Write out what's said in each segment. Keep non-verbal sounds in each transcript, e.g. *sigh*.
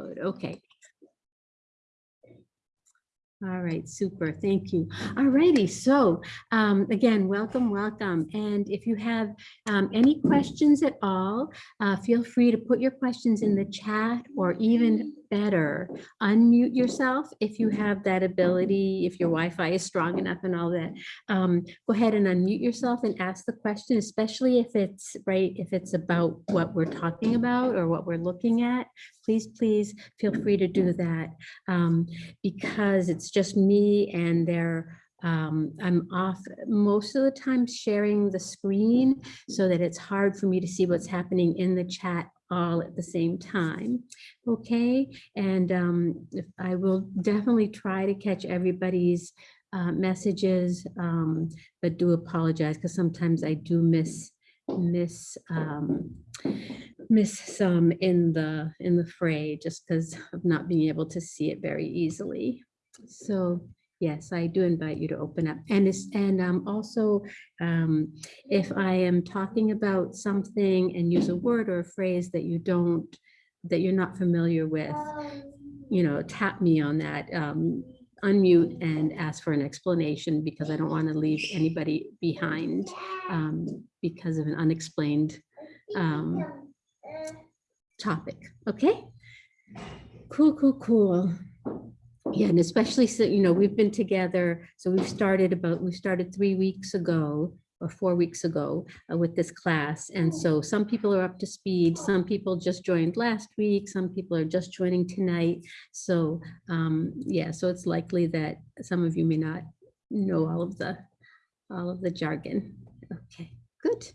Okay. All right, super, thank you. All righty, so um, again, welcome, welcome. And if you have um, any questions at all, uh, feel free to put your questions in the chat or even better, unmute yourself if you have that ability, if your Wi-Fi is strong enough and all that. Um, Go ahead and unmute yourself and ask the question, especially if it's right, if it's about what we're talking about or what we're looking at. Please, please feel free to do that um, because it's just me and there. Um, I'm off most of the time sharing the screen so that it's hard for me to see what's happening in the chat all at the same time. Okay, and um, I will definitely try to catch everybody's uh, messages, um, but do apologize because sometimes I do miss miss um, miss some in the in the fray just because of not being able to see it very easily. So yes, I do invite you to open up and it's and um, also um, if I am talking about something and use a word or a phrase that you don't that you're not familiar with, you know, tap me on that. Um, unmute and ask for an explanation because I don't want to leave anybody behind um, because of an unexplained um, topic. Okay. Cool, cool, cool. Yeah, and especially so, you know, we've been together. So we've started about, we started three weeks ago or four weeks ago uh, with this class. And so some people are up to speed. Some people just joined last week. Some people are just joining tonight. So um, yeah, so it's likely that some of you may not know all of the all of the jargon. Okay, good.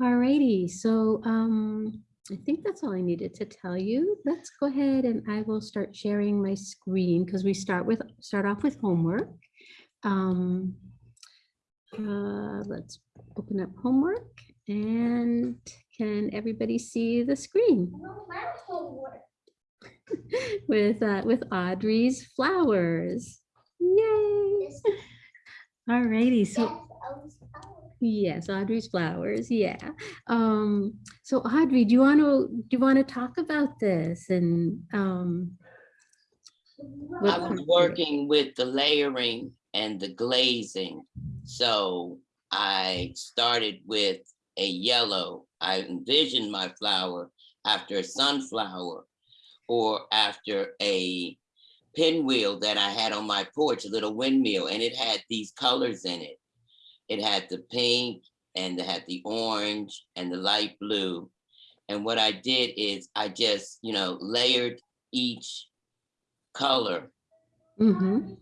All righty. So um, I think that's all I needed to tell you. Let's go ahead and I will start sharing my screen because we start with start off with homework. Um, uh, let's open up homework and can everybody see the screen *laughs* with uh, with Audrey's flowers? Yay! *laughs* All righty, so yes, Audrey's flowers, yeah. Um, so Audrey, do you want to do you want to talk about this and um, I was working with the layering and the glazing. So I started with a yellow. I envisioned my flower after a sunflower or after a pinwheel that I had on my porch, a little windmill, and it had these colors in it. It had the pink and it had the orange and the light blue. And what I did is I just, you know, layered each color Mhm.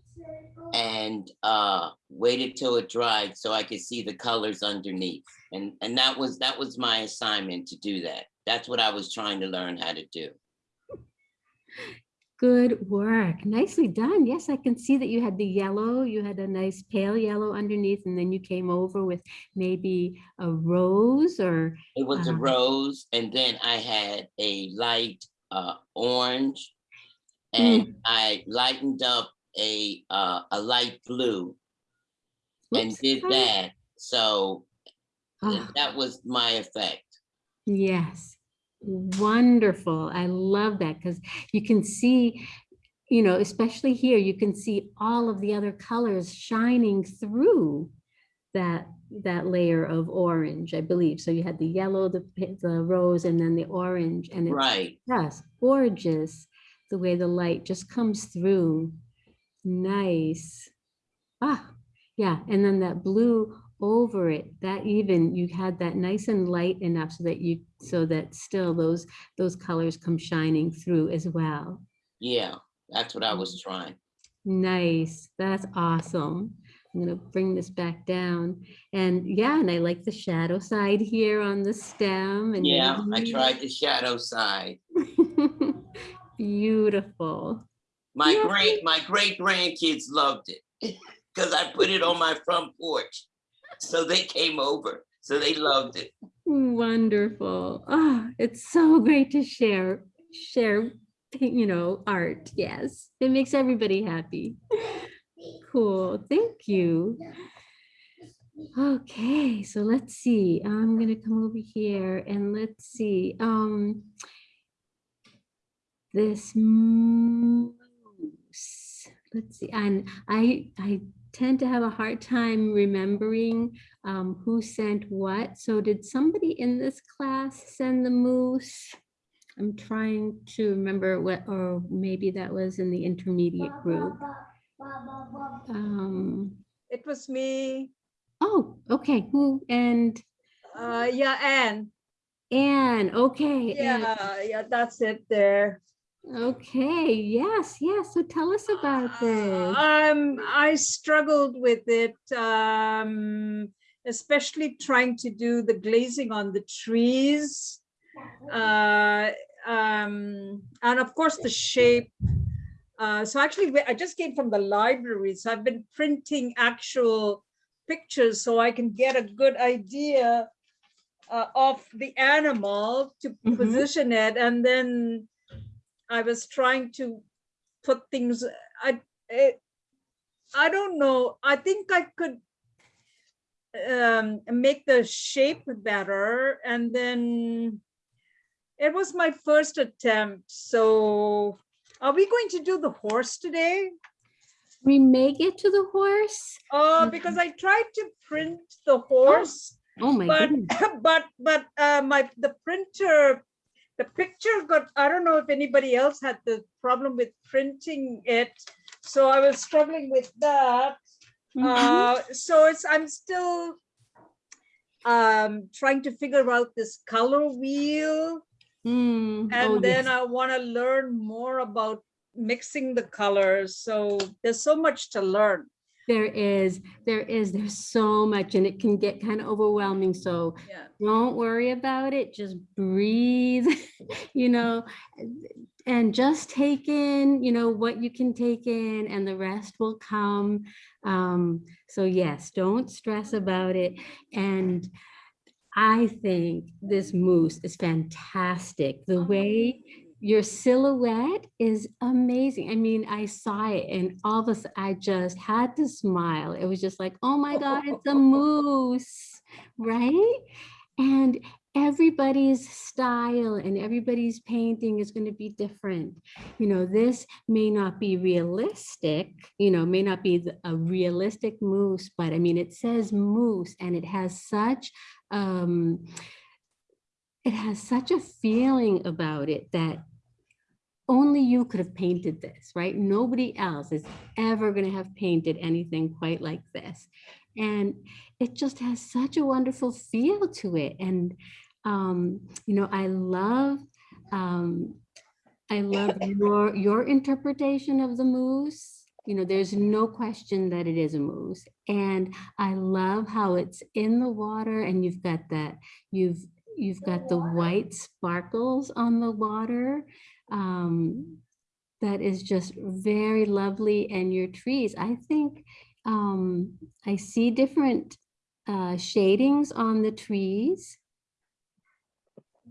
and uh waited till it dried so I could see the colors underneath. And and that was that was my assignment to do that. That's what I was trying to learn how to do. Good work. Nicely done. Yes, I can see that you had the yellow, you had a nice pale yellow underneath, and then you came over with maybe a rose or, It was a Um, rose and then I had a light uh orange and I lightened up a uh a light blue and did that. So Ah, that was my effect. yes, wonderful. I love that because you can see, you know, especially here, you can see all of the other colors shining through that that layer of orange, I believe. So you had the yellow, the the rose, and then the orange, and it's Right. Yes, gorgeous. The way the light just comes through. Nice. Ah, yeah. And then that blue over it, that even you had that nice and light enough so that you so that still those those colors come shining through as well. Yeah, that's what I was trying. Nice. That's awesome. I'm gonna bring this back down. And yeah, and I like the shadow side here on the stem and Yeah, I tried the shadow side. *laughs* Beautiful. My Yeah. great my great grandkids loved it because I put it on my front porch. So they came over. So they loved it. Wonderful. Ah, it's so great to share, share, you know, art. Yes, it makes everybody happy. Cool. Thank you. Okay, so let's see. I'm gonna come over here and let's see. Um, this moose. Let's see, and I, I tend to have a hard time remembering um, who sent what. So did somebody in this class send the moose? I'm trying to remember what, or maybe that was in the intermediate group. Um, It was me. oh, okay, who, and Uh, yeah, Anne. Anne, okay. Anne. Yeah, yeah, that's it there. Okay, yes, yes. So tell us about this. Um, I struggled with it, um, especially trying to do the glazing on the trees. Uh, um, and of course the shape. Uh, so actually, I just came from the library, so I've been printing actual pictures so I can get a good idea uh, of the animal to Mhm. position it, and then I was trying to put things. I it, I don't know. I think I could um, make the shape better, and then it was my first attempt. So, are we going to do the horse today? We may get to the horse. Oh, because I tried to print the horse, Oh my but goodness. *laughs* but but uh, my the printer, the picture got. I don't know if anybody else had the problem with printing it, so I was struggling with that. Mhm. Uh, so it's I'm still um trying to figure out this color wheel Mm, and oh, then yes. I want to learn more about mixing the colors. So there's so much to learn. There is, there is, there's so much and it can get kind of overwhelming. So Yeah. don't worry about it. Just breathe, *laughs* you know, and just take in, you know, what you can take in and the rest will come. Um, so yes, don't stress about it. And I think this moose is fantastic. The way your silhouette is amazing. I mean, I saw it and all of a sudden I just had to smile. It was just like, oh my God, it's a *laughs* moose, right? And everybody's style and everybody's painting is going to be different. You know, this may not be realistic, you know, may not be a realistic moose, but I mean, it says moose and it has such, um, it has such a feeling about it that only you could have painted this, right? Nobody else is ever going to have painted anything quite like this. And it just has such a wonderful feel to it. And, um, you know, I love, um, I love *coughs* your, your interpretation of the moose. You know, there's no question that it is a moose. And I love how it's in the water and you've got that, you've, you've got the white sparkles on the water. Um, that is just very lovely. And your trees, I think, um, I see different uh, shadings on the trees.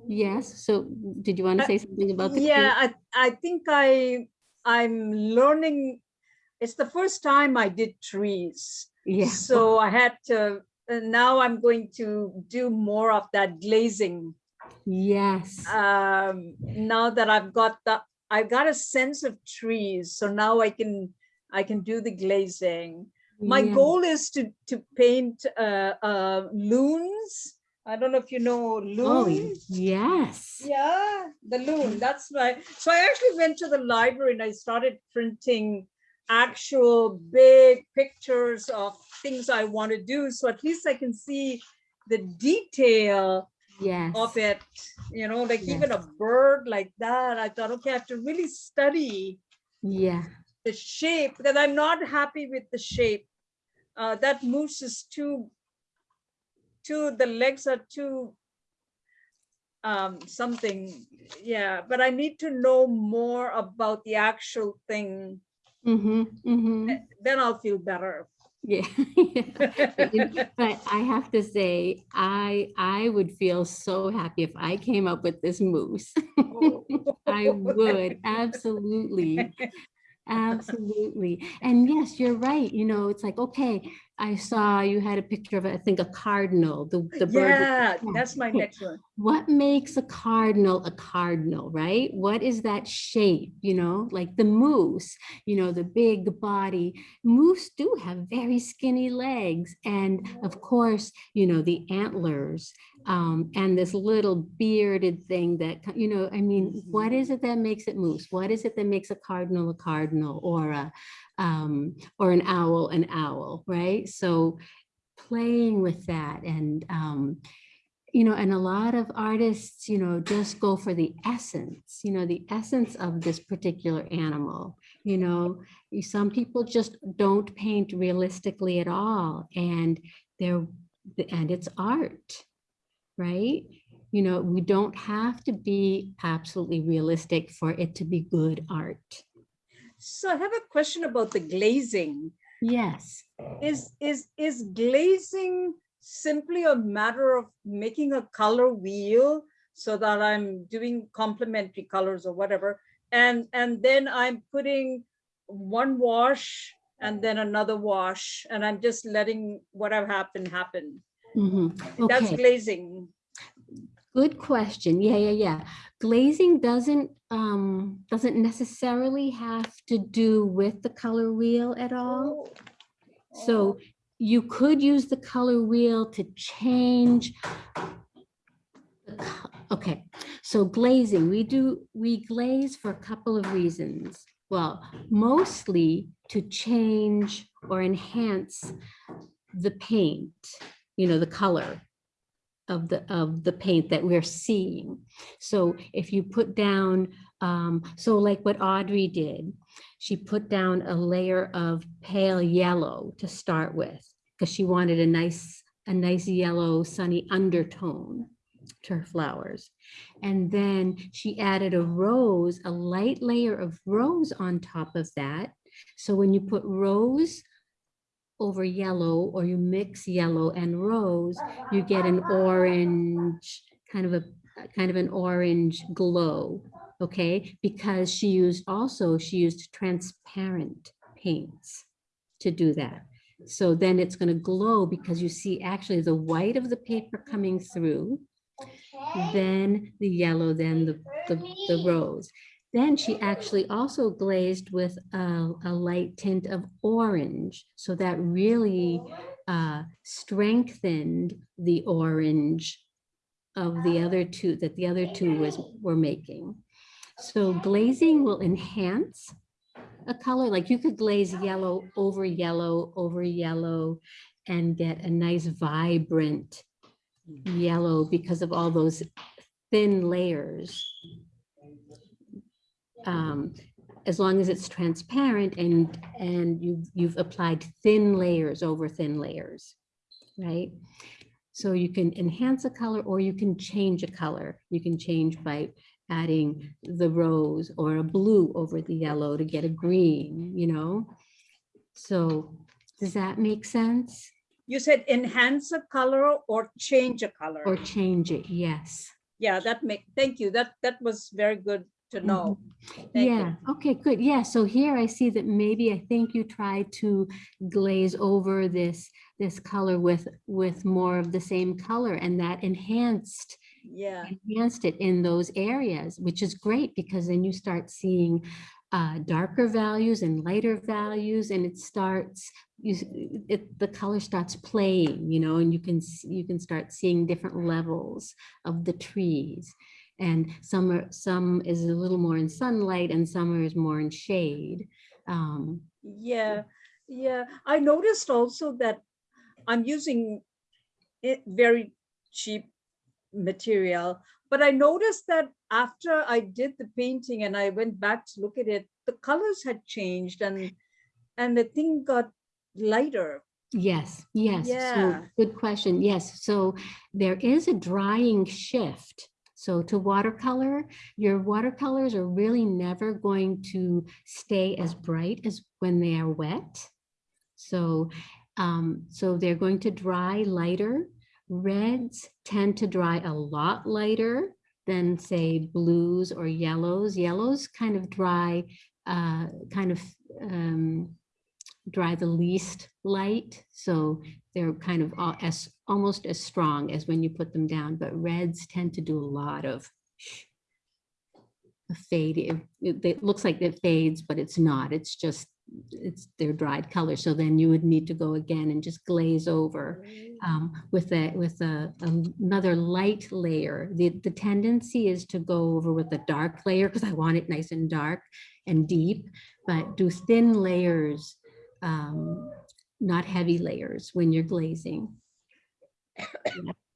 Yes, so did you want to Uh, say something about the? Yeah, trees? I, I think I, I'm learning, it's the first time I did trees. Yeah. So I had to, now I'm going to do more of that glazing. Yes. um, now that I've got the, I've got a sense of trees, so now I can, I can do the glazing. My yeah. goal is to, to paint uh, uh, loons. I don't know if you know Oh, yes. Yeah, the loon, that's right. So I actually went to the library and I started printing actual big pictures of things I want to do. So at least I can see the detail Yes. of it, you know, like Yes. even a bird like that, I thought, okay, I have to really study Yeah. the shape because I'm not happy with the shape. Uh, that moose is too, too, the legs are too um, something, yeah, but I need to know more about the actual thing, Mm-hmm. Mm-hmm. then I'll feel better. Yeah. *laughs* But But I have to say, I, I would feel so happy if I came up with this moose. *laughs* I would, absolutely. *laughs* Absolutely. And yes, you're right. You know, it's like, okay, I saw you had a picture of, I think, a cardinal, the, the bird. Yeah, that's my *laughs* next one. What makes a cardinal a cardinal, right? What is that shape, you know, like the moose, you know, the big body. Moose do have very skinny legs. And of course, you know, the antlers um, and this little bearded thing that, you know, I mean, what is it that makes it moose? What is it that makes a cardinal a cardinal or a, um, or an owl an owl, right? So playing with that and, um, you know, and a lot of artists, you know, just go for the essence, you know, the essence of this particular animal. You know, some people just don't paint realistically at all, and they're and it's art, right? You know, we don't have to be absolutely realistic for it to be good art. So I have a question about the glazing. Yes. Is, is, is glazing simply a matter of making a color wheel so that I'm doing complementary colors or whatever? And, and then I'm putting one wash and then another wash, and I'm just letting whatever happen, happen. mhm, That's glazing. Good question. Yeah, yeah, yeah. Glazing doesn't um doesn't necessarily have to do with the color wheel at all. Oh, So you could use the color wheel to change. Okay, so glazing, we do, we glaze for a couple of reasons. Well, mostly to change or enhance the paint, you know, the color of the, of the paint that we're seeing. So if you put down, um, so like what Audrey did, she put down a layer of pale yellow to start with, because she wanted a nice, a nice yellow sunny undertone to her flowers. And then she added a rose, a light layer of rose on top of that. So when you put rose over yellow or you mix yellow and rose, you get an orange, kind of a, kind of an orange glow, okay? Because she used also, she used transparent paints to do that. So then it's gonna glow because you see actually the white of the paper coming through, then the yellow, then the, the, the rose. Then she actually also glazed with a, a light tint of orange. So that really uh, strengthened the orange of the other two, that the other two was, were making. So glazing will enhance a color, like you could glaze yellow over yellow over yellow and get a nice vibrant yellow because of all those thin layers. Um, as long as it's transparent and, and you've, you've applied thin layers over thin layers, right? So you can enhance a color or you can change a color. You can change by adding the rose or a blue over the yellow to get a green, you know? So does that make sense? You said enhance a color or change a color. Or change it, yes. Yeah, that make, thank you. That, that was very good to know. Thank you. Yeah, okay, good. Yeah, so here I see that maybe I think you tried to glaze over this, this color with, with more of the same color and that enhanced, Yeah, enhanced it in those areas, which is great because then you start seeing uh, darker values and lighter values and it starts, you, it, the color starts playing, you know, and you can, you can start seeing different levels of the trees. And some are, some is a little more in sunlight and some is more in shade. Um, yeah, yeah. I noticed also that I'm using it very cheap material, but I noticed that after I did the painting and I went back to look at it, the colors had changed and and the thing got lighter. Yes, yes. So Yeah. good question. Yes. So there is a drying shift. So to watercolor, your watercolors are really never going to stay as bright as when they are wet. So, um, so they're going to dry lighter. Reds tend to dry a lot lighter than say blues or yellows. Yellows kind of dry, uh, kind of, um, dry the least light. So they're kind of all as, almost as strong as when you put them down, but reds tend to do a lot of fade. It, it- looks like it fades, but it's not. It's just, it's their dried color. So then you would need to go again and just glaze over um, with a, with a, another light layer. The, the tendency is to go over with a dark layer because I want it nice and dark and deep, but do thin layers, um, not heavy layers when you're glazing.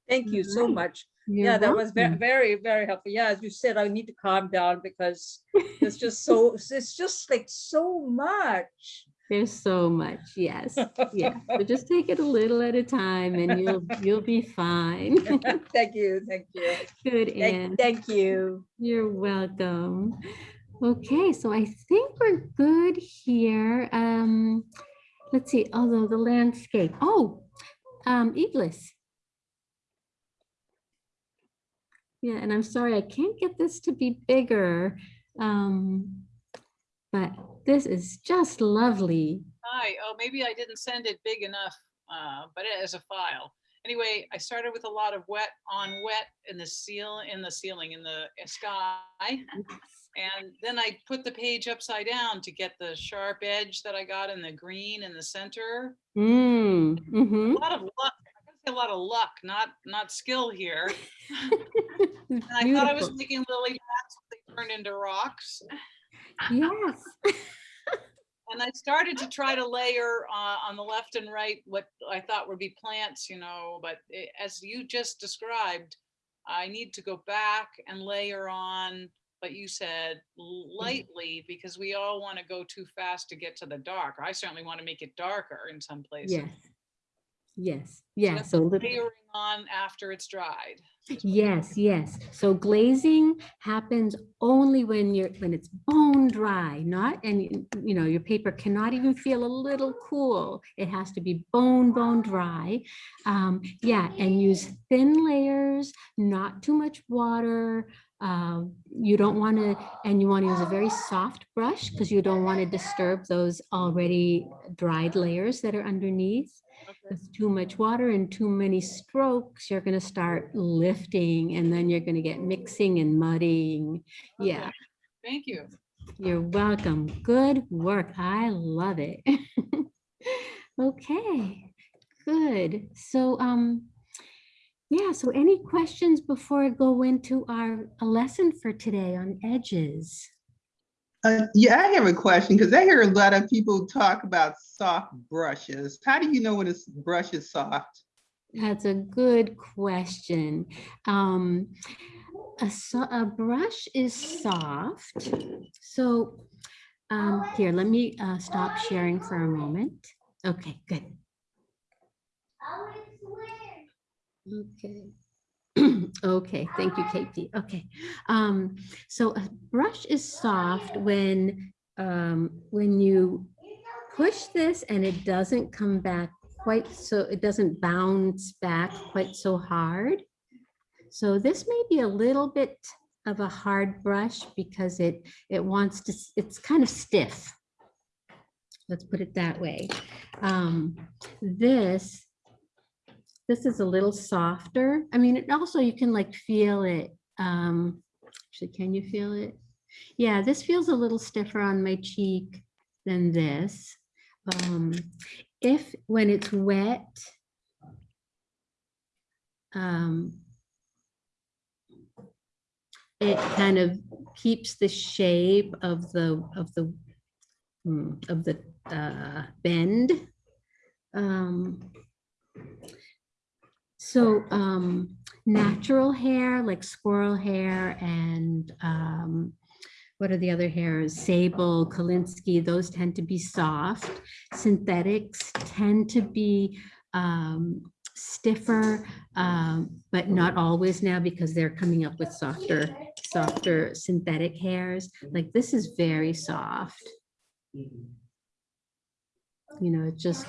Thank you so much. You're Yeah, that was very, very, very helpful. Yeah, as you said, I need to calm down because it's just so, *laughs* it's just like so much. There's so much, yes, *laughs* yeah. So just take it a little at a time and you'll, you'll be fine. *laughs* Thank you, thank you. Good, Anne. Thank, thank you. You're welcome. Okay, so I think we're good here. Um, let's see, although the landscape, oh, um, Iglis. Yeah, and I'm sorry, I can't get this to be bigger. Um, but this is just lovely. Hi, oh, maybe I didn't send it big enough, uh, but it as a file. Anyway, I started with a lot of wet on wet in the seal, in the ceiling, in the uh, sky. And then I put the page upside down to get the sharp edge that I got in the green in the center. Mm, A mhm. lot of luck, I gotta say a lot of luck, not, not skill here. *laughs* *laughs* And I thought I was making lily pads, they turned into rocks. Yes. *laughs* And I started to try to layer uh, on the left and right what I thought would be plants, you know, but i- as you just described, I need to go back and layer on, but you said lightly, because we all want to go too fast to get to the dark. I certainly want to make it darker in some places. Yes. Yes, yeah, so little. Layering on after it's dried. Yes, yes. So glazing happens only when you're, when it's bone dry, not, and you you know, your paper cannot even feel a little cool. It has to be bone, bone dry. Um, yeah, and use thin layers, not too much water. Uh, you don't want to, and you want to use a very soft brush because you don't want to disturb those already dried layers that are underneath Okay. with too much water and too many strokes, you're gonna start lifting and then you're gonna get mixing and muddying. Yeah, Thank you. you're welcome. Good work. I love it. *laughs* Okay, good. So, um, yeah, so any questions before I go into our a lesson for today on edges? Uh, yeah, I have a question because I hear a lot of people talk about soft brushes. How do you know when a brush is soft? That's a good question. Um, a, so- a brush is soft. So um, here, let me uh, stop sharing for a moment. Okay, good. Okay. *clears throat* Okay, thank you, Katie. Okay. Um, so a brush is soft when um, when you push this and it doesn't come back quite so, it doesn't bounce back quite so hard. So this may be a little bit of a hard brush because it, it wants to, it's kind of stiff. Let's put it that way. Um, This, this is a little softer. I mean, it also you can like feel it. um, Actually, can you feel it? Yeah, this feels a little stiffer on my cheek than this. Um, if, when it's wet, um, it kind of keeps the shape of the, of the, hmm, of the uh, bend. Um, So um, natural hair, like squirrel hair and um, what are the other hairs? Sable, Kolinsky, those tend to be soft. Synthetics tend to be um, stiffer, um, but not always now because they're coming up with softer, softer synthetic hairs. Like this is very soft. You know, it just,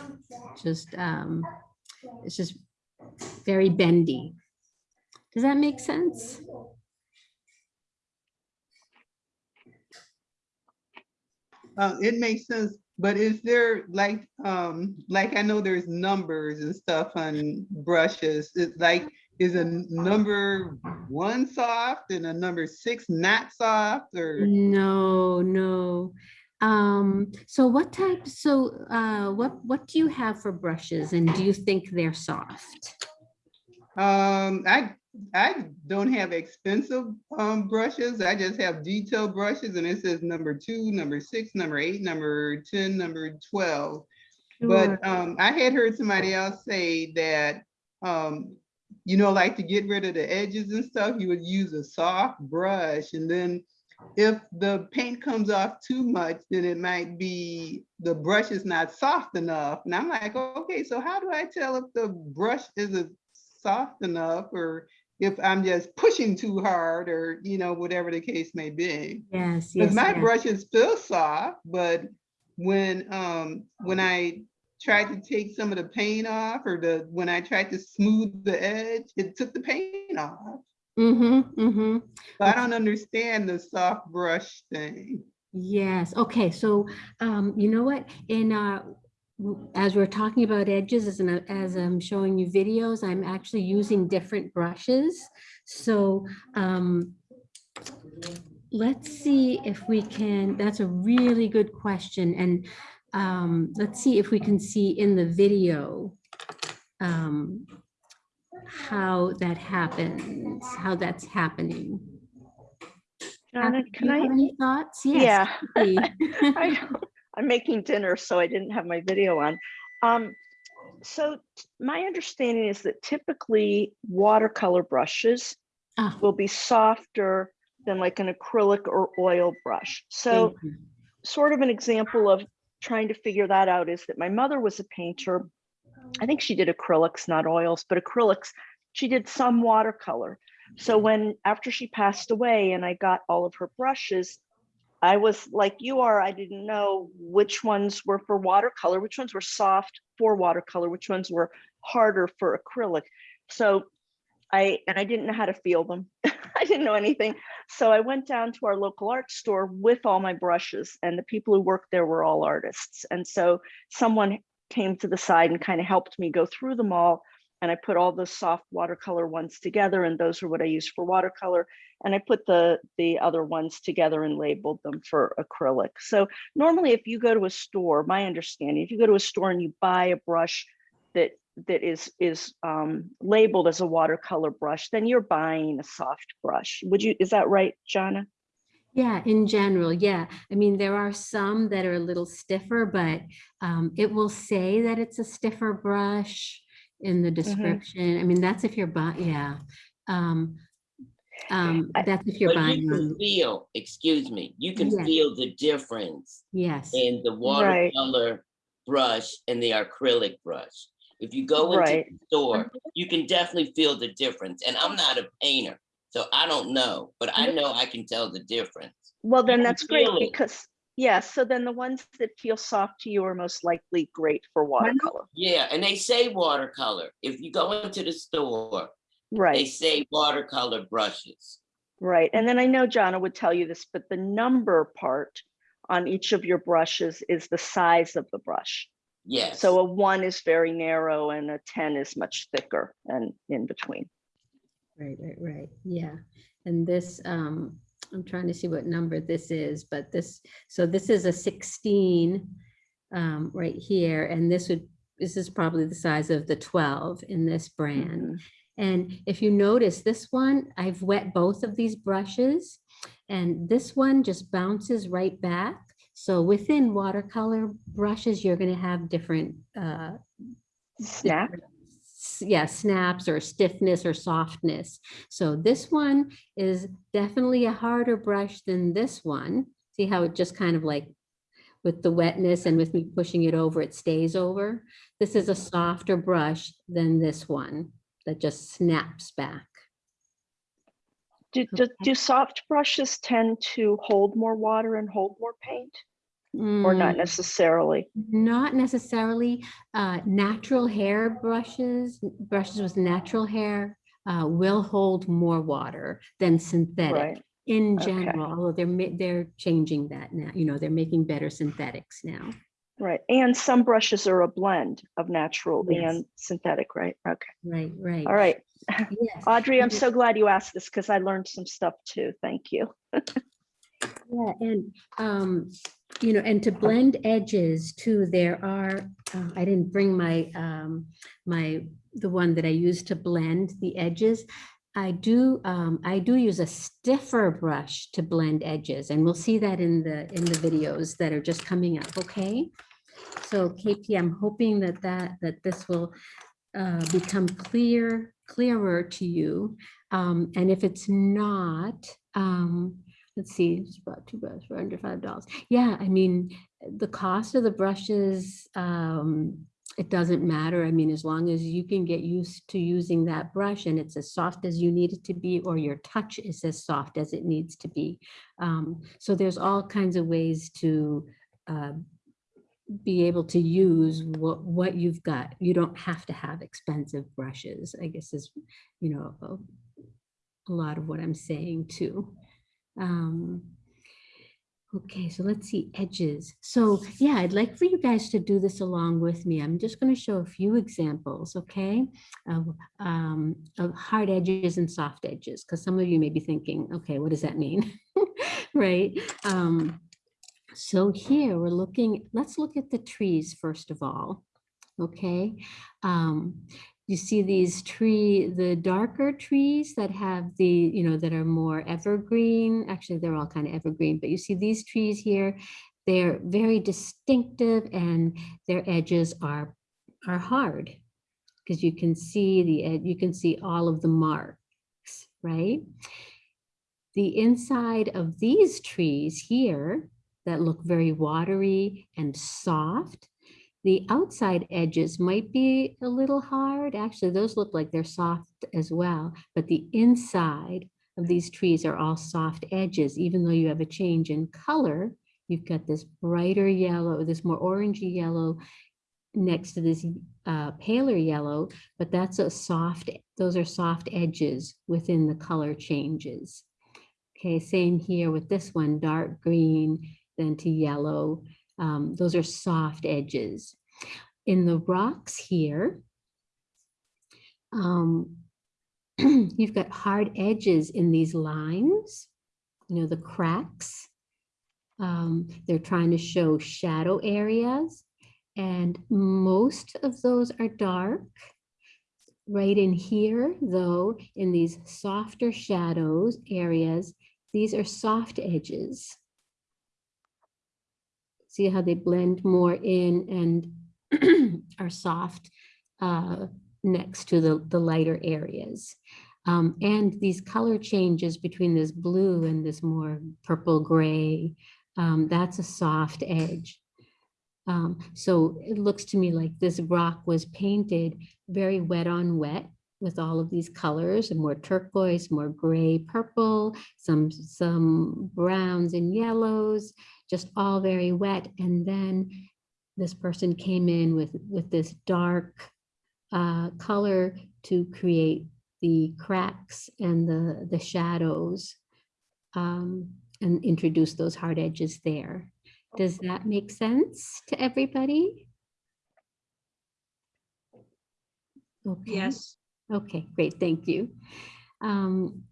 just, um, it's just very bendy. Does that make sense? Uh, it makes sense, but is there like, um, like I know there's numbers and stuff on brushes. It's like, is a number one soft and a number six not soft or? No, no. Um, so what type, so, uh, what, what do you have for brushes and do you think they're soft? Um, I, I don't have expensive, um, brushes. I just have detail brushes and it says number two, number six, number eight, number ten, number twelve. Sure. But, um, I had heard somebody else say that, um, you know, like to get rid of the edges and stuff, you would use a soft brush and then if the paint comes off too much, then it might be, the brush is not soft enough. And I'm like, okay, so how do I tell if the brush isn't soft enough or if I'm just pushing too hard or, you know, whatever the case may be? Yes, yes. My yes. brushes feel soft, but when, um, when I tried to take some of the paint off or the, when I tried to smooth the edge, it took the paint off. Mm-hmm, mm-hmm. So I don't understand the soft brush thing. Yes, okay, so, um, you know what, in, uh, as we're talking about edges, as, an- as I'm showing you videos, I'm actually using different brushes. So, um, let's see if we can, that's a really good question, and, um, let's see if we can see in the video, um, how that happens, how that's happening. Donna, Catherine, do can you I? have Any thoughts? Yes. Yeah. *laughs* I- I'm making dinner, so I didn't have my video on. Um, so my understanding is that typically watercolor brushes Ah, will be softer than like an acrylic or oil brush. So sort of an example of trying to figure that out is that my mother was a painter. I think she did acrylics, not oils, but acrylics. She did some watercolor. So mm-hmm. when after she passed away and I got all of her brushes, I was like you are, I didn't know which ones were for watercolor, which ones were soft for watercolor, which ones were harder for acrylic. So I, and I didn't know how to feel them. *laughs* I didn't know anything. So I went down to our local art store with all my brushes and the people who worked there were all artists. And so someone came to the side and kind of helped me go through them all. And I put all the soft watercolor ones together and those are what I use for watercolor. And I put the, the other ones together and labeled them for acrylic. So normally if you go to a store, my understanding, if you go to a store and you buy a brush that that is is um, labeled as a watercolor brush, then you're buying a soft brush. Would you, is that right, Jana? Yeah, in general, yeah. I mean, there are some that are a little stiffer, but um, it will say that it's a stiffer brush in the description. I mean, that's if you're buying, yeah. Um, um, that's if you're But you can feel, excuse me, you can Yes. feel the difference yes. in the Right. watercolor brush and the acrylic brush. If you go into Right. the store, you can definitely feel the difference. And I'm not a painter, so I don't know, but I know I can tell the difference. Well, then that's great because, yeah, so then the ones that feel soft to you are most likely great for watercolor. Yeah, and they say watercolor. If you go into the store, right, they say watercolor brushes. right. And then I know Jana would tell you this, but the number part on each of your brushes is the size of the brush. Yes. So a one is very narrow and a 10 is much thicker and in between. Right, right, right, yeah. And this, um, I'm trying to see what number this is, but this, so this is a sixteen um, right here, and this would, this is probably the size of the twelve in this brand. Mhm. And if you notice this one, I've wet both of these brushes and this one just bounces right back. So within watercolor brushes, you're gonna have different, uh, Snap. Yeah, snaps or stiffness or softness. So this one is definitely a harder brush than this one. See how it just kind of like with the wetness and with me pushing it over, it stays over. This is a softer brush than this one that just snaps back. Do, do, do soft brushes tend to hold more water and hold more paint or not Mm, necessarily? Not necessarily. Uh, natural hair brushes, brushes with natural hair uh, will hold more water than synthetic. Right. in Okay. general, although they're, they're changing that now, you know, they're making better synthetics now. Right, and some brushes are a blend of natural Yes. and synthetic, right? Okay, Right, right. all right. Yes. Audrey, I'm so glad you asked this because I learned some stuff too. Thank you. *laughs* Yeah, and, um, you know, and to blend edges too, there are, uh, I didn't bring my, um, my, the one that I use to blend the edges. I do, um, I do use a stiffer brush to blend edges, and we'll see that in the, in the videos that are just coming up, okay? So KP, I'm hoping that that, that this will, uh, become clear, clearer to you. Um, and if it's not, um, let's see, it's about two brushes for under five dollars. Yeah, I mean, the cost of the brushes, um, it doesn't matter. I mean, as long as you can get used to using that brush and it's as soft as you need it to be, or your touch is as soft as it needs to be. Um, so there's all kinds of ways to, uh, be able to use what, what you've got. You don't have to have expensive brushes, I guess is, you know, a, a lot of what I'm saying too. Um, okay, so let's see edges. So yeah, I'd like for you guys to do this along with me. I'm just going to show a few examples, okay, of, um, of hard edges and soft edges, because some of you may be thinking, okay, what does that mean? *laughs* right? Um, so here we're looking, let's look at the trees first of all. Okay. Um, you see these tree, the darker trees that have the, you know, that are more evergreen. Actually, they're all kind of evergreen, but you see these trees here, they're very distinctive and their edges are, are hard because you can see the, you can see all of the marks, right? The inside of these trees here that look very watery and soft. The outside edges might be a little hard. Actually, those look like they're soft as well, but the inside of these trees are all soft edges, even though you have a change in color. You've got this brighter yellow, this more orangey yellow next to this uh, paler yellow, but that's a soft, those are soft edges within the color changes. Okay, same here with this one, dark green, then to yellow. Um, those are soft edges. In the rocks here, um, *clears throat* you've got hard edges in these lines, you know, the cracks. Um, they're trying to show shadow areas and most of those are dark. Right in here, though, in these softer shadows areas, these are soft edges. See how they blend more in and *clears throat* are soft uh, next to the, the lighter areas. Um, and these color changes between this blue and this more purple gray, um, that's a soft edge. Um, so it looks to me like this rock was painted very wet on wet with all of these colors and more turquoise, more gray, purple, some, some browns and yellows, just all very wet. And then this person came in with, with this dark uh, color to create the cracks and the, the shadows um, and introduce those hard edges there. Does that make sense to everybody? Okay. Yes. Okay, great, thank you. Um,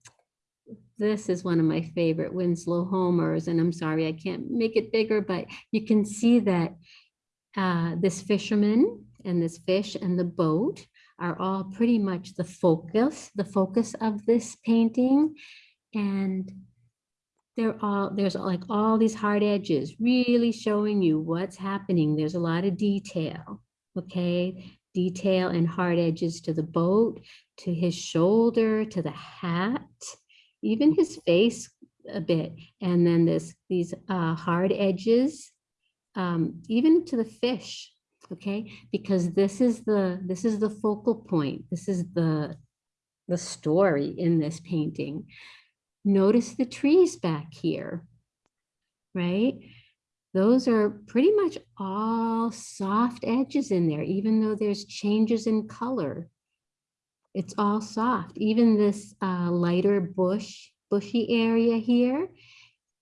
This is one of my favorite Winslow Homers, and I'm sorry, I can't make it bigger, but you can see that uh, this fisherman and this fish and the boat are all pretty much the focus, the focus of this painting. And they're all, there's like all these hard edges, really showing you what's happening. There's a lot of detail, okay? Detail and hard edges to the boat, to his shoulder, to the hat, even his face a bit. And then this, these uh, hard edges, um, even to the fish, okay? Because this is the, this is the focal point. This is the, the story in this painting. Notice the trees back here, right? Those are pretty much all soft edges in there, even though there's changes in color. It's all soft. Even this uh, lighter bush bushy area here.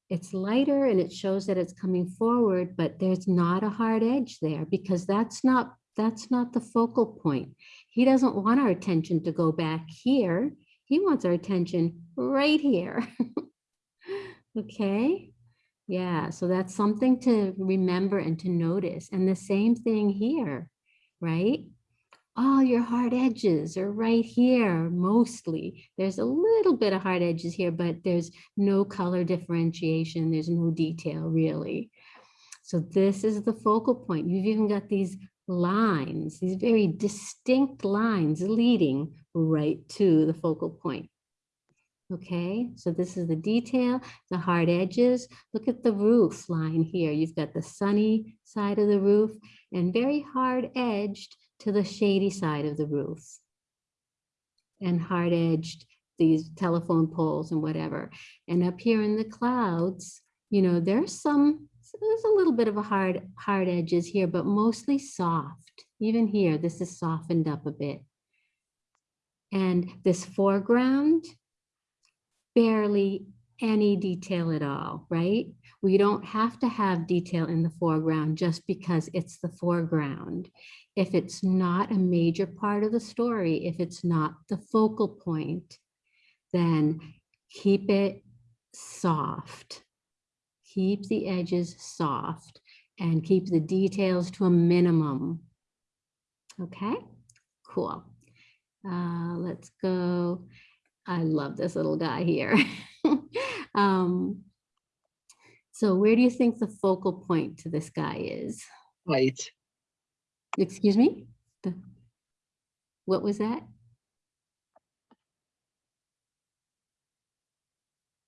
It's lighter and it shows that it's coming forward, but there's not a hard edge there because that's not, that's not the focal point. He doesn't want our attention to go back here. He wants our attention right here. *laughs* Okay, yeah, so that's something to remember and to notice. And the same thing here, right? All your hard edges are right here, mostly. There's a little bit of hard edges here, but there's no color differentiation. There's no detail really. So this is the focal point. You've even got these lines, these very distinct lines leading right to the focal point. Okay, so this is the detail, the hard edges. Look at the roof line here. You've got the sunny side of the roof and very hard edged to the shady side of the roof. And hard edged these telephone poles and whatever. And up here in the clouds, you know, there's some, there's a little bit of a hard, hard edges here, but mostly soft. Even here, this is softened up a bit. And this foreground, barely any detail at all, right? We don't have to have detail in the foreground just because it's the foreground. If it's not a major part of the story, if it's not the focal point, then keep it soft. Keep the edges soft and keep the details to a minimum. Okay, cool. Uh, let's go. I love this little guy here. *laughs* um, so where do you think the focal point to this guy is? Right. Excuse me? The- What was that?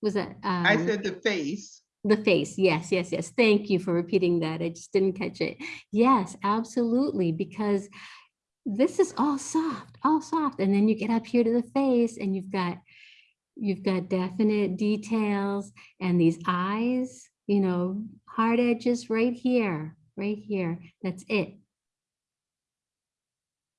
Was that? I um, said the face. The face, yes, yes, yes. Thank you for repeating that. I just didn't catch it. Yes, absolutely, because this is all soft, all soft. And then you get up here to the face and you've got, you've got definite details and these eyes, you know, hard edges right here, right here. That's it.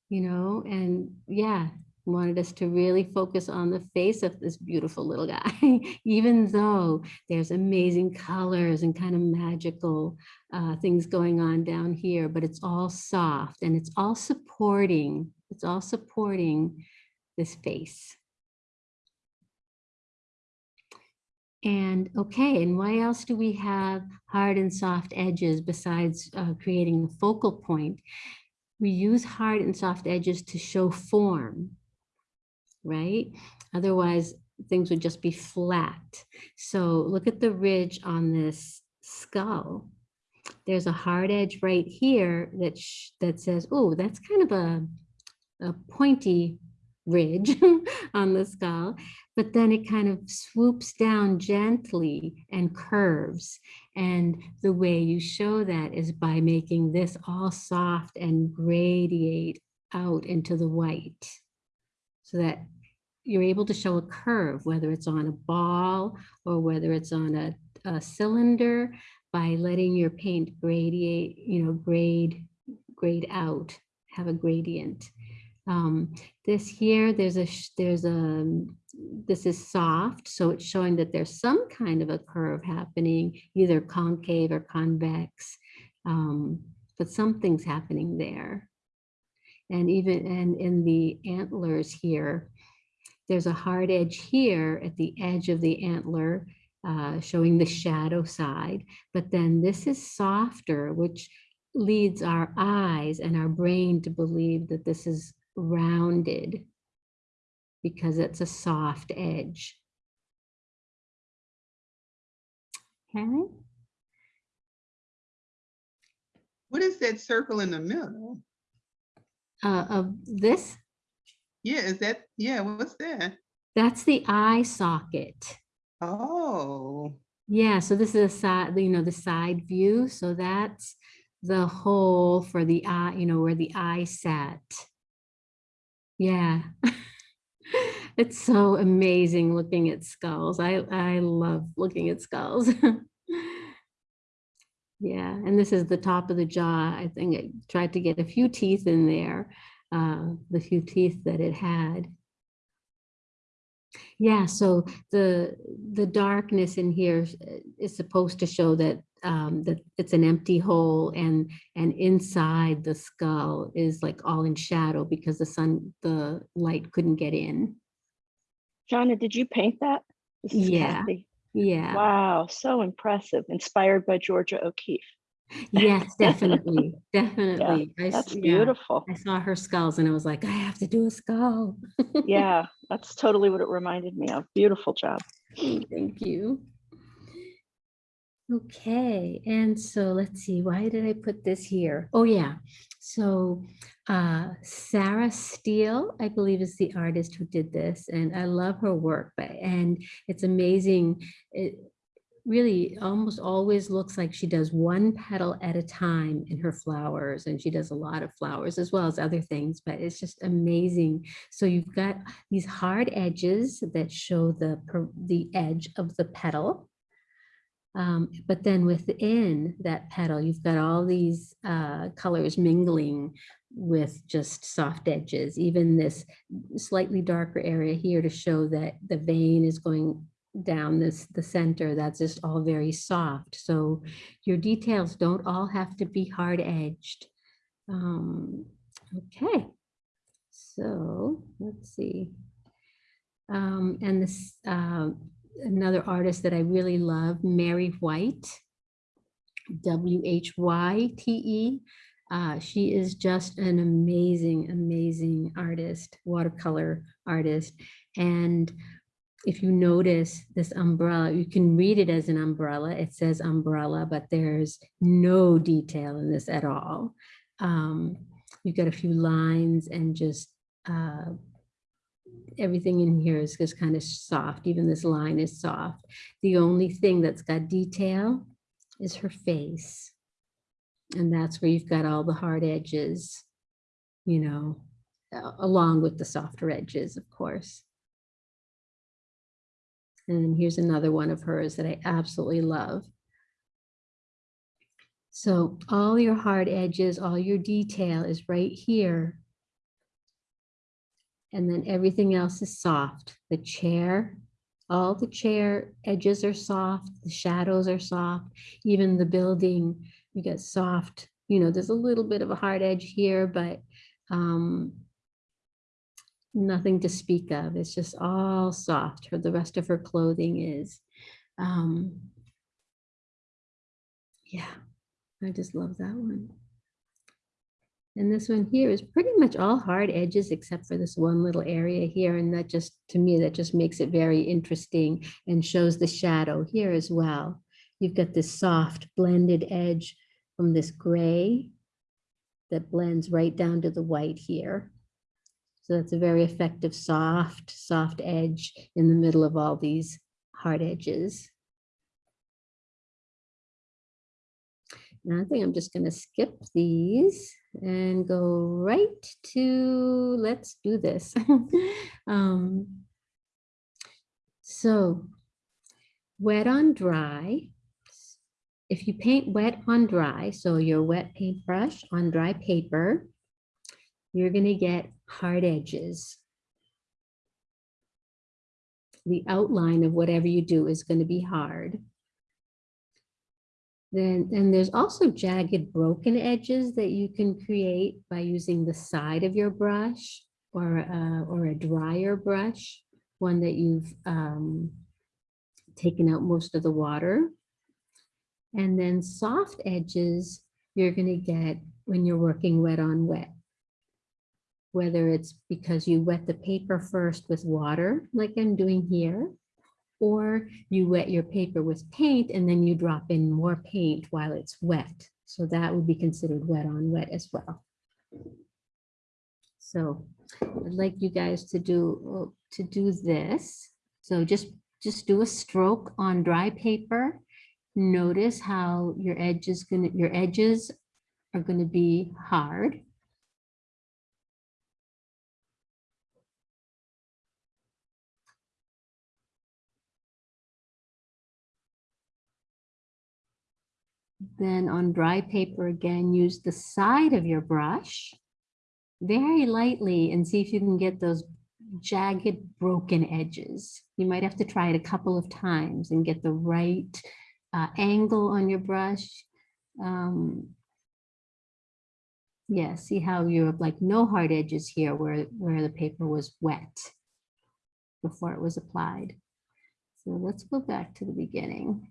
You know, and yeah, wanted us to really focus on the face of this beautiful little guy, *laughs* even though there's amazing colors and kind of magical uh, things going on down here, but it's all soft and it's all supporting, it's all supporting this face. And okay, and why else do we have hard and soft edges besides uh, creating a focal point? We use hard and soft edges to show form right? Otherwise, things would just be flat. So look at the ridge on this skull. There's a hard edge right here that that says, oh, that's kind of a, a pointy ridge *laughs* on the skull, but then it kind of swoops down gently and curves. And the way you show that is by making this all soft and gradiate out into the white so that you're able to show a curve, whether it's on a ball or whether it's on a, a cylinder by letting your paint gradiate, you know, grade, grade out, have a gradient. Um, this here, there's a, there's a, this is soft, so it's showing that there's some kind of a curve happening, either concave or convex, um, but something's happening there. And even, and in the antlers here, there's a hard edge here at the edge of the antler, uh, showing the shadow side. But then this is softer, which leads our eyes and our brain to believe that this is rounded because it's a soft edge. Okay. What is that circle in the middle? Uh, of this, Yeah, is that, yeah, what's that? that's the eye socket. Oh, Yeah, so this is a side, you know, the side view. So that's the hole for the eye, you know, where the eye sat. Yeah. *laughs* It's so amazing looking at skulls. I, I love looking at skulls. *laughs* Yeah, and this is the top of the jaw. I think it tried to get a few teeth in there, uh, the few teeth that it had. Yeah, so the, the darkness in here is- supposed to show that, um, that it's an empty hole and, and inside the skull is like all in shadow because the sun, the light couldn't get in. Jonna, did you paint that? Yeah. Kathy. Yeah, Wow, so impressive. Inspired by Georgia O'Keeffe. yes, *laughs* definitely, definitely. I s- That's yeah, beautiful. I saw her skulls and I was like, I have to do a skull. Yeah, *laughs* that's totally what it reminded me of. Beautiful job. Mm, thank you. Okay, and so let's see, why did I put this here? Oh, yeah. So uh, Sarah Steele, I believe is the artist who did this, and I love her work, but, and it's amazing. It really almost always looks like she does one petal at a time in her flowers, and she does a lot of flowers as well as other things, but it's just amazing. So you've got these hard edges that show the, the edge of the petal. Um, but then within that petal, you've got all these uh, colors mingling with just soft edges, even this slightly darker area here to show that the vein is going down this, the center, that's just all very soft. So your details don't all have to be hard edged. Um, okay, so let's see. Um, and this, uh, another artist that I really love, Mary Whyte, W-H-Y-T-E. Uh, she is just an amazing, amazing artist, watercolor artist. And if you notice this umbrella, you can read it as an umbrella. It says umbrella, but there's no detail in this at all. Um, you've got a few lines and just uh, everything in here is just kind of soft. Even this line is soft. The only thing that's got detail is her face. And that's where you've got all the hard edges, you know, along with the softer edges, of course. And here's another one of hers that I absolutely love. So all your hard edges, all your detail is right here. And then everything else is soft. The chair, all the chair edges are soft, the shadows are soft, even the building, you get soft, you know, there's a little bit of a hard edge here, but um, nothing to speak of. It's just all soft. Her, the rest of her clothing is. Um, yeah, I just love that one. And this one here is pretty much all hard edges except for this one little area here. And that just, to me, that just makes it very interesting and shows the shadow here as well. You've got this soft blended edge from this gray that blends right down to the white here. So that's a very effective, soft, soft edge in the middle of all these hard edges. Now I think I'm just gonna skip these and go right to, let's do this. *laughs* Um, So wet on dry. If you paint wet on dry, so your wet paintbrush on dry paper, you're gonna get hard edges. The outline of whatever you do is gonna be hard. Then, and there's also jagged broken edges that you can create by using the side of your brush or, a- or a drier brush, one that you've um, taken out most of the water. And then soft edges, you're gonna get when you're working wet on wet. Whether it's because you wet the paper first with water, like I'm doing here, or you wet your paper with paint and then you drop in more paint while it's wet. So that would be considered wet on wet as well. So I'd like you guys to do, to do this. So just, just do a stroke on dry paper. Notice how your edge is gonna, your edges are gonna be hard. Then on dry paper again, use the side of your brush very lightly and see if you can get those jagged, broken edges. You might have to try it a couple of times and get the right uh, angle on your brush. Um, yeah, see how you have like no hard edges here where, where the paper was wet before it was applied. So let's go back to the beginning.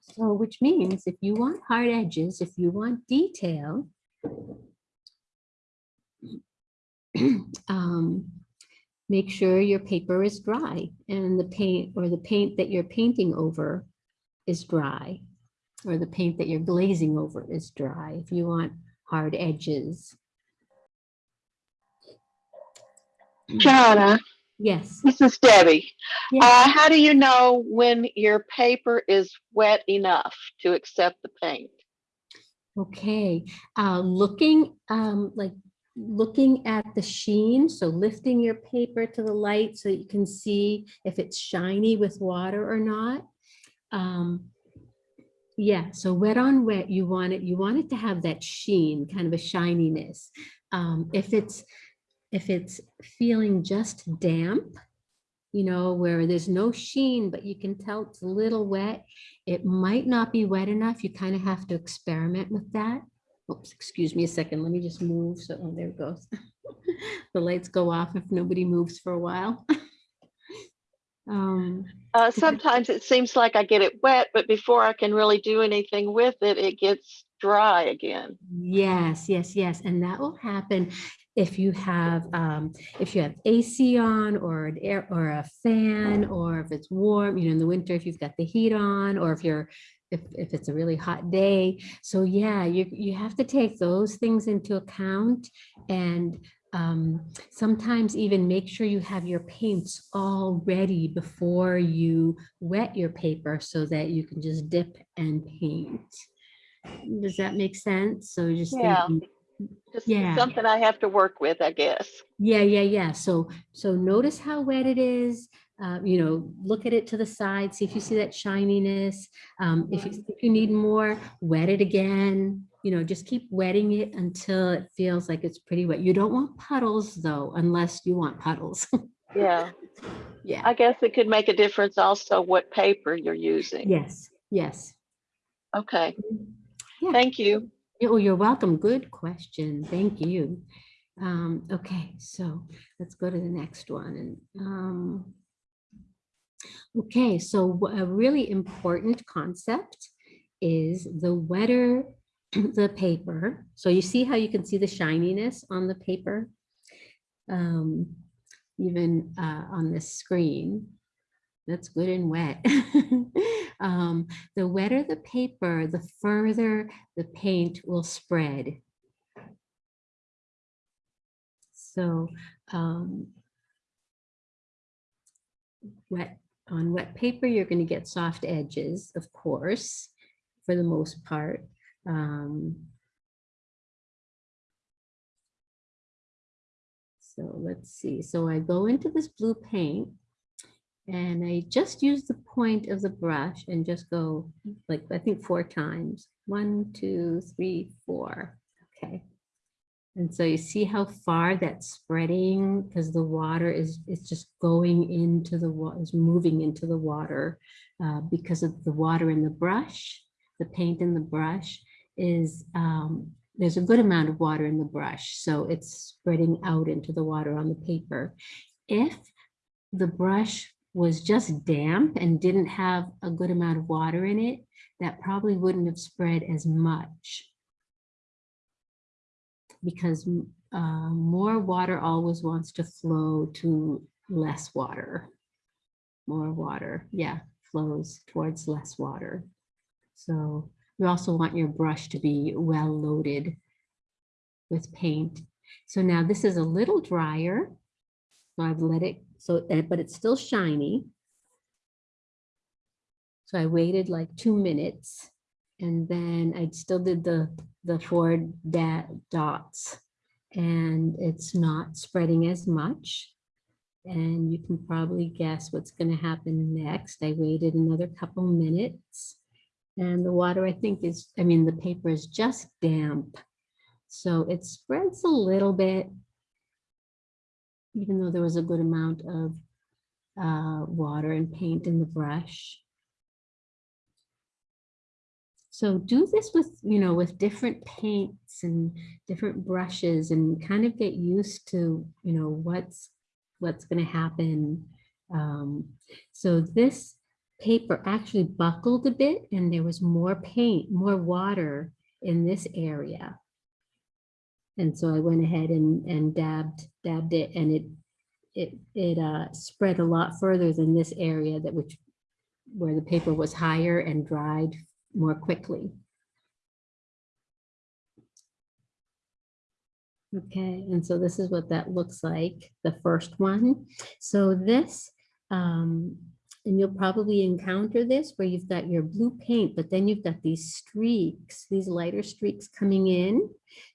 So which means if you want hard edges, if you want detail, *clears throat* um, make sure your paper is dry and the paint or the paint that you're painting over is dry or the paint that you're glazing over is dry if you want hard edges. *clears throat* Jana, Yes. this is Debbie. yes. Uh, how do you know when your paper is wet enough to accept the paint? Okay, uh, looking, um, like, looking at the sheen, so lifting your paper to the light so you can see if it's shiny with water or not. Um, yeah, so wet on wet, you want it, you want it to have that sheen, kind of a shininess. Um, if it's, if it's feeling just damp, you know, where there's no sheen, but you can tell it's a little wet, it might not be wet enough. You kind of have to experiment with that. Oops, excuse me a second. Let me just move. So, oh, there it goes. *laughs* the lights go off if nobody moves for a while. *laughs* um, Uh, sometimes it seems like I get it wet, but before I can really do anything with it, it gets dry again. Yes, yes, yes. And that will happen if you have, um, if you have AC on or an air or a fan, or if it's warm, you know, in the winter, if you've got the heat on, or if you're, if, if it's a really hot day. So yeah, you, you have to take those things into account and um, sometimes even make sure you have your paints all ready before you wet your paper so that you can just dip and paint. Does that make sense? So just Yeah. thinking, Just Yeah. something I have to work with, I guess. yeah, yeah, yeah. So, so notice how wet it is. Uh, you know, look at it to the side, see if you see that shininess. Um, if you, if you need more, wet it again. You know, just keep wetting it until it feels like it's pretty wet. You don't want puddles though, unless you want puddles. *laughs* Yeah, yeah. I guess it could make a difference also what paper you're using. Yes. Yes. Okay, Yeah. thank you. Oh, you're welcome. Good question. Thank you. Um, okay, so let's go to the next one. And um, okay, so a really important concept is the wetter *clears throat* the paper. So you see how you can see the shininess on the paper, um, even uh, on the screen. That's good and wet. *laughs* um, the wetter the paper, the further the paint will spread. So um, wet on wet paper, you're going to get soft edges, of course, for the most part. Um, so let's see. So I go into this blue paint and I just use the point of the brush and just go like, I think four times. One, two, three, four. Okay. And so you see how far that's spreading because the water is, it's just going into the water, is moving into the water uh, because of the water in the brush, the paint in the brush is, um, there's a good amount of water in the brush. So it's spreading out into the water on the paper. If the brush was just damp and didn't have a good amount of water in it, that probably wouldn't have spread as much. Because uh, more water always wants to flow to less water. More water, yeah, flows towards less water. So you also want your brush to be well loaded with paint. So now this is a little drier. So I've let it, so, uh, but it's still shiny. So I waited like two minutes and then I still did the, the four da- dots and it's not spreading as much. And you can probably guess what's going to happen next. I waited another couple minutes. And the water, I think is, I mean, the paper is just damp. So it spreads a little bit. Even though there was a good amount of uh, water and paint in the brush. So do this with, you know, with different paints and different brushes and kind of get used to, you know, what's, what's going to happen. Um, so this paper actually buckled a bit and there was more paint, more water in this area. And so I went ahead and, and dabbed, dabbed it and it, it, it uh, spread a lot further than this area that which, where the paper was higher and dried more quickly. Okay, and so this is what that looks like, the first one. So this, um, and you'll probably encounter this where you've got your blue paint, but then you've got these streaks, these lighter streaks coming in.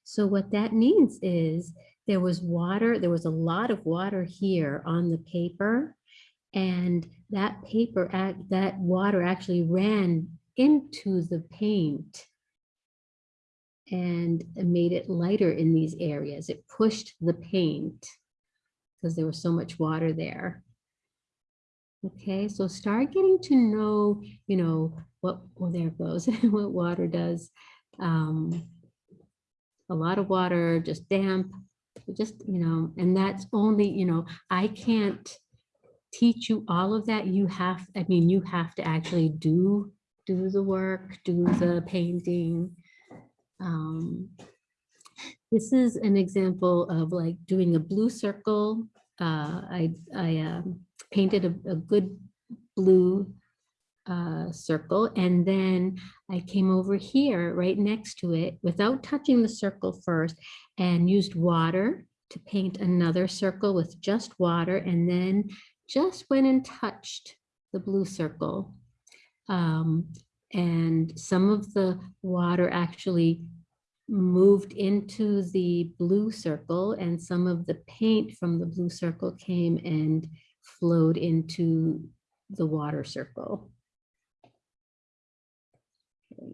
So what that means is there was water, there was a lot of water here on the paper. And that paper, that water actually ran into the paint and made it lighter in these areas. It pushed the paint because there was so much water there. Okay, so start getting to know, you know, what, well, there goes, *laughs* what water does. Um, a lot of water, just damp, just, you know, and that's only, you know, I can't teach you all of that. You have, I mean, you have to actually do, do the work, do the painting. Um, this is an example of like doing a blue circle. Uh, I, I um, painted a, a good blue uh, circle and then I came over here right next to it without touching the circle first and used water to paint another circle with just water and then just went and touched the blue circle. Um, and some of the water actually moved into the blue circle and some of the paint from the blue circle came and flowed into the water circle. Okay,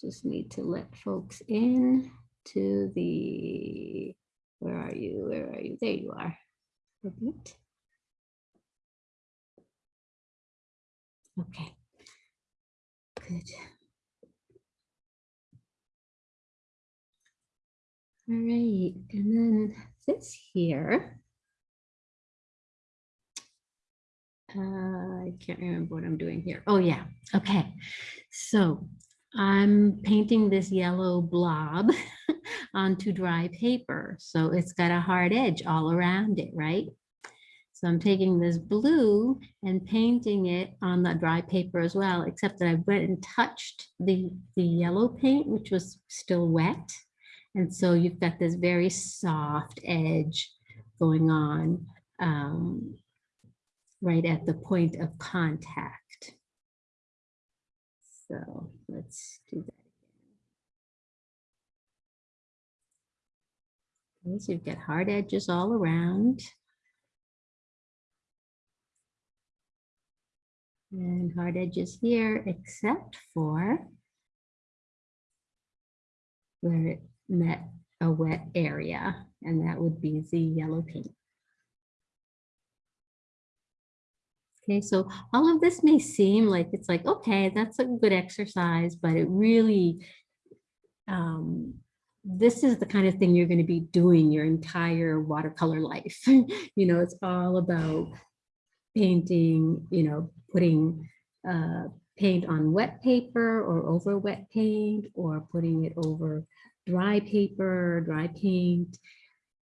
Just need to let folks in to the, where are you? Where are you? There you are. Perfect. Okay. Good. All right, and then this here. Uh, I can't remember what I'm doing here. Oh, yeah. Okay. So I'm painting this yellow blob *laughs* onto dry paper. So it's got a hard edge all around it, right? So I'm taking this blue and painting it on the dry paper as well, except that I went and touched the, the yellow paint, which was still wet. And so you've got this very soft edge going on um, right at the point of contact. So let's do that. again. So you've got hard edges all around. And hard edges here, except for where it met a wet area, and that would be the yellow paint. Okay, so all of this may seem like it's like, okay, that's a good exercise, but it really, um, this is the kind of thing you're going to be doing your entire watercolor life. *laughs* you know, it's all about painting, you know, putting uh, paint on wet paper or over wet paint or putting it over dry paper, dry paint,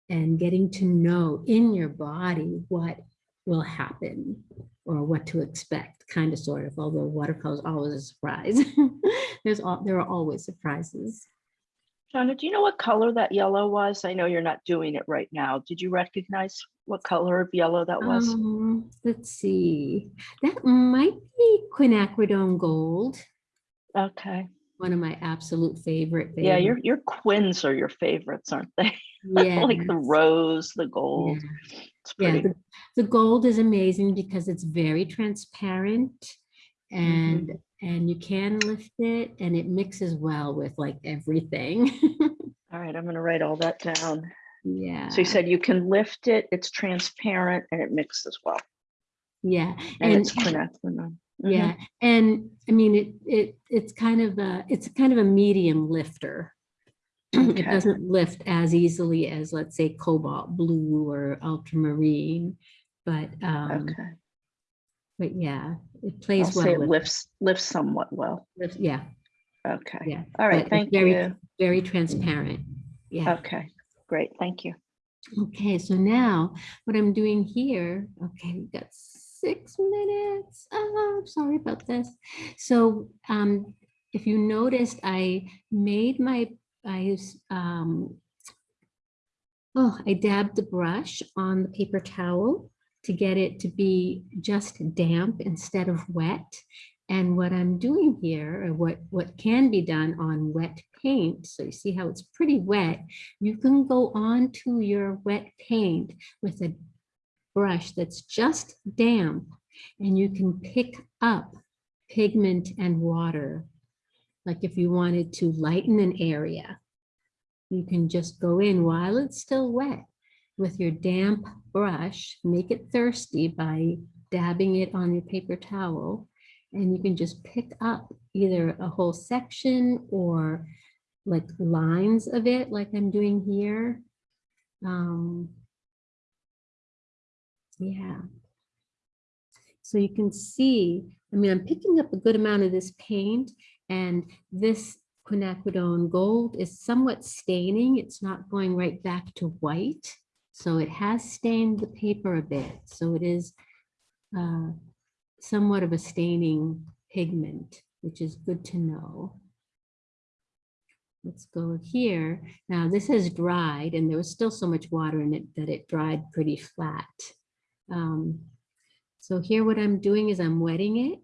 and getting to know in your body what will happen or what to expect, kind of sort of, although watercolor is always a surprise. *laughs* There's all, there are always surprises. Shauna, do you know what color that yellow was? I know you're not doing it right now. Did you recognize what color of yellow that was? Um, let's see, that might be quinacridone gold, Okay. one of my absolute favorite. things. Yeah, your your quins are your favorites, aren't they? Yeah. *laughs* like the rose, the gold. Yeah. It's Yeah, the, the gold is amazing because it's very transparent and, and you can lift it and it mixes well with like everything. *laughs* All right, I'm gonna write all that down. Yeah, So you said you can lift it, it's transparent and it mixes well. yeah. And it's and- quinacridone. Mhm. Yeah, and I mean, it, it, it's kind of a, it's kind of a medium lifter. *clears throat* It doesn't lift as easily as, let's say, cobalt blue or ultramarine, but, um, Okay. But yeah, it I'll plays say well. it with- lifts, lifts somewhat well. lifts- Yeah, Okay. yeah. All but thank very- you. Very transparent. Yeah. Okay, great, thank you. Okay, so now what I'm doing here, okay, we've got six minutes. Oh, I'm sorry about this. So um, if you noticed, I made my, I um, oh, I dabbed the brush on the paper towel to get it to be just damp instead of wet. And what I'm doing here, or what, what can be done on wet paint, so you see how it's pretty wet, you can go on to your wet paint with a brush that's just damp and you can pick up pigment and water. Like if you wanted to lighten an area, you can just go in while it's still wet with your damp brush, make it thirsty by dabbing it on your paper towel. And you can just pick up either a whole section or like lines of it like I'm doing here. Um, yeah. So you can see, I mean, I'm picking up a good amount of this paint and this quinacridone gold is somewhat staining. It's not going right back to white. So it has stained the paper a bit. So it is uh, somewhat of a staining pigment, which is good to know. Let's go here. Now this has dried and there was still so much water in it that it dried pretty flat. Um, so here what I'm doing is I'm wetting it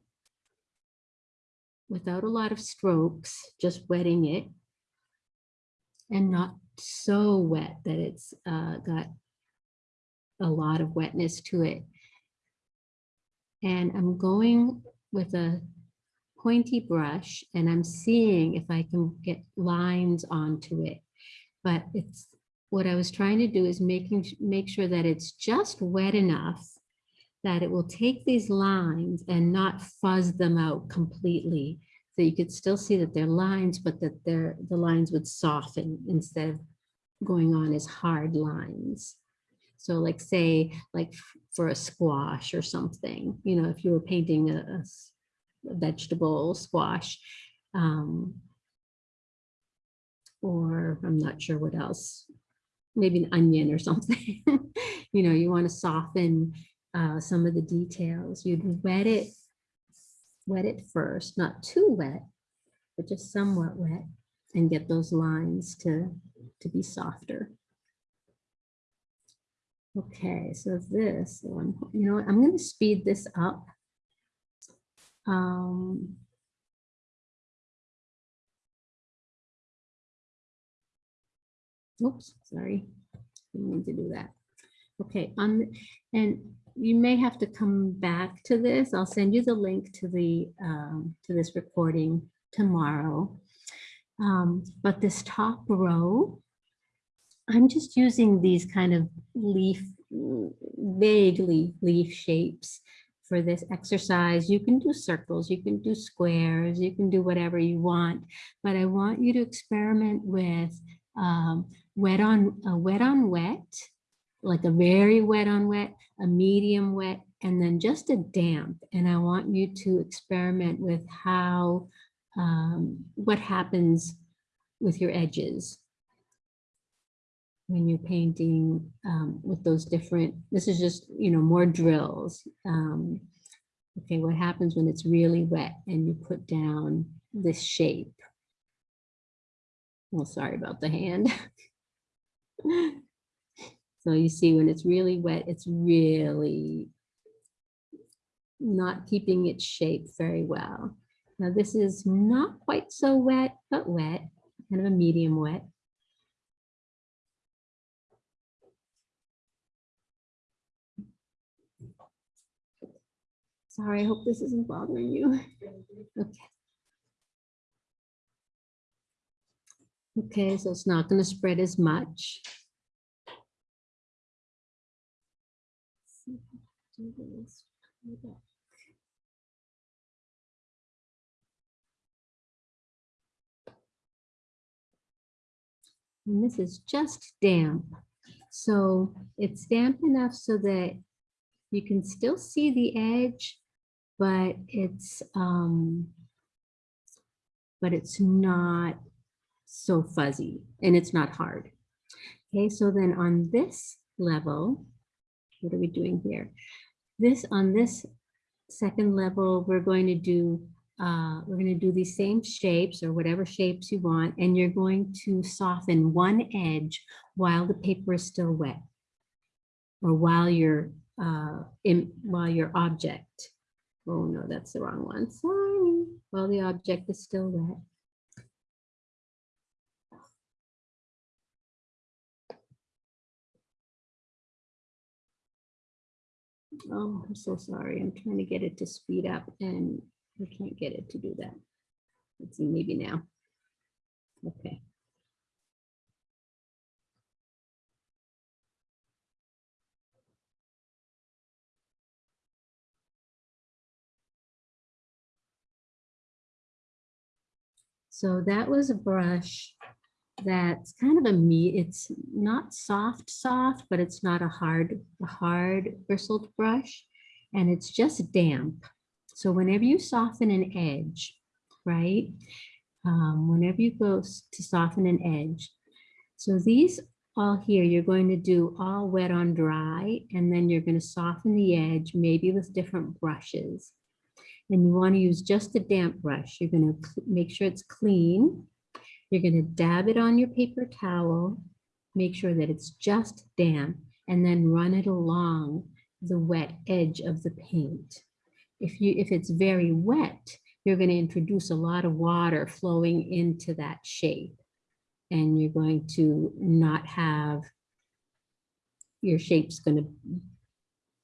without a lot of strokes, just wetting it and not so wet that it's uh, got a lot of wetness to it. And I'm going with a pointy brush and I'm seeing if I can get lines onto it. But it's what I was trying to do is making make sure that it's just wet enough that it will take these lines and not fuzz them out completely. So you could still see that they're lines, but that they're the lines would soften instead of going on as hard lines. So like say, like for a squash or something, you know, if you were painting a vegetable squash, um, or I'm not sure what else, maybe an onion or *laughs* something. you know, you want to soften uh, some of the details. You'd wet it, wet it first, not too wet, but just somewhat wet, and get those lines to to be softer. Okay, so this one, you know, I'm going to speed this up. Um, Oops, sorry. Didn't mean to do that. Okay, on, the- and you may have to come back to this. I'll send you the link to the, um, to this recording tomorrow. Um, But this top row, I'm just using these kind of leaf, vaguely leaf shapes for this exercise. You can do circles, you can do squares, you can do whatever you want, but I want you to experiment with um, wet on, a wet on wet, like a very wet on wet, a medium wet, and then just a damp. And I want you to experiment with how, um, what happens with your edges when you're painting um, with those different, this is just, you know, more drills. Um, okay, what happens when it's really wet and you put down this shape? Well, sorry about the hand. *laughs* So you see when it's really wet, it's really not keeping its shape very well. Now this is not quite so wet, but wet, kind of a medium wet. Sorry, I hope this isn't bothering you. Okay. Okay, so it's not going to spread as much. And this is just damp. So it's damp enough so that you can still see the edge, but it's, um, but it's not so fuzzy and it's not hard. Okay, so then on this level, what are we doing here? This, on this second level, we're going to do, uh, we're going to do these same shapes or whatever shapes you want, and you're going to soften one edge while the paper is still wet or while your, uh, in, while your object, oh no, that's the wrong one, sorry, while the object is still wet. Oh, I'm so sorry. I'm trying to get it to speed up and I can't get it to do that. Let's see, maybe now. Okay. So that was a brush that's kind of a meat. It's not soft, soft, but it's not a hard, hard bristled brush. And it's just damp. So whenever you soften an edge, right? Um, whenever you go to soften an edge. So these all here, you're going to do all wet on dry, and then you're going to soften the edge, maybe with different brushes. And you want to use just a damp brush. You're going to make sure it's clean. You're going to dab it on your paper towel, make sure that it's just damp, and then run it along the wet edge of the paint. If you if it's very wet, you're going to introduce a lot of water flowing into that shape. And you're going to not have your shape's going to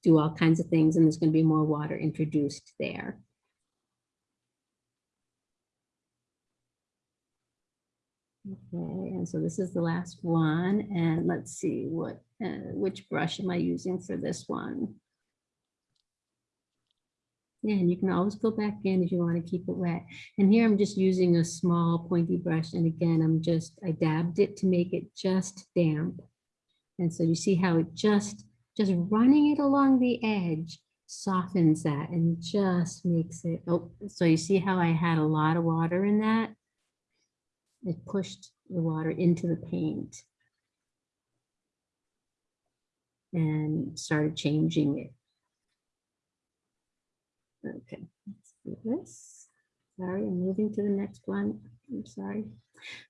do all kinds of things and there's going to be more water introduced there. Okay, and so this is the last one, and let's see what, uh, which brush am I using for this one? Yeah, and you can always go back in if you want to keep it wet. And here I'm just using a small pointy brush, and again, I'm just, I dabbed it to make it just damp. And so you see how it just, just running it along the edge softens that and just makes it, oh, so you see how I had a lot of water in that? It pushed the water into the paint. And started changing it. Okay, let's do this. Sorry, I'm moving to the next one. I'm sorry.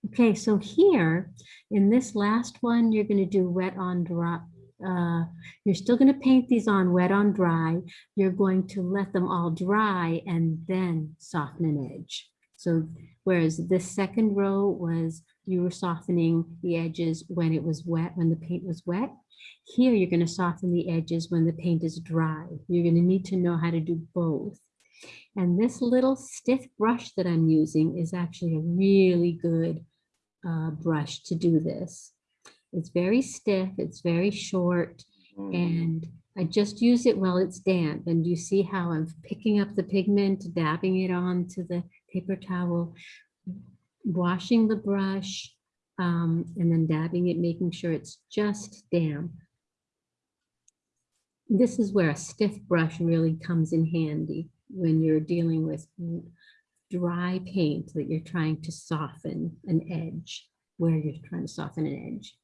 Okay, so here in this last one, you're going to do wet on dry. Uh, you're still going to paint these on wet on dry. You're going to let them all dry and then soften an edge. So whereas this second row was you were softening the edges when it was wet, when the paint was wet. Here, you're going to soften the edges when the paint is dry. You're going to need to know how to do both. And this little stiff brush that I'm using is actually a really good uh, brush to do this. It's very stiff, it's very short, and I just use it while it's damp. And you see how I'm picking up the pigment, dabbing it onto the paper towel, washing the brush, um, and then dabbing it, making sure it's just damp. This is where a stiff brush really comes in handy when you're dealing with dry paint that you're trying to soften an edge, where you're trying to soften an edge.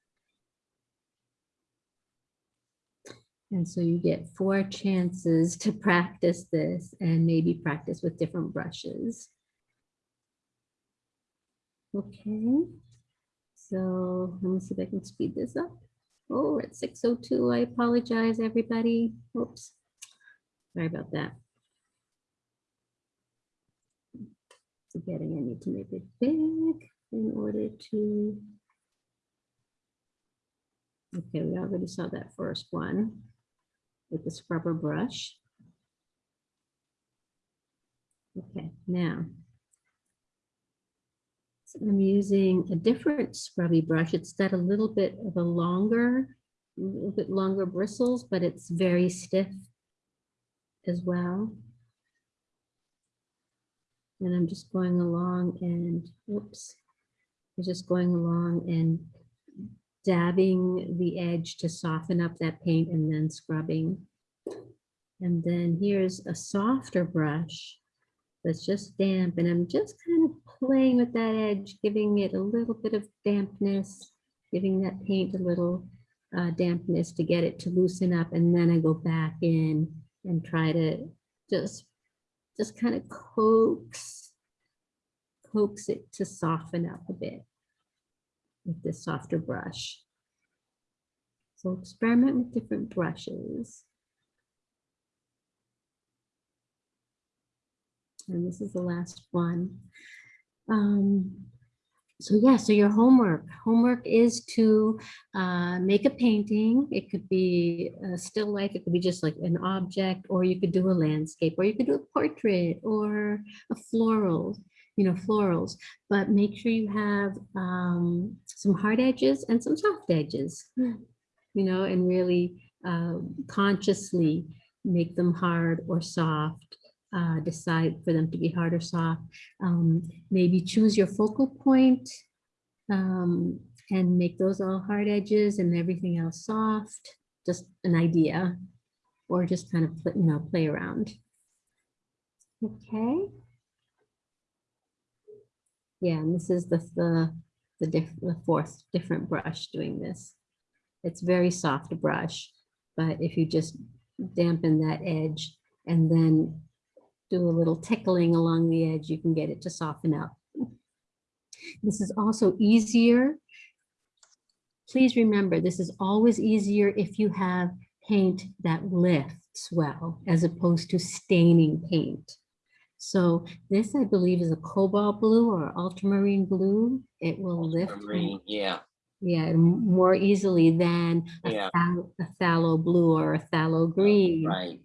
And so you get four chances to *laughs* practice this and maybe practice with different brushes. Okay, so let me see if I can speed this up. Oh, at 6.02. I apologize, everybody. Oops. Sorry about that. Forgetting I need to make it big in order to. Okay, we already saw that first one with the scrubber brush. Okay, now. I'm using a different scrubby brush. It's got a little bit of a longer, a little bit longer bristles, but it's very stiff as well. And I'm just going along and, whoops. I'm just going along and dabbing the edge to soften up that paint and then scrubbing. And then here's a softer brush that's just damp and I'm just kind of playing with that edge, giving it a little bit of dampness, giving that paint a little uh, dampness to get it to loosen up. And then I go back in and try to just, just kind of coax, coax it to soften up a bit with this softer brush. So experiment with different brushes. And this is the last one. Um, so yeah, so your homework, homework is to uh, make a painting. It could be a still life, it could be just like an object, or you could do a landscape, or you could do a portrait or a floral, you know, florals. But make sure you have um, some hard edges and some soft edges, you know, and really uh, consciously make them hard or soft uh, decide for them to be hard or soft. Um, maybe choose your focal point um, and make those all hard edges and everything else soft. Just an idea, or just kind of pl- you know play around. Okay. Yeah, and this is the the the, diff, the fourth different brush doing this. It's very soft brush, but if you just dampen that edge and then do a little tickling along the edge, you can get it to soften up. This is also easier. Please remember, this is always easier if you have paint that lifts well, as opposed to staining paint. So this, I believe, is a cobalt blue or ultramarine blue. It will lift, yeah, yeah, more easily than a Yeah. phthalo- a phthalo blue or a phthalo oh, green right.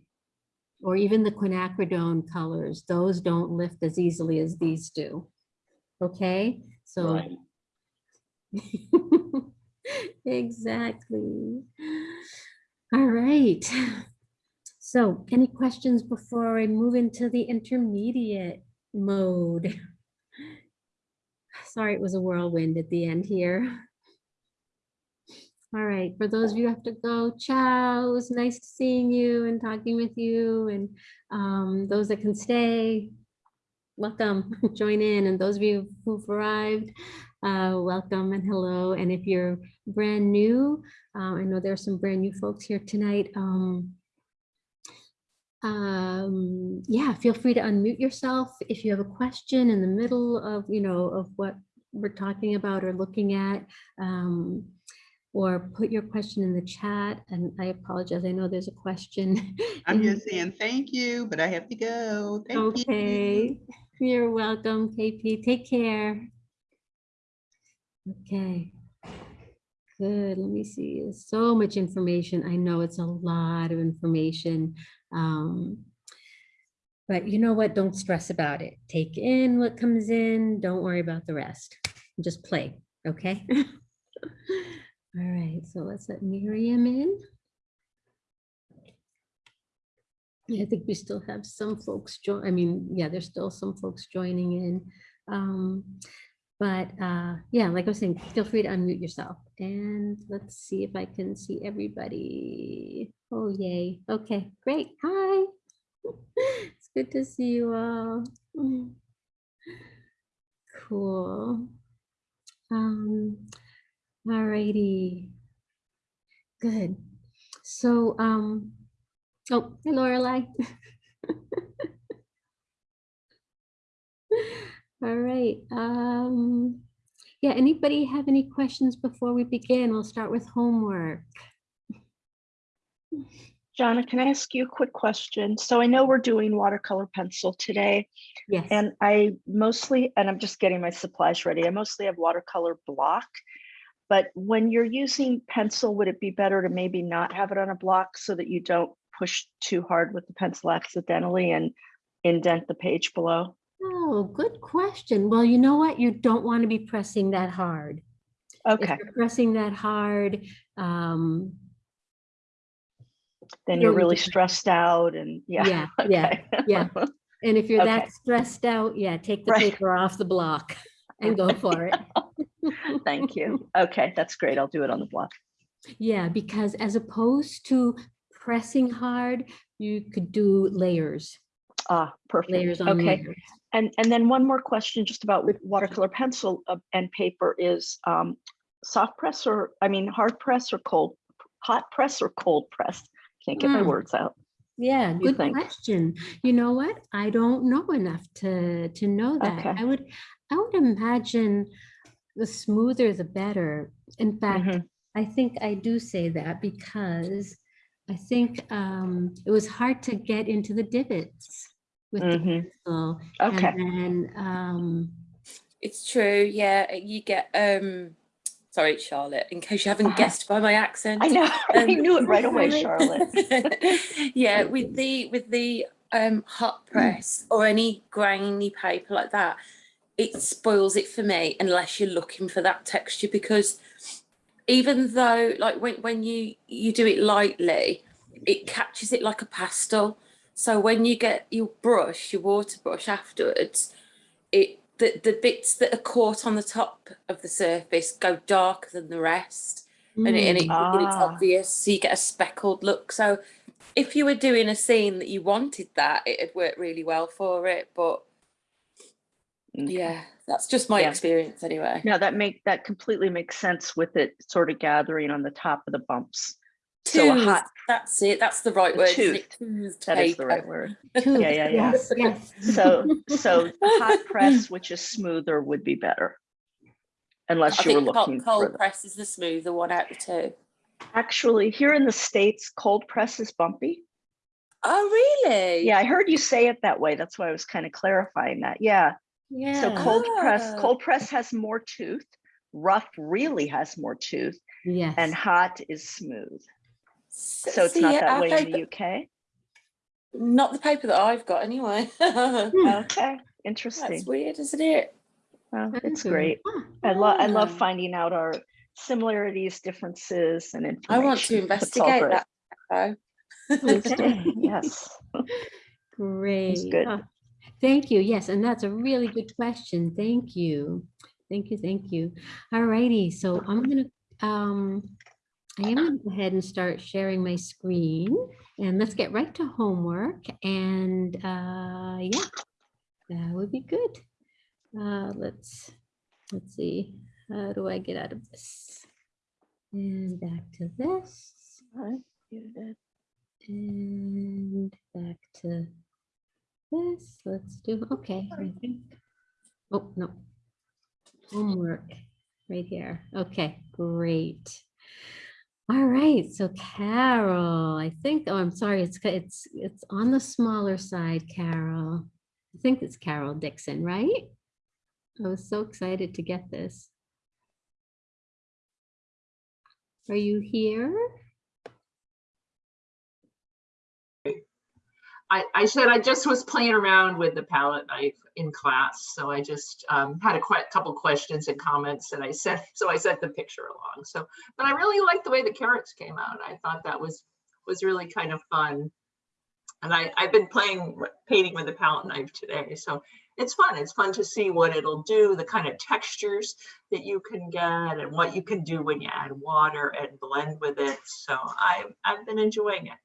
Or even the quinacridone colors, those don't lift as easily as these do. Okay, so. Right. *laughs* Exactly. All right. So any questions before I move into the intermediate mode? *laughs* Sorry, it was a whirlwind at the end here. All right, for those of you who have to go, ciao. It was nice seeing you and talking with you and um, those that can stay, welcome, *laughs* join in. And those of you who've arrived, uh, welcome and hello. And if you're brand new, uh, I know there are some brand new folks here tonight. Um, um, yeah, feel free to unmute yourself if you have a question in the middle of, you know, of what we're talking about or looking at. Um, or put your question in the chat. And I apologize, I know there's a question. *laughs* I'm just saying thank you, but I have to go. Thank you. Okay, you're welcome, KP. Take care. Okay. Good, let me see. There's So much information. I know it's a lot of information. Um, but you know what? Don't stress about it. Take in what comes in. Don't worry about the rest. Just play, okay? *laughs* All right, so let's let Miriam in. I think we still have some folks join, I mean, yeah, there's still some folks joining in. Um, But uh, yeah, like I was saying, feel free to unmute yourself and let's see if I can see everybody. Oh, yay. Okay, great. Hi. *laughs* It's good to see you all. *laughs* Cool. Um, all righty. Good. So, um, oh, hey Lorelai. *laughs* All right. Um, yeah, anybody have any questions before we begin? We'll start with homework. Jonna, can I ask you a quick question? So I know we're doing watercolor pencil today, Yes. and I mostly, and I'm just getting my supplies ready. I mostly have watercolor block. But when you're using pencil, would it be better to maybe not have it on a block so that you don't push too hard with the pencil accidentally and indent the page below? Oh, good question. Well, you know what? You don't want to be pressing that hard. Okay. If you're pressing that hard, um, then you're really stressed out and *laughs* yeah. yeah, yeah, yeah. And if you're Okay. that stressed out, yeah, take the Right. paper off the block *laughs* and go for it. *laughs* Thank you. *laughs* Okay, that's great. I'll do it on the block. Yeah, because as opposed to pressing hard, you could do layers, Ah, perfect. layers on Okay, layers. and, and then one more question just about with watercolor pencil uh, and paper is um, soft press or, I mean, hard press or cold, hot press or cold press? Can't get my Mm. words out. Yeah, good think? question. You know what? I don't know enough to, to know that. Okay. I would, I would imagine the smoother the better. In fact, Mhm. I think I do say that because I think um, it was hard to get into the divots with the Mhm. pencil. Okay, And then, um, It's true, yeah. You get um sorry, Charlotte, in case you haven't *laughs* guessed by my accent. I know, *laughs* I Um, knew it right away, Charlotte. *laughs* yeah, with the with the um hot press or any grainy paper like that, it spoils it for me unless you're looking for that texture because even though like when, when you you do it lightly, it catches it like a pastel. So when you get your brush, your water brush afterwards, it the, the bits that are caught on the top of the surface go darker than the rest and, it, and, it, mm, and it's Ah. obvious so you get a speckled look so if you were doing a scene that you wanted that it'd work really well for it but. Yeah that's just my Yeah. experience anyway Now that make, that completely makes sense with it sort of gathering on the top of the bumps. So a hot, that's it that's the right The word isn't it? Toothed that is the right word. *laughs* tooth, yeah, yeah. Yes, yes. So, so hot *laughs* press, which is smoother would be better. I Unless you were think looking cold, for, cold press is the smoother one out of the two. actually, here in the States, cold press is bumpy. Oh really? Yeah, I heard you say it that way. That's why I was kind of clarifying that. Yeah. So Yeah, cold press, Ah. cold press has more tooth. Rough really has more tooth yes. and hot is smooth. S- So it's see, not that way in the UK. not the paper that I've got anyway *laughs* Okay, Interesting. that's weird isn't it Well, it's great. Ah, I love, I love Ah. finding out our similarities, differences and information. I want to investigate that. though. Please do. Okay. Yes. Great. good. Ah, Thank you. Yes, and that's a really good question. Thank you. Thank you, thank you. All righty, so I'm gonna, um, I am gonna go ahead and start sharing my screen and let's get right to homework and, uh, yeah, that would be good. Uh, let's, let's see, how do I get out of this? And back to this. Alright, you did. And back to this, let's do, okay, I think. Oh, no. Homework, right here. Okay, great. All right, so Carol, I think, oh, I'm sorry, it's, it's, it's on the smaller side, Carol. I think it's Carol Dixon, right? I was so excited to get this. Are you here? I, I said I just was playing around with the palette knife in class, so I just um, had a quite couple questions and comments, and I sent *laughs* so I sent the picture along. So, but I really liked the way the carrots came out. I thought that was was really kind of fun, and I I've been playing painting with the palette knife today, so it's fun. It's fun to see what it'll do, the kind of textures that you can get, and what you can do when you add water and blend with it. So I I've been enjoying it.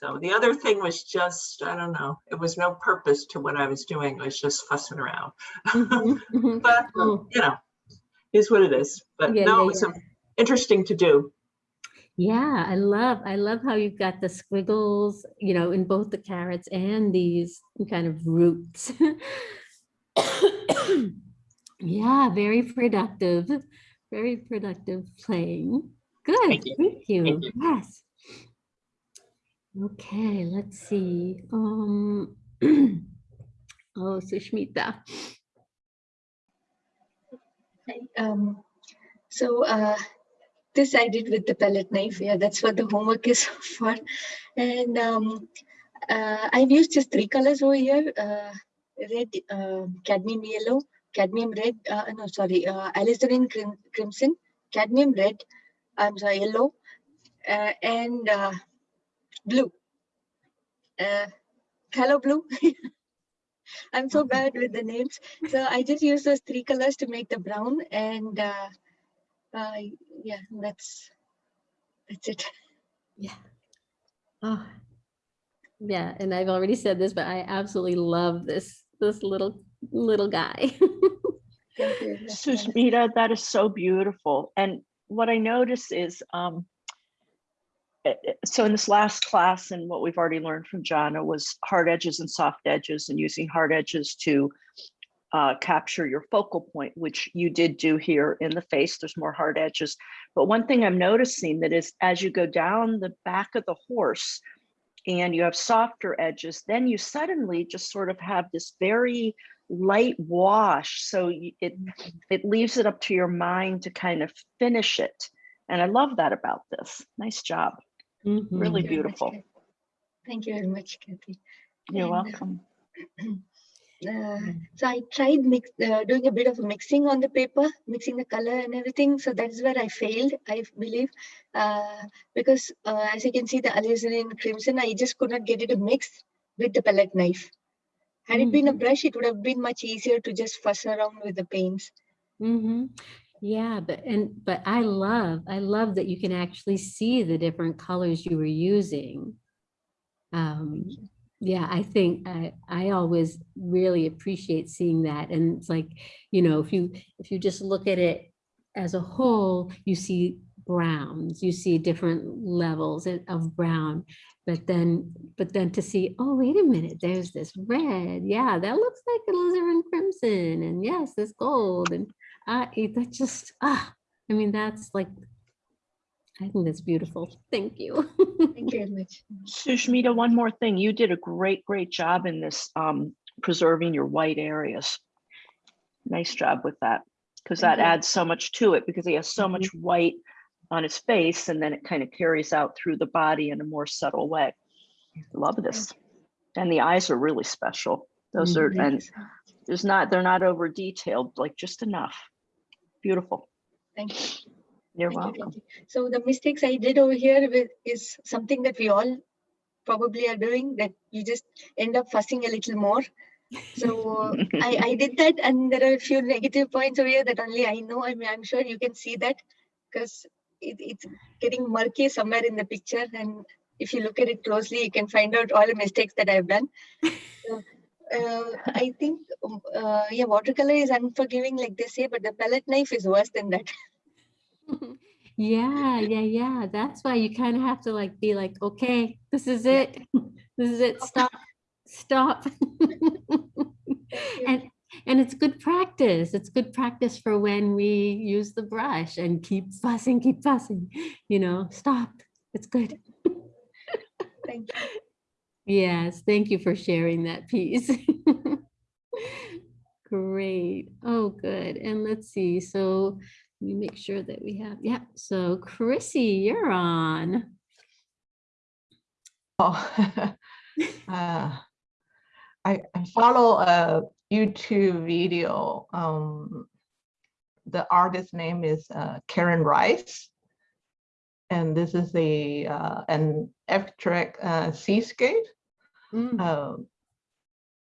So the other thing was just, I don't know, it was no purpose to what I was doing. I was just fussing around. Mhm, mhm. *laughs* But, Oh, you know, is what it is. But Yeah, no, yeah, it was um, interesting to do. Yeah, I love, I love how you've got the squiggles, you know, in both the carrots and these kind of roots. *coughs* Yeah, very productive, very productive playing. Good, Thank you. thank you. Thank you. Yes. Okay, let's see. Um, *clears throat* oh, Sushmita. Um, so uh, this I did with the palette knife. Yeah, that's what the homework is *laughs* for. And um, uh, I've used just three colors over here. Uh, red, uh, cadmium yellow, cadmium red, uh, no, sorry, uh, alizarin crim crimson, cadmium red, I'm sorry, yellow, uh, and blue. Uh, hello, blue. *laughs* I'm so bad with the names. So I just use those three colors to make the brown and uh, uh, yeah, that's, that's it. *laughs* Yeah. Oh, yeah, and I've already said this, but I absolutely love this, this little, little guy. *laughs* Thank you. that's. Susmita, that is so beautiful. And what I notice is, um, so in this last class and what we've already learned from Jana was hard edges and soft edges and using hard edges to uh, capture your focal point, which you did do here in the face. There's more hard edges. But one thing I'm noticing that is as you go down the back of the horse and you have softer edges, then you suddenly just sort of have this very light wash. So it, it leaves it up to your mind to kind of finish it. And I love that about this. Nice job. Mhm. Really Thank you much, beautiful. Thank you very much, Kathy. You're And, uh, welcome. *clears throat* Uh, so I tried mix, uh, doing a bit of mixing on the paper, mixing the color and everything. So that's where I failed, I believe, uh, because uh, as you can see, the alizarin crimson, I just could not get it to mix with the palette knife. Had it been a brush, it would have been much easier to just fuss around with the paints. hmm Yeah, but and but I love I love that you can actually see the different colors you were using. Um, yeah, I think I I always really appreciate seeing that, and it's like you know if you if you just look at it as a whole, you see browns, you see different levels of- brown, but then but then to see oh wait a minute, there's this red, yeah, that looks like alizarin crimson, and yes, this gold, and it- that just, ah, I mean, that's like, I think that's beautiful. Thank you. Thank you very much. Sushmita, one more thing. You did a great, great job in this um, preserving your white areas. Nice job with that, because that you. adds so much to it because he has so much white on his face and then it kind of carries out through the body in a more subtle way. Love this. And the eyes are really special. Those are, Thank you and there's not, they're not over detailed, like just enough. Beautiful. Thank you. You're Thank you, welcome. So the mistakes I did over here with is something that we all probably are doing that you just end up fussing a little more. So I, I did that and there are a few negative points over here that only I know. I mean, I'm sure you can see that because it, it's getting murky somewhere in the picture. And if you look at it closely, you can find out all the mistakes that I've done. So, uh, I think, um, uh, yeah, watercolor is unforgiving like they say, but the palette knife is worse than that. *laughs* Yeah, yeah, yeah. That's why you kind of have to like be like, okay, this is it. *laughs* This is it. Stop, stop. *laughs* And, and it's good practice. It's good practice for when we use the brush and keep fussing, keep fussing, you know, stop. It's good. Thank you. Yes, thank you for sharing that piece. *laughs* Great. Oh, good. And let's see. So let me make sure that we have, yeah. So Chrissy, you're on. Oh, *laughs* uh, I, I follow a YouTube video. Um, the artist name is uh, Karen Rice. And this is a uh, an abstract uh, seascape. Mm, Um,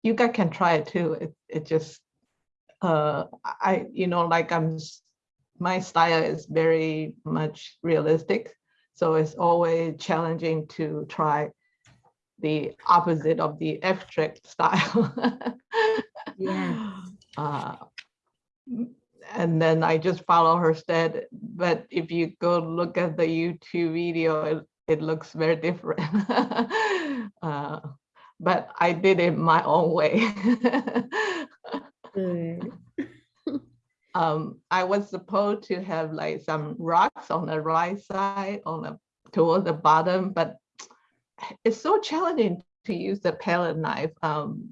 you guys can try it too. It, it just, uh, I, you know, like I'm, my style is very much realistic. So it's always challenging to try the opposite of the abstract *laughs* style. Yeah. Uh, And then I just follow her stead, but if you go look at the YouTube video, it, it looks very different. *laughs* Uh, But I did it my own way. *laughs* Um, I was supposed to have like some rocks on the right side, on the toward the bottom, but it's so challenging to use the palette knife. Um,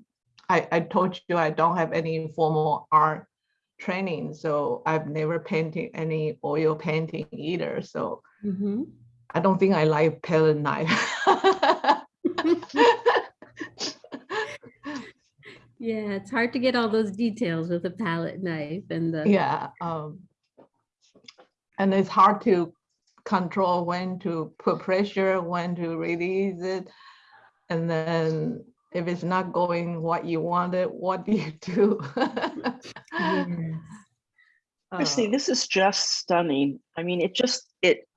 I, I told you I don't have any formal art training, so I've never painted any oil painting either. So Mhm. I don't think I like palette knife. *laughs* Yeah, it's hard to get all those details with a palette knife and the. Yeah. um, And it's hard to control when to put pressure, when to release it. And then if it's not going what you wanted, what do you do? Yes. Chrissy, *laughs* Uh, this is just stunning. I mean, it just, it,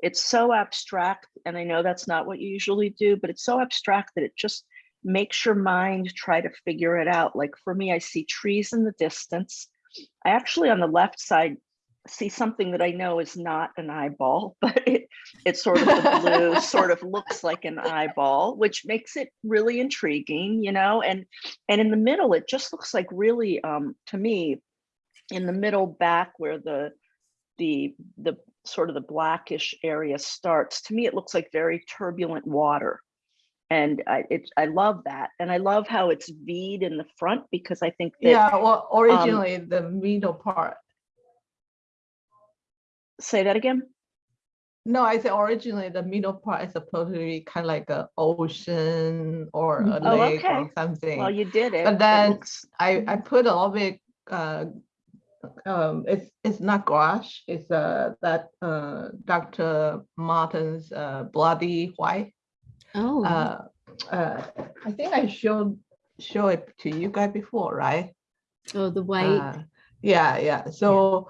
it's so abstract, and I know that's not what you usually do, but it's so abstract that it just makes your mind try to figure it out. Like for me, I see trees in the distance. I actually, on the left side, see something that I know is not an eyeball, *laughs* but it, it's sort of the blue, sort of looks like an eyeball, which makes it really intriguing, you know? And, and in the middle, it just looks like really, um, to me, in the middle back where the the the sort of the blackish area starts to me it looks like very turbulent water and i it i love that and i love how it's v'd in the front because i think that Yeah, well, originally the middle part. say that again No, I said originally the middle part is supposed to be kind of like a ocean or a Oh, lake okay. or something. well you did it But then I, I put a little bit, uh, um, it's, it's not gouache, it's, uh, that, uh, Dr. Martin's, uh, bloody white. Oh, Uh, uh, I think I showed, show it to you guys before, right? oh, the white. Uh, Yeah, yeah, so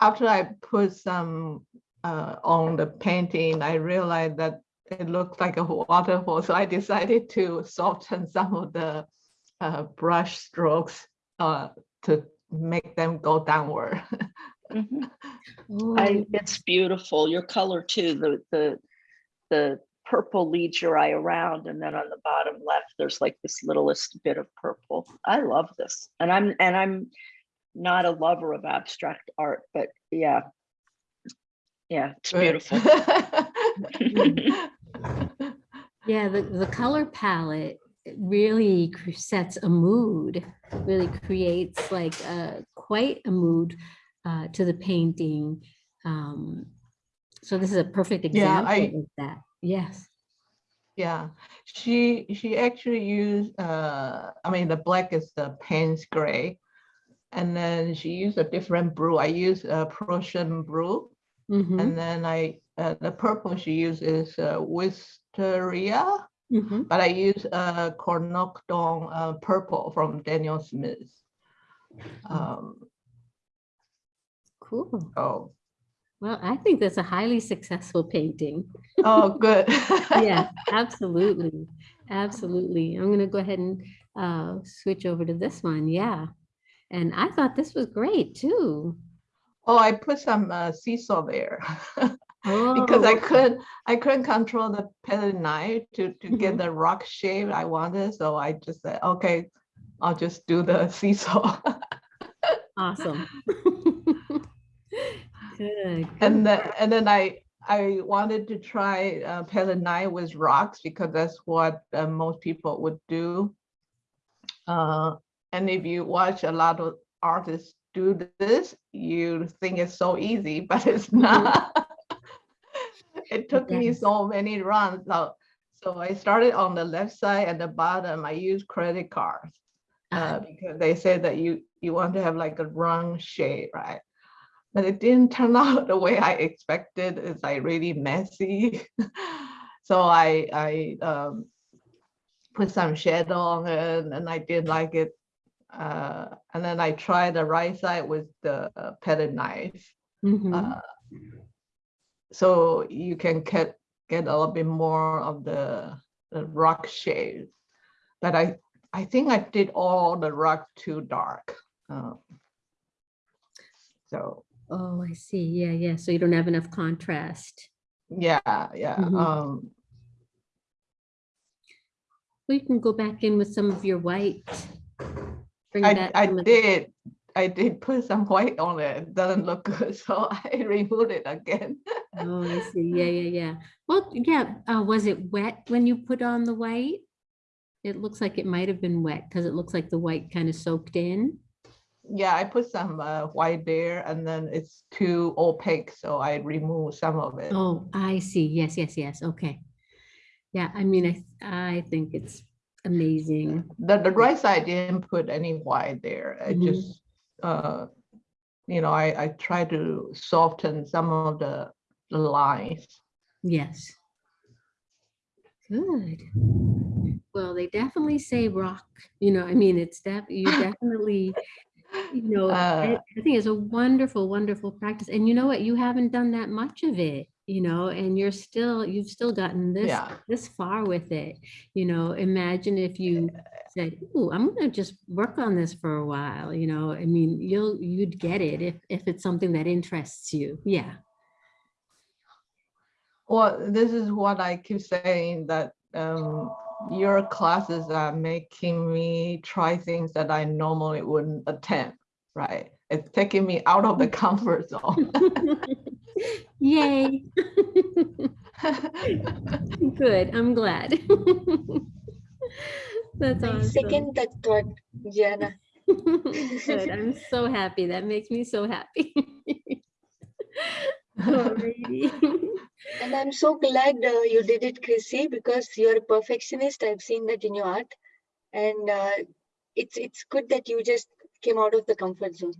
after I put some, uh, on the painting, I realized that it looked like a waterfall, *laughs* so I decided to soften some of the, uh, brush strokes, uh, to make them go downward. *laughs* Mhm. Oh, I, it's beautiful your color too the the the purple leads your eye around and then on the bottom left there's like this littlest bit of purple i love this and i'm and i'm not a lover of abstract art but yeah yeah it's beautiful *laughs* Yeah, the, the color palette really sets a mood, really creates like a, quite a mood uh, to the painting. Um, So this is a perfect Yeah, I- example of that. Yes. Yeah, she, she actually used, uh, I mean, the black is the Payne's gray. And then she used a different brew. I use a Prussian brew. Mhm, And then I, uh, the purple she uses uh, Wisteria, mhm. but I use uh, Cornocton uh, purple from Daniel Smith. Um, Cool. oh, Well, I think that's a highly successful painting. oh, *laughs* good. Yeah, *laughs* absolutely. Absolutely. I'm going to go ahead and uh, switch over to this one. Yeah. And I thought this was great too. Oh, I put some uh, seesaw there. *laughs* because Oh, I couldn't I couldn't control the palette knife to to get Mhm. the rock shape I wanted. So I just said, okay, I'll just do the seesaw. Awesome. Good. and then and then I I wanted to try uh, palette knife with rocks because that's what uh, most people would do. Uh, and if you watch a lot of artists do this, you think it's so easy, *laughs* but it's not. *laughs* it took me so many runs. So, so I started on the left side and the bottom. I used credit cards uh, because they say that you you want to have like a round shape, right? But it didn't *laughs* turn out the way I expected. It's like really messy. *laughs* so I I um, put some shadow on it, and I didn't like it. Uh, and then I tried the right side with the uh, palette knife. mhm. Uh, so you can get get a little bit more of the, the rock shade. But I I think I did all the rock too dark. Uh, so Oh, I see. Yeah, yeah. So you don't have enough contrast. yeah, yeah. Mhm. Um, Well, you can go back in with some of your white. Bring I back I some of the- did I did put some white on it. It Doesn't look good, *laughs* so I removed it again. Oh, I see. *laughs* Yeah, yeah, yeah. Well, yeah. Uh, was it wet when you put on the white? It looks like it might have been wet because it looks like the white kind of soaked in. Yeah, I put some uh, white there, and then it's too opaque, so I remove some of it. Oh, I see. Yes, yes, yes. Okay. Yeah, I mean, I, I think it's Amazing. The, the right side didn't put any white there. I Mhm. just, uh, you know, I, I try to soften some of the, the lines. Yes. Good. Well, they definitely say rock, you know, I mean, it's def, you definitely, you know, I Uh, I think it's a wonderful, wonderful practice. And you know what? You haven't done that much of it, you know, and you're still, you've still gotten this, Yeah. this far with it. You know, imagine if you said, oh, I'm gonna just work on this for a while, you know, I mean, you'll, you'd get it if, if it's something that interests you. Yeah. Well, this is what I keep saying that um, your classes are making me try things that I normally wouldn't attempt, right? It's taking me out of the comfort zone. *laughs* Yay. *laughs* Good, I'm glad. *laughs* That's I awesome. second that thought, Gianna. Good, I'm so happy. That makes me so happy. And I'm so glad uh, you did it, Chrissy, because you're a perfectionist. I've seen that in your art. And uh, it's it's good that you just came out of the comfort zone.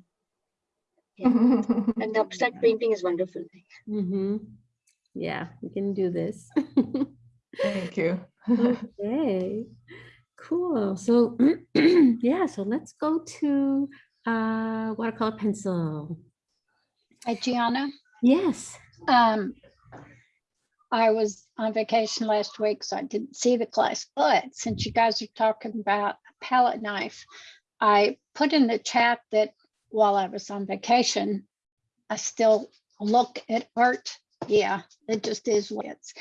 *laughs* And the abstract painting is wonderful. Mhm. Yeah, we can do this. *laughs* Thank you. *laughs* Okay, cool. So, *clears throat* yeah, so let's go to uh, watercolor pencil. Hi, Gianna. Yes. Um, I was on vacation last week, so I didn't see the class, but since you guys are talking about a palette knife, I put in the chat that while I was on vacation, I still look at art. Yeah, it just is what it's.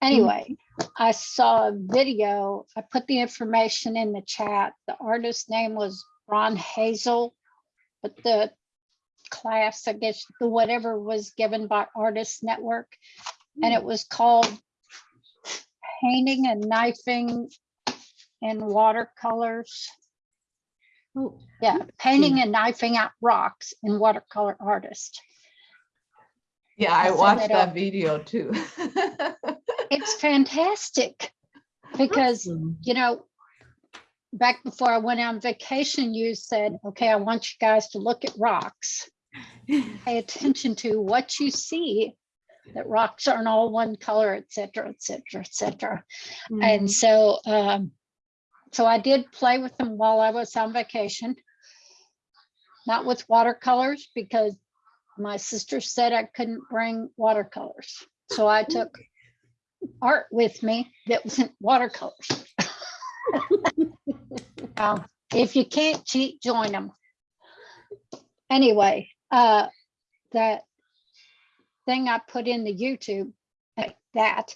Anyway, I saw a video. I put the information in the chat. The artist's name was Ron Hazel, but the class, I guess, the whatever was given by Artist Network. And it was called Painting and Knifing in Watercolors. Oh, Yeah, painting and knifing out rocks in watercolor artist. Yeah, I I'll watched it that video too. *laughs* It's fantastic because, awesome. you know, back before I went on vacation, you said, okay, I want you guys to look at rocks. Pay attention to what you see, that rocks aren't all one color, et cetera, et cetera, et cetera. Mhm. And so, um, so I did play with them while I was on vacation. Not with watercolors because my sister said I couldn't bring watercolors. So I took art with me that wasn't watercolors. *laughs* Um, If you can't cheat, join them. Anyway, uh, that thing I put in the YouTube, that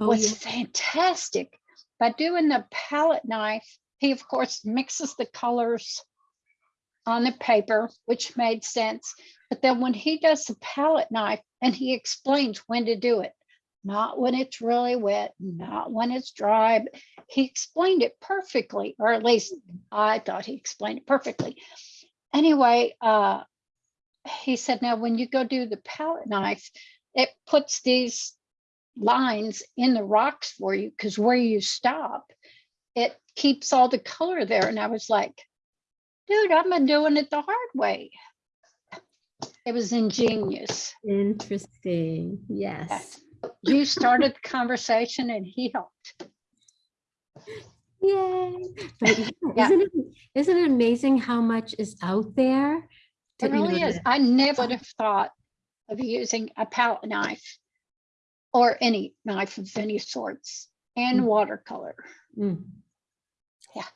Oh, was yeah. fantastic. By doing the palette knife, he of course mixes the colors on the paper, which made sense. But then when he does the palette knife and he explains when to do it, not when it's really wet, not when it's dry, he explained it perfectly, or at least I thought he explained it perfectly. Anyway, uh, he said, now when you go do the palette knife, it puts these lines in the rocks for you because where you stop, it keeps all the color there. And I was like, dude, I've been doing it the hard way. It was ingenious. Interesting. Yes. You started the conversation and he helped. Yay. But *laughs* yeah, isn't it, isn't it amazing how much is out there? It really is. I never would have thought of using a palette knife or any knife of any sorts and Mm. watercolor. Mm, Yeah.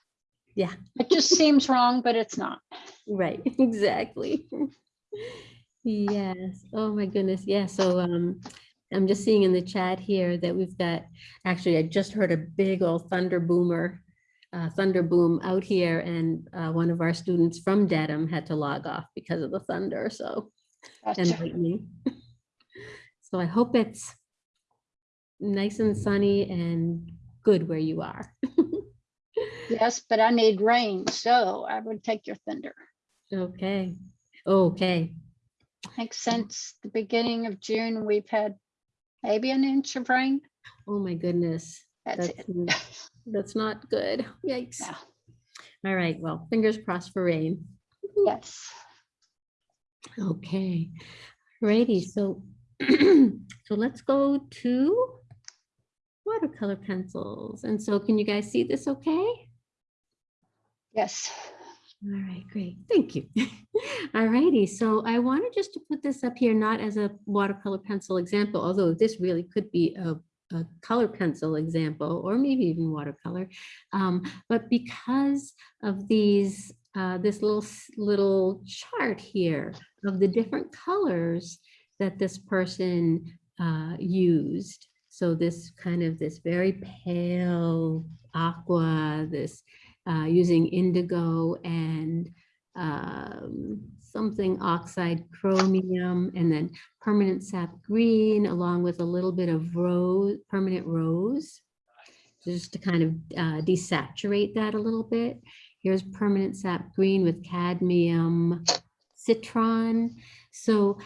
Yeah. It just *laughs* seems wrong, but it's not. Right, *laughs* exactly. Yes. Oh my goodness. Yeah. So um, I'm just seeing in the chat here that we've got, actually, I just heard a big old thunder boomer, uh, thunder boom out here, and uh, one of our students from Dedham had to log off because of the thunder. So and lightning. *laughs* So I hope it's nice and sunny and good where you are. *laughs* Yes, but I need rain, so I would take your thunder. Okay. Okay. I think since the beginning of June, we've had maybe an inch of rain. Oh my goodness. That's That's it. *laughs* That's not good. Yikes. All right, well, fingers crossed for rain. Yes. Okay, righty, so, *clears throat* so let's go to watercolor pencils. And so can you guys see this okay? Yes. All right, great. Thank you. *laughs* All righty. So I wanted just to put this up here, not as a watercolor pencil example, although this really could be a, a color pencil example or maybe even watercolor. Um, but because of these, uh, this little, little chart here of the different colors that this person uh, used. So this kind of this very pale aqua, this uh, using indigo and um, something oxide chromium and then permanent sap green along with a little bit of rose, permanent rose. Just to kind of uh, desaturate that a little bit. Here's permanent sap green with cadmium citron. So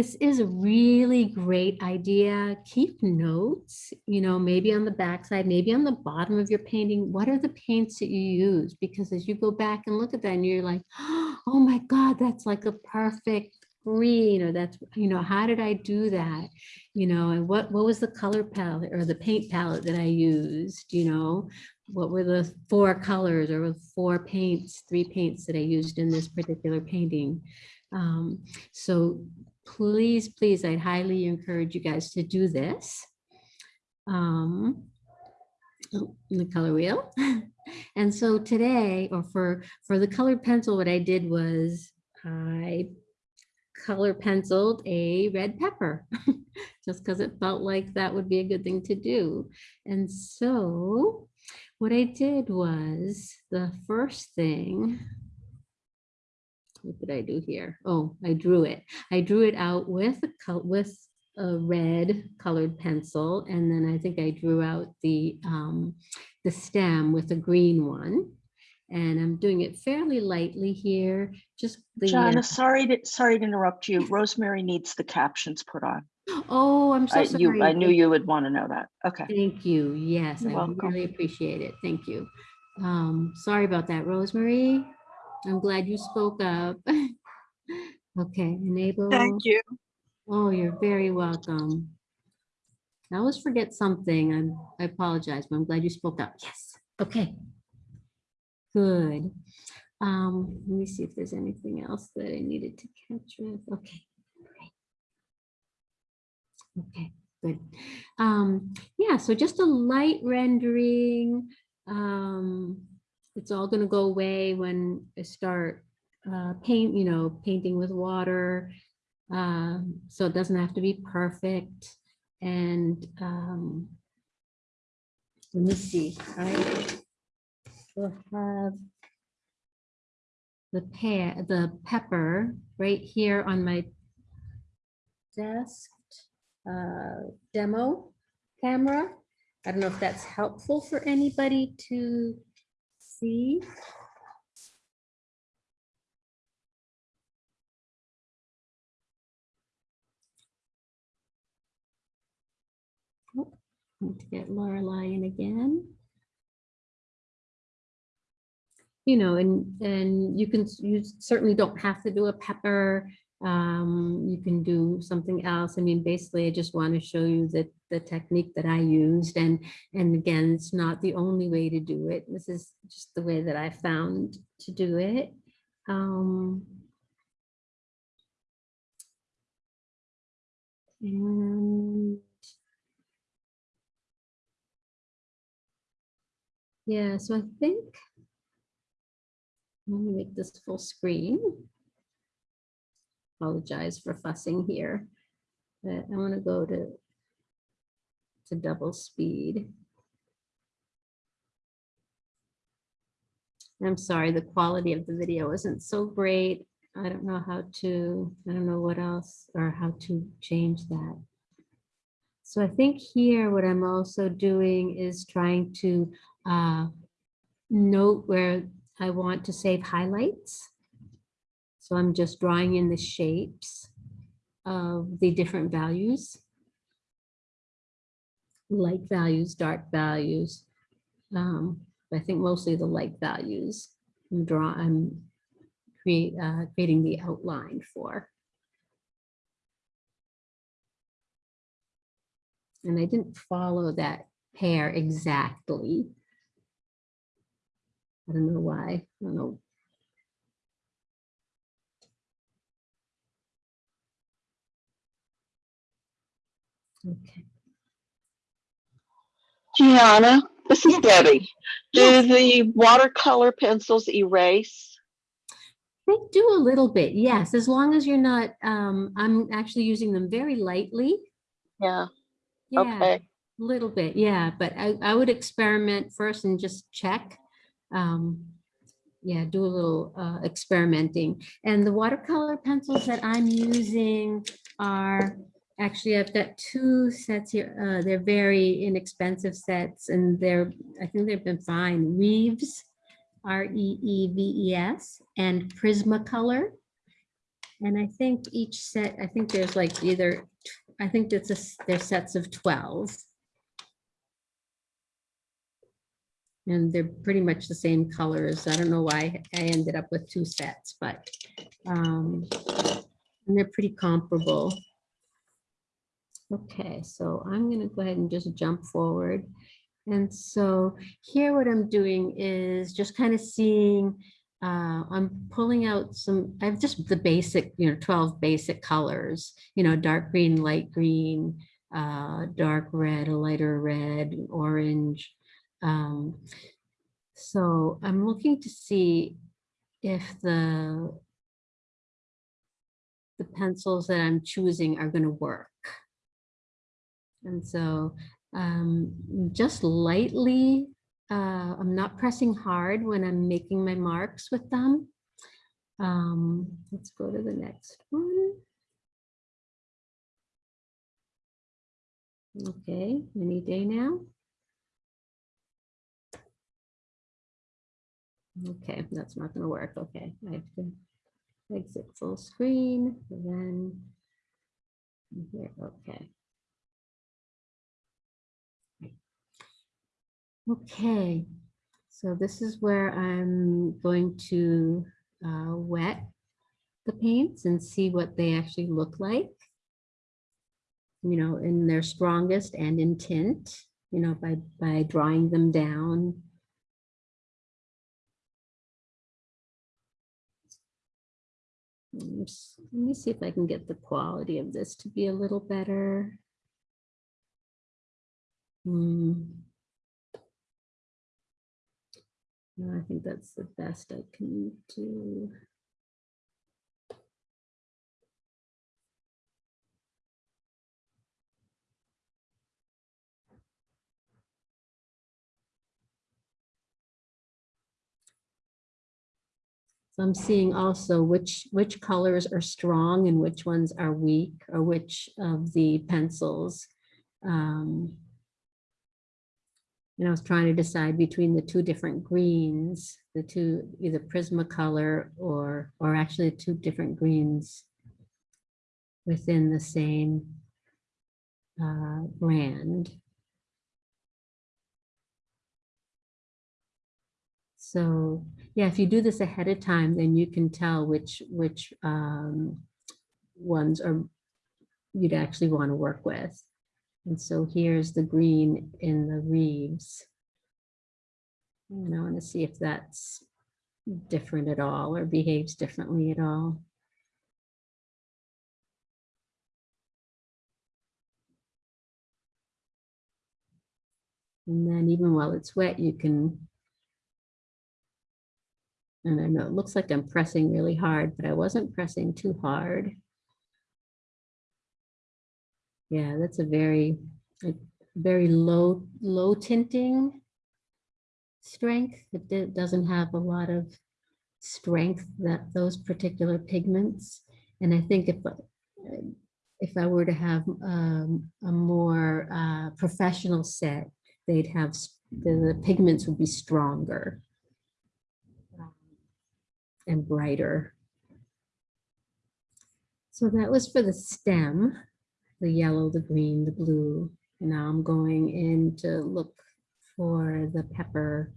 this is a really great idea. Keep notes, you know, maybe on the backside, maybe on the bottom of your painting. What are the paints that you use? Because as you go back and look at that and you're like, *gasps* oh my God, that's like a perfect green or that's, you know, how did I do that? You know, and what, what was the color palette or the paint palette that I used, you know? What were the four colors or four paints, three paints that I used in this particular painting? Um, so please, please, I'd highly encourage you guys to do this. Um, oh, the color wheel. *laughs* And so today, or for, for the colored pencil, what I did was I color penciled a red pepper, *laughs* just because it felt like that would be a good thing to do. And so what I did was the first thing, what did I do here? Oh, I drew it. I drew it out with a with a red colored pencil, and then I think I drew out the um, the stem with a green one. And I'm doing it fairly lightly here. Just the uh, Jana, sorry to, sorry to interrupt you. Rosemary needs the captions put on. oh, I'm so I, sorry. you, I knew you would want to know that. Okay. Thank you. Yes, You're I welcome. really appreciate it. Thank you. Um, sorry about that, Rosemary. I'm glad you spoke up. *laughs* Okay, enable. Thank you. Oh, you're very welcome. I always forget something. I'm, I apologize, but I'm glad you spoke up. Yes, okay. Good. Um, let me see if there's anything else that I needed to catch with. Okay. great. Okay, good. Um, yeah, so just a light rendering. Um, it's all gonna go away when I start uh, paint, you know, painting with water. Um, so it doesn't have to be perfect. And um, let me see, I will have the pear, the pepper right here on my desk uh, demo camera. I don't know if that's helpful for anybody to see. Oh, Need to get Lorelei in again. You know, and, and you can, you certainly don't have to do a pepper. Um, you can do something else. I mean, basically, I just want to show you that the technique that I used and, and again, it's not the only way to do it. This is just the way that I found to do it. Um, and Yeah, so I think, let me make this full screen. Apologize for fussing here, but I want to go to to double speed. I'm sorry, the quality of the video isn't so great. I don't know how to, I don't know what else or how to change that. So I think here what I'm also doing is trying to uh, note where I want to save highlights. So I'm just drawing in the shapes of the different values. light values, dark values. Um, I think mostly the light values. I'm draw, I'm create, uh, creating the outline for. And I didn't follow that pair exactly. I don't know why. I don't know. Okay. Gianna, this is Debbie. Do Yes. the watercolor pencils erase? They do a little bit, yes, as long as you're not, um, I'm actually using them very lightly. Yeah, Yeah, okay. A little bit, yeah, but I, I would experiment first and just check. Um, yeah, do a little uh, experimenting. And the watercolor pencils that I'm using are, actually, I've got two sets here. Uh, they're very inexpensive sets and they're, I think they've been fine. Reeves, R-E-E-V-E-S, and Prismacolor. And I think each set, I think there's like either, I think it's a, they're sets of 12. And they're pretty much the same colors. I don't know why I ended up with two sets, but um, and they're pretty comparable. Okay, so I'm gonna go ahead and just jump forward. And so here what I'm doing is just kind of seeing, uh, I'm pulling out some, I have just the basic, you know, 12 basic colors, you know, dark green, light green, uh, dark red, a lighter red, orange. Um, so I'm looking to see if the the pencils that I'm choosing are going to work. And so um, just lightly, uh, I'm not pressing hard when I'm making my marks with them. Um, let's go to the next one. Okay, any day now. Okay, that's not gonna work. Okay, I have to exit full screen, then here, okay. Okay, so this is where I'm going to uh, wet the paints and see what they actually look like. You know, in their strongest and in tint, you know, by, by drawing them down. Let me see if I can get the quality of this to be a little better. Hmm. No, I think that's the best I can do. So I'm seeing also which, which colors are strong and which ones are weak, or which of the pencils. um, and I was trying to decide between the two different greens, the two, either Prismacolor or, or actually two different greens within the same uh, brand. So, yeah, if you do this ahead of time, then you can tell which, which um, ones are you'd actually want to work with. And so here's the green in the Reeves. And I want to see if that's different at all or behaves differently at all. And then even while it's wet, you can, and I know it looks like I'm pressing really hard, but I wasn't pressing too hard. Yeah, that's a very, a very low, low tinting strength. It doesn't have a lot of strength that those particular pigments. And I think if, uh, if I were to have um, a more uh, professional set, they'd have, the the pigments would be stronger um, and brighter. So that was for the stem, the yellow, the green, the blue, And Now I'm going in to look for the pepper.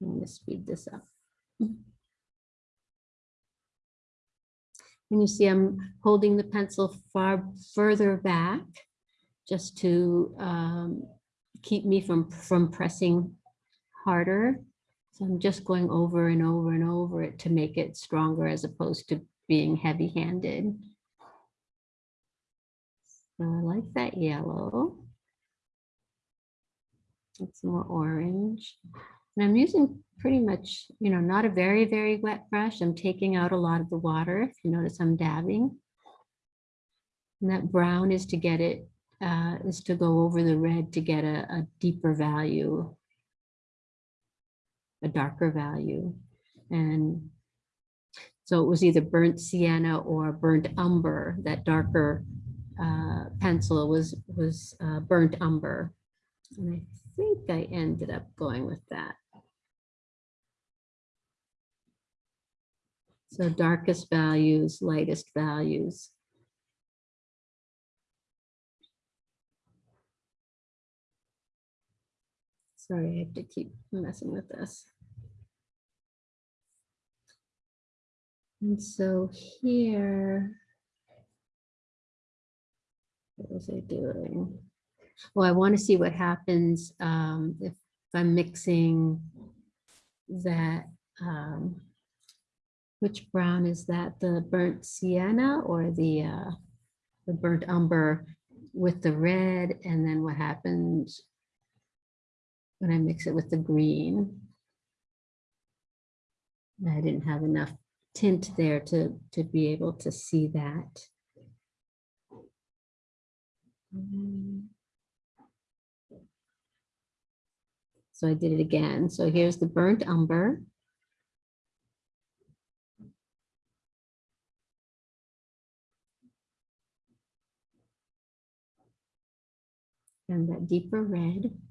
I'm going to speed this up. And you see I'm holding the pencil far further back just to um, keep me from, from pressing harder. So I'm just going over and over and over it to make it stronger as opposed to being heavy handed. So I like that yellow. It's more orange. And I'm using pretty much, you know, not a very, very wet brush. I'm taking out a lot of the water. If you notice, I'm dabbing. And that brown is to get it, uh, is to go over the red to get a, a deeper value, a darker value. And so it was either burnt sienna or burnt umber, that darker uh, pencil was, was uh, burnt umber. And I think I ended up going with that. So darkest values, lightest values. Sorry, I have to keep messing with this. And so here, what was I doing? Well, I want to see what happens um, if I'm mixing that. Um, which brown is that? The burnt sienna or the uh, the burnt umber with the red? And then what happens when I mix it with the green? I didn't have enough tint there to to be able to see that. So I did it again. So here's the burnt umber. And that deeper red.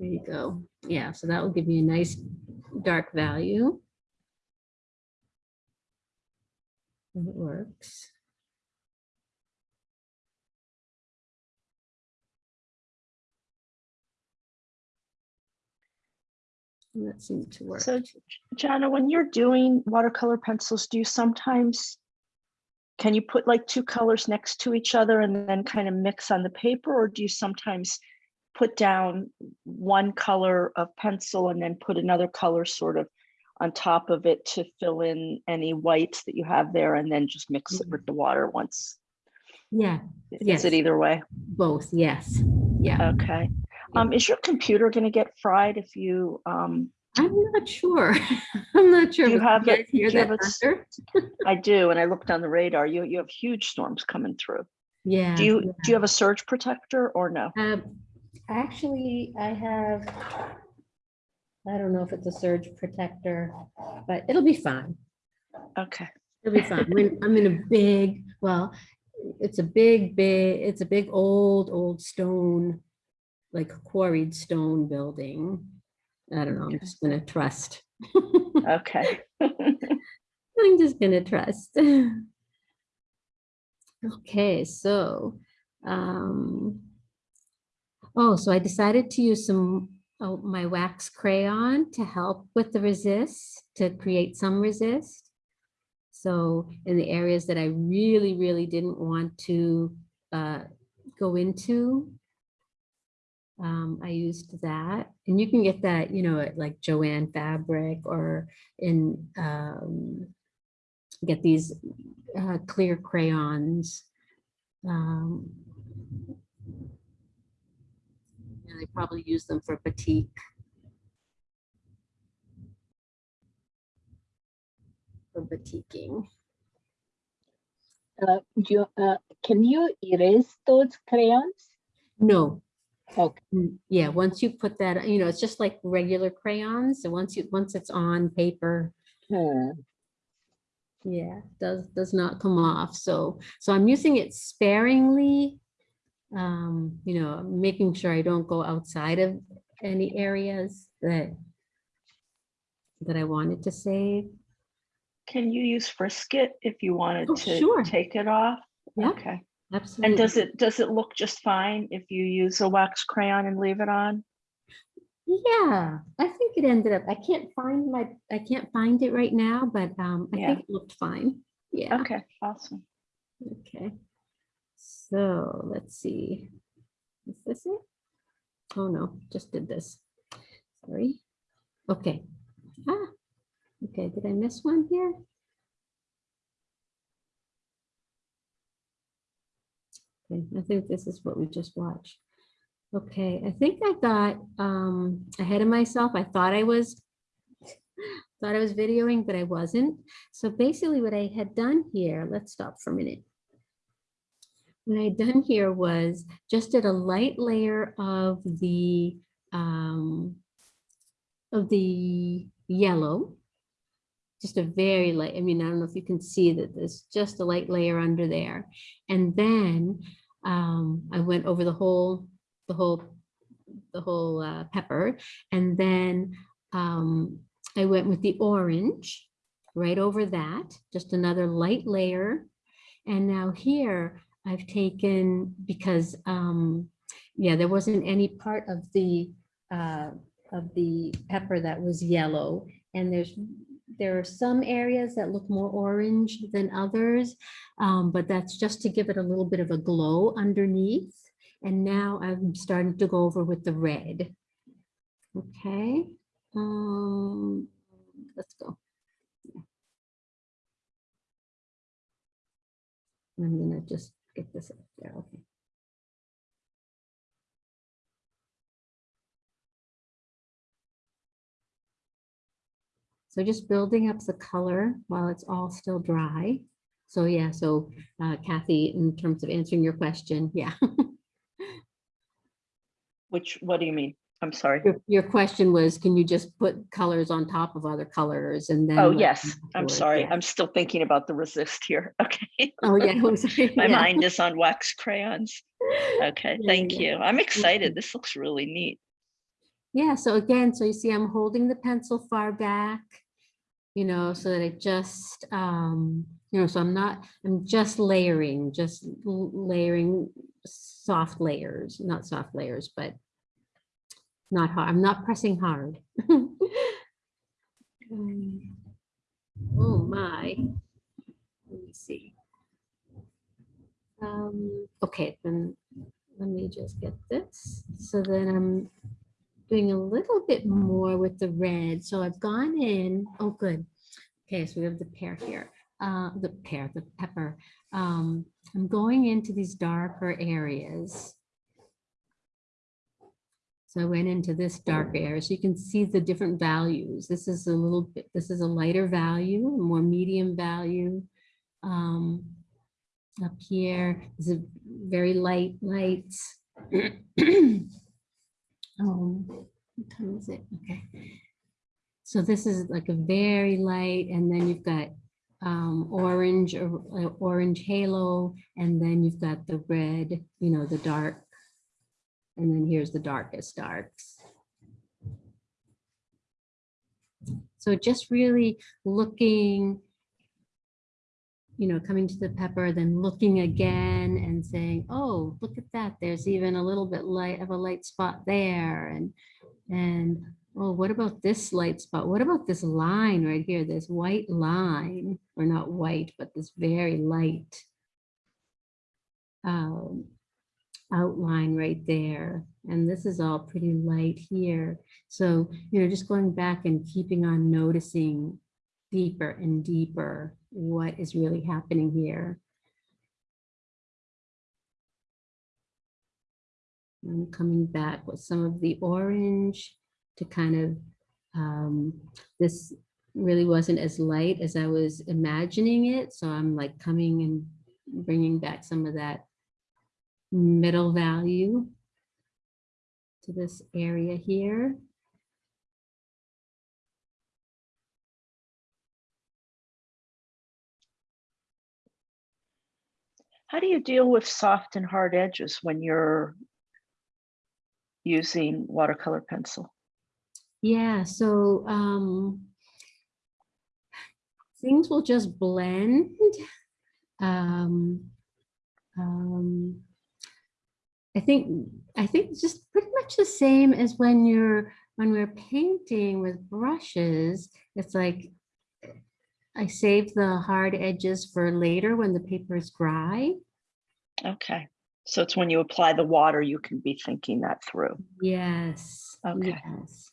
There you go. Yeah, so that will give you a nice dark value. It works. And that seemed to work. So Jana, when you're doing watercolor pencils, do you sometimes, can you put like two colors next to each other and then kind of mix on the paper? Or do you sometimes put down one color of pencil and then put another color sort of on top of it to fill in any whites that you have there and then just mix it with the water once? Yeah, Is yes. it either way? both, yes. Yeah, Okay. Um, is your computer gonna get fried if you, um, I'm not sure. *laughs* I'm not sure. Do you have guys it- hear you that have it thunder? *laughs* I do, and I looked on the radar, you, you have huge storms coming through. Yeah. Do you, do you have a surge protector or no? Um, actually, I have, I don't know if it's a surge protector, but it'll be fine. Okay, It'll be fine. When I'm in a big, well, it's a big, big, it's a big old, old stone, like quarried stone building. I don't know, I'm just gonna trust. *laughs* okay. I'm just gonna trust. *laughs* Okay, so, um, oh, so I decided to use some, oh, my wax crayon to help with the resist, to create some resist. So in the areas that I really, really didn't want to, uh, go into, um, I used that, and you can get that, you know, at like Jo-Ann Fabric or in, um, get these uh, clear crayons. Um, And I probably use them for batik. For batiking. Uh, you, uh, can you erase those crayons? No. Okay. Mm, Yeah, once you put that, you know, it's just like regular crayons. So once you, once it's on paper, Hmm. yeah, does, does not come off. So, so I'm using it sparingly. Um, you know, making sure I don't go outside of any areas that that I wanted to save. Can you use Frisket if you wanted Oh, to sure. take it off? Yeah, Okay. absolutely. And does it, does it look just fine if you use a wax crayon and leave it on? Yeah, I think it ended up, I can't find my, I can't find it right now, but um, I Yeah. think it looked fine. Yeah. Okay, awesome. Okay, so let's see. Is this it? Oh, no, just did this. Sorry. Okay. Ah, okay, did I miss one here? Okay, I think this is what we just watched. Okay, I think I got um ahead of myself. I thought I was *laughs* thought I was videoing, but I wasn't. So basically what I had done here, let's stop for a minute. What I had done here was just did a light layer of the um of the yellow. Just a very light, I mean, I don't know if you can see that there's just a light layer under there. And then um, I went over the whole, the whole, the whole uh, pepper. And then um, I went with the orange right over that, just another light layer. And now here I've taken, because, um, yeah, there wasn't any part of the, uh, of the pepper that was yellow. And there's, there are some areas that look more orange than others, um, but that's just to give it a little bit of a glow underneath. And now I'm starting to go over with the red. Okay, um, let's go. I'm gonna just this up there, okay. So just building up the color while it's all still dry. So yeah, so uh, Kathy, in terms of answering your question, yeah. *laughs* Which, what do you mean? I'm sorry. Your, your question was, can you just put colors on top of other colors and then? Oh, yes, I'm sorry. Yeah. I'm still thinking about the resist here. *laughs* Okay. Oh, yeah. I'm sorry, *laughs* My yeah. mind is on wax crayons. Okay, Yeah, thank you. I'm excited. This looks really neat. Yeah, so again, so you see I'm holding the pencil far back, you know, so that I just, um, you know, so I'm not, I'm just layering, just layering soft layers, not soft layers, but not hard. I'm not pressing hard. *laughs* Um, Oh, my. Let me see. Um, okay, then let me just get this. So then I'm doing a little bit more with the red. So I've gone in, oh, good. Okay, so we have the pear here, uh, the pear, the pepper. Um, I'm going into these darker areas. So I went into this dark area, so you can see the different values. This is a little bit, this is a lighter value, a more medium value. Um, up here is a very light, light. *clears throat* Um, what time is it? Okay. So this is like a very light, and then you've got um, orange or uh, orange halo, and then you've got the red, you know, the dark. And then here's the darkest darks. So just really looking, you know, coming to the pepper, then looking again and saying, oh, look at that. There's even a little bit light of a light spot there. And, and, oh, what about this light spot? What about this line right here? This white line, or not white, but this very light um, outline right there. And this is all pretty light here. So, you know, just going back and keeping on noticing deeper and deeper what is really happening here. I'm coming back with some of the orange to kind of, um, this really wasn't as light as I was imagining it. So I'm like coming and bringing back some of that middle value to this area here. How do you deal with soft and hard edges when you're using watercolor pencil? Yeah, so um, things will just blend. Um, um, I think I think it's just pretty much the same as when you're when we're painting with brushes. It's like I save the hard edges for later when the paper is dry. Okay, so it's when you apply the water, you can be thinking that through. Yes. Okay. Yes.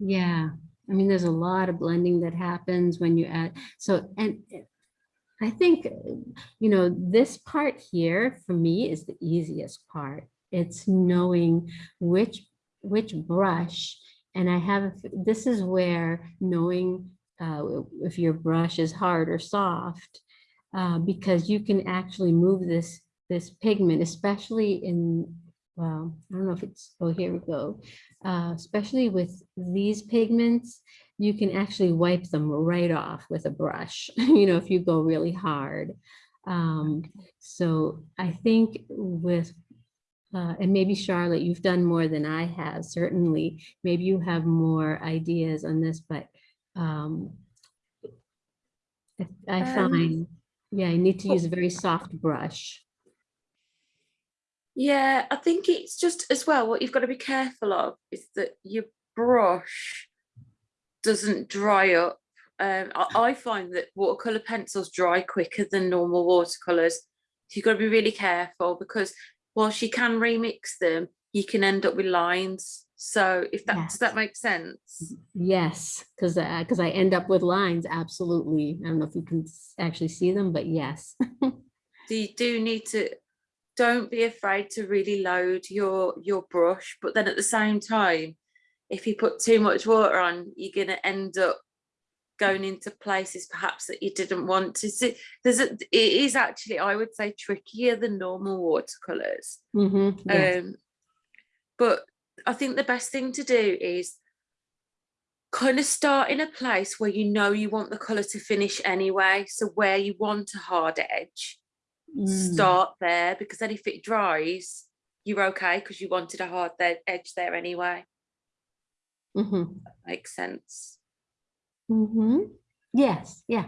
Yeah, I mean, there's a lot of blending that happens when you add, so, and I think, you know, this part here for me is the easiest part. It's knowing which, which brush, and I have, this is where knowing uh, if your brush is hard or soft, uh, because you can actually move this, this pigment, especially in, well, I don't know if it's, oh, here we go. Uh, especially with these pigments, you can actually wipe them right off with a brush, *laughs* you know, if you go really hard. Um, so I think with, uh, and maybe Charlotte, you've done more than I have, certainly. Maybe you have more ideas on this, but um, I I Um, find, yeah, I need to use a very soft brush. Yeah, I think it's just as well, what you've got to be careful of is that your brush doesn't dry up. Um, I, I find that watercolor pencils dry quicker than normal watercolors. So you've got to be really careful because whilst you can remix them, you can end up with lines. So if that, does that Yes. make sense? Yes, because because I end up with lines, absolutely. I don't know if you can actually see them, but yes. *laughs* So you do need to, don't be afraid to really load your, your brush, but then at the same time, if you put too much water on, you're gonna end up going into places perhaps that you didn't want to see. There's a, it is actually, I would say, trickier than normal watercolors. Mhm, yes. Um, but I think the best thing to do is kind of start in a place where you know you want the color to finish anyway. So where you want a hard edge, Mm, start there because then if it dries, you're okay because you wanted a hard edge there anyway. Mhm, Makes sense. mhm. Yes, yeah.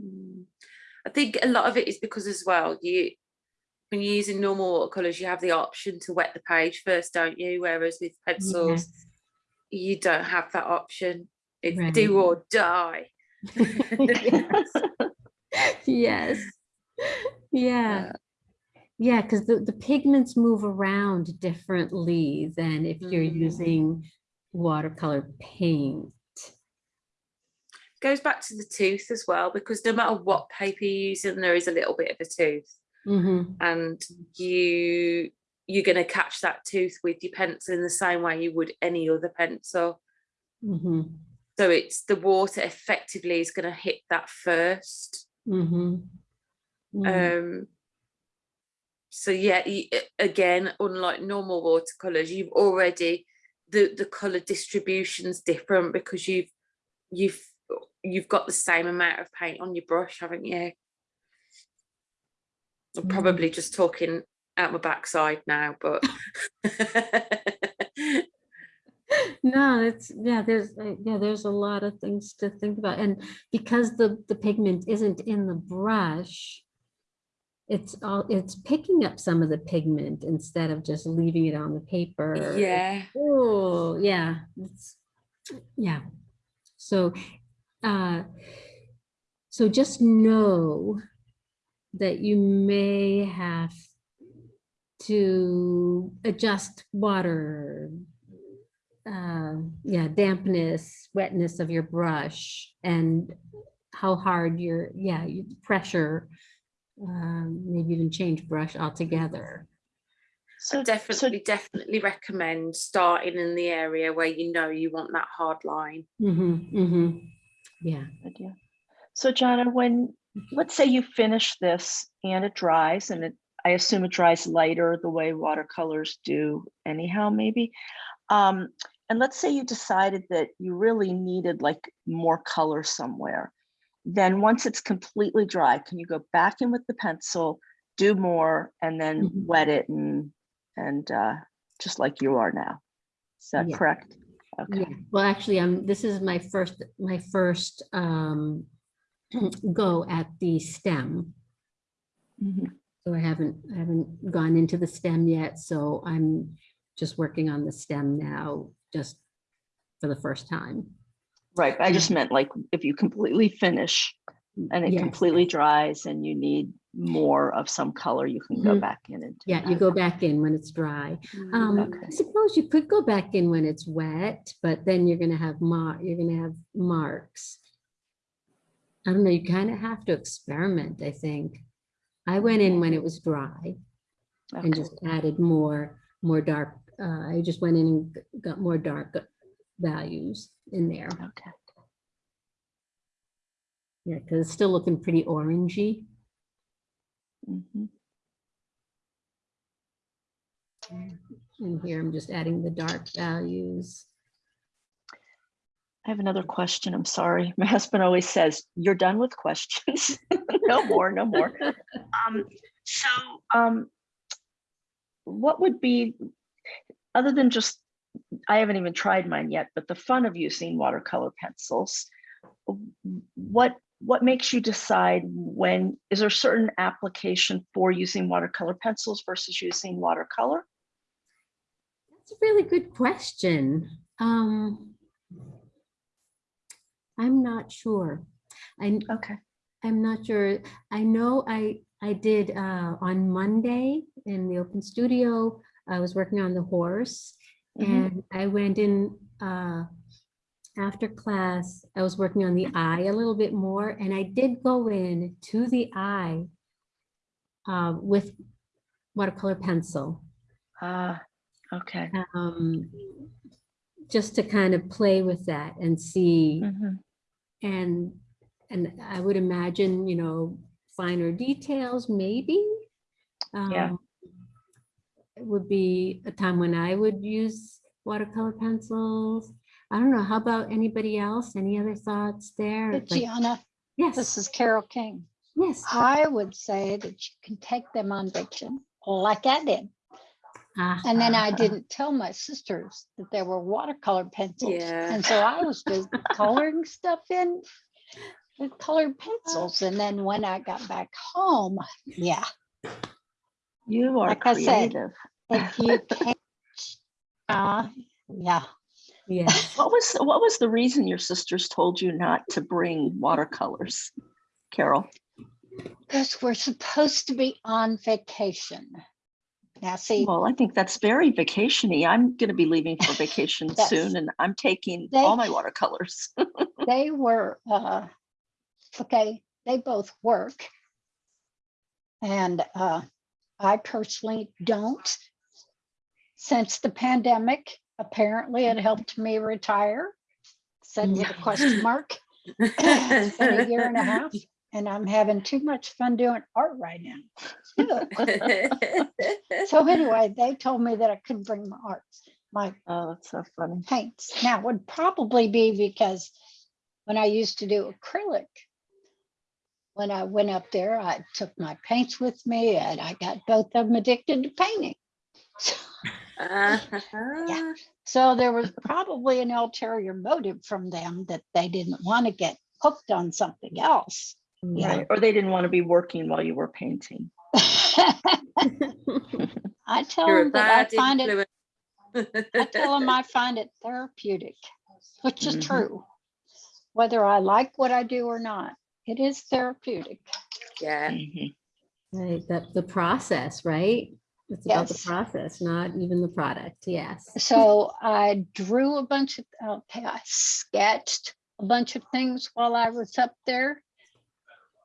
Mm. I think a lot of it is because as well, you when you're using normal watercolors, you have the option to wet the page first, don't you? Whereas with pencils, Yes. you don't have that option. It's Right. do or die. Yes. *laughs* Yes. Yeah. Yeah, because the, the pigments move around differently than if you're Mm. using watercolor paint. Goes back to the tooth as well, because no matter what paper you're using, there is a little bit of a tooth. Mhm, and you you're going to catch that tooth with your pencil in the same way you would any other pencil mhm, so it's the water effectively is going to hit that first mhm, mhm. um so yeah again unlike normal watercolors you've already the the color distribution's different because you've you've you've got the same amount of paint on your brush haven't you I'm Mm. probably just talking out my backside now, but *laughs* No, it's, yeah, there's, uh, yeah, there's a lot of things to think about. And because the, the pigment isn't in the brush, it's all, it's picking up some of the pigment instead of just leaving it on the paper. yeah, Oh, yeah, it's, yeah. So, uh, so just know that you may have to adjust water, uh, yeah, dampness, wetness of your brush and how hard your, yeah, pressure, um, maybe even change brush altogether. So I definitely, definitely recommend starting in the area where you know you want that hard line. Mm-hmm, mm-hmm. Yeah. idea. So Jana, when, let's say you finish this and it dries and it, I assume it dries lighter the way watercolors do anyhow, maybe. Um, and let's say you decided that you really needed like more color somewhere. Then once it's completely dry, can you go back in with the pencil, do more and then Mhm. wet it and, and uh, just like you are now? Is that Yeah. correct? Okay. Yeah, well, actually, um, this is my first, my first, um, *clears throat* go at the stem. Mhm. So I haven't, I haven't gone into the stem yet, so I'm just working on the stem now, just for the first time. Right, but I just meant like if you completely finish and it Yes. completely dries and you need more of some color, you can go Mhm. back in and. Yeah, you go back in when it's dry. Um, Okay. I suppose you could go back in when it's wet, but then you're gonna have mar, you're gonna have marks. I don't know, you kind of have to experiment, I think. I went in when it was dry and just added more, more dark, uh, I just went in and got more dark values in there. Okay. Yeah, because it's still looking pretty orangey. Mhm. And here I'm just adding the dark values. I have another question. I'm sorry. *laughs* My husband always says, you're done with questions. *laughs* No more, no more. *laughs* Um, so, um, what would be, other than just, I haven't even tried mine yet, but the fun of using watercolor pencils, what, what makes you decide when, is there a certain application for using watercolor pencils versus using watercolor? That's a really good question. Um, I'm not sure. I, Okay. I'm not sure. I know I, I did, uh, on Monday in the open studio, I was working on the horse Mhm. and I went in, uh, after class, I was working on the eye a little bit more and I did go in to the eye uh, with watercolor pencil. Ah, okay. um, just to kind of play with that and see Mhm. and and I would imagine, you know, finer details, maybe. Yeah. Um, It would be a time when I would use watercolor pencils. I don't know, how about anybody else? Any other thoughts there? But Like- Gianna, Yes, this is Carol King. yes. I would say that you can take them on vacation like I did. Ah, And then I didn't tell my sisters that there were watercolor pencils. Yeah. And so I was just *laughs* coloring stuff in with colored pencils. And then when I got back home, yeah, You are Like I said, creative. if you *laughs* can't, uh, yeah. Yes. *laughs* What was, what was the reason your sisters told you not to bring watercolors? Carol? Because we're supposed to be on vacation. Now, see, Well, I think that's very vacationy. I'm gonna be leaving for *laughs* vacation That's- soon and I'm taking They- all my watercolors. they were, uh, okay, they both work. And, uh, I personally don't. Since the pandemic, apparently it mm-hmm. helped me retire. Said with a question mark. It's been a year and a half and I'm having too much fun doing art right now. So anyway, they told me that I couldn't bring my arts, my Oh, that's so funny. paints. Now it would probably be because when I used to do acrylic, when I went up there, I took my paints with me and I got both of them addicted to painting. *laughs* Ah, So there was probably an ulterior motive from them that they didn't want to get hooked on something else. Yeah. Right, or they didn't want to be working while you were painting. *laughs* *laughs* I tell You're them that I find it. I tell them I find it therapeutic, which is Mhm. true. Whether I like what I do or not, it is therapeutic. Yeah. Mhm. Right, that the process, right? It's about the process, not even the product. Yes. So I drew a bunch of, okay, I sketched a bunch of things while I was up there.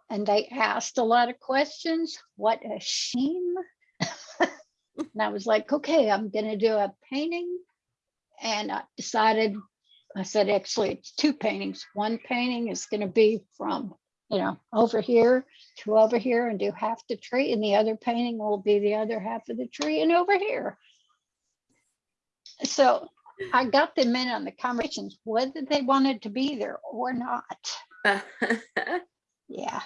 And they asked a lot of questions. What a shame. And I was like, okay, I'm gonna do a painting. And I decided, I said, actually, it's two paintings. One painting is gonna be from, you know, over here to over here and do half the tree. And the other painting will be the other half of the tree and over here. So I got them in on the conversations, whether they wanted to be there or not. *laughs* Yeah.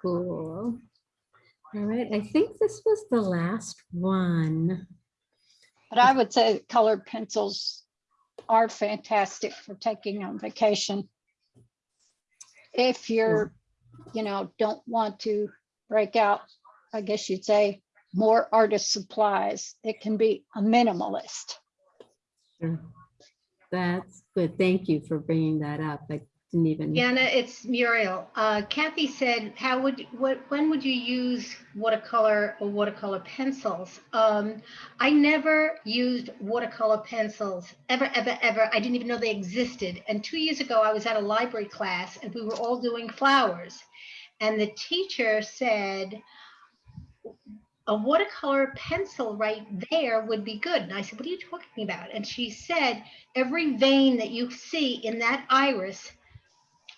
Cool. All right, I think this was the last one. But I would say colored pencils are fantastic for taking on vacation. If you're, you know, don't want to break out, I guess you'd say, more artist supplies, it can be a minimalist. Sure. That's good. Thank you for bringing that up. I didn't even. Jana, it's Muriel. Uh, Kathy said, how would, what, when would you use watercolor or watercolor pencils? Um, I never used watercolor pencils, ever, ever, ever. I didn't even know they existed. And two years ago, I was at a library class and we were all doing flowers. And the teacher said, a watercolor pencil right there would be good. And I said, what are you talking about? And she said, every vein that you see in that iris,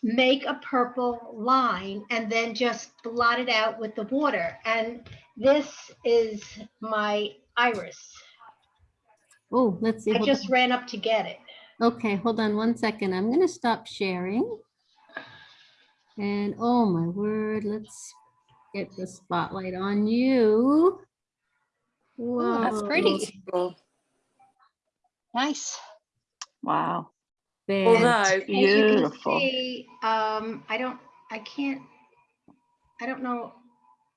make a purple line and then just blot it out with the water. And this is my iris. Oh, let's see. I hold just on. ran up to get it. Okay, hold on one second. I'm gonna stop sharing. And oh my word, let's get the spotlight on you. Ooh, that's pretty. Nice. Wow. Although, As you can Beautiful. see, um, I don't, I can't, I don't know,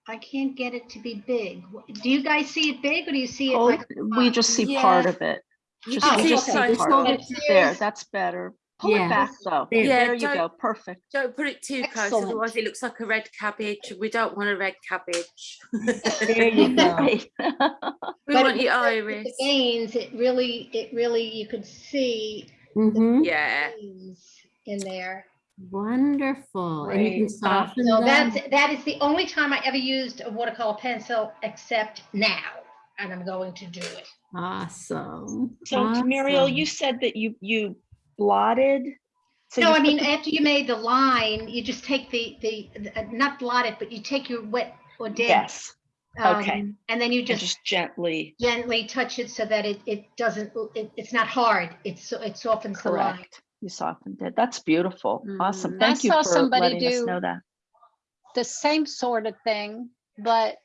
I can't get it to be big. Do you guys see it big or do you see it Oh, like? we just see part of it. Just, can we see just it, see part of it it. There, that's better. Pull Yeah. it back though. There. Yeah, There you go. Perfect. don't put it too close, Excellent. otherwise it looks like a red cabbage. We don't want a red cabbage. There you go. *laughs* We But want your the- with iris. The veins, it really, it really, you could see Mhm. Yeah. in there. Wonderful. And you can soften So them. that's, that is the only time I ever used a watercolor pencil except now, and I'm going to do it. Awesome. So Muriel, you said that you, you blotted. so No, I mean, the- after you made the line, you just take the, the, the- uh, not blot it, but you take your wet or damp. Yes, okay. um, And then you just just gently, gently touch it so that it, it doesn't, it, it's not hard. It's, so it softens the line. correct. You softened it. That's beautiful. Awesome. Mhm. I Thank you saw for somebody letting us do- know that. The same sort of thing, but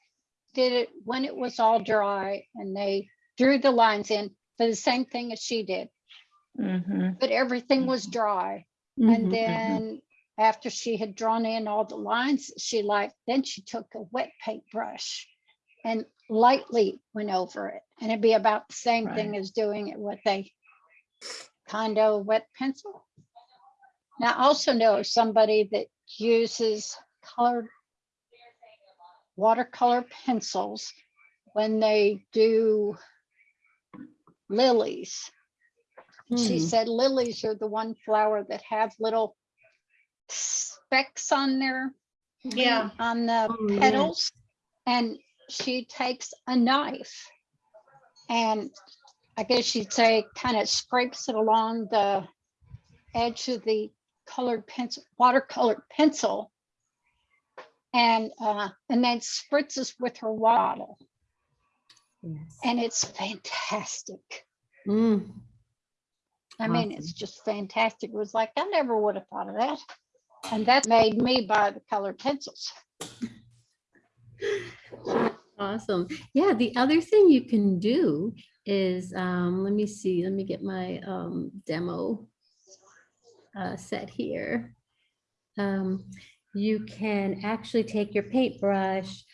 did it when it was all dry and they drew the lines in for the same thing as she did, Mhm. but everything was dry. Mhm. And then after she had drawn in all the lines, that she like, then she took a wet paintbrush and lightly went over it. And it'd be about the same thing as doing it with a condo wet pencil. Now, I also know somebody that uses colored watercolor pencils when they do lilies. She Hmm. said lilies are the one flower that have little specks on their Yeah. on the Oh, yeah. petals and she takes a knife and I guess you'd say kind of scrapes it along the edge of the colored pencil, watercolored pencil. And uh, and then spritzes with her bottle. Yes. And it's fantastic. Mm. I mean, it's just fantastic. It was like, I never would have thought of that. And that made me buy the colored pencils. *laughs* Awesome. Yeah, the other thing you can do is, um, let me see, let me get my um, demo uh, set here. Um, you can actually take your paintbrush,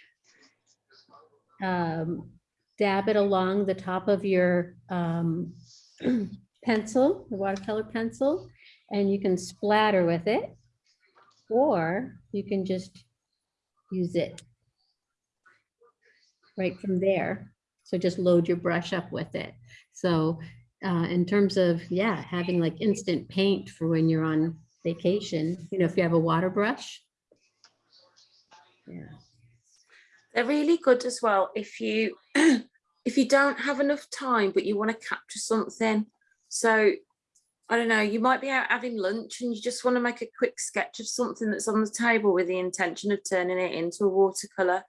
um, dab it along the top of your um, *clears throat* pencil, the watercolor pencil, and you can splatter with it. Or you can just use it right from there. So just load your brush up with it. So uh, in terms of, yeah, having like instant paint for when you're on vacation, you know, if you have a water brush. Yeah. they're really good as well if you *clears throat* if you don't have enough time but you want to capture something. So I don't know, you might be out having lunch and you just want to make a quick sketch of something that's on the table with the intention of turning it into a watercolor.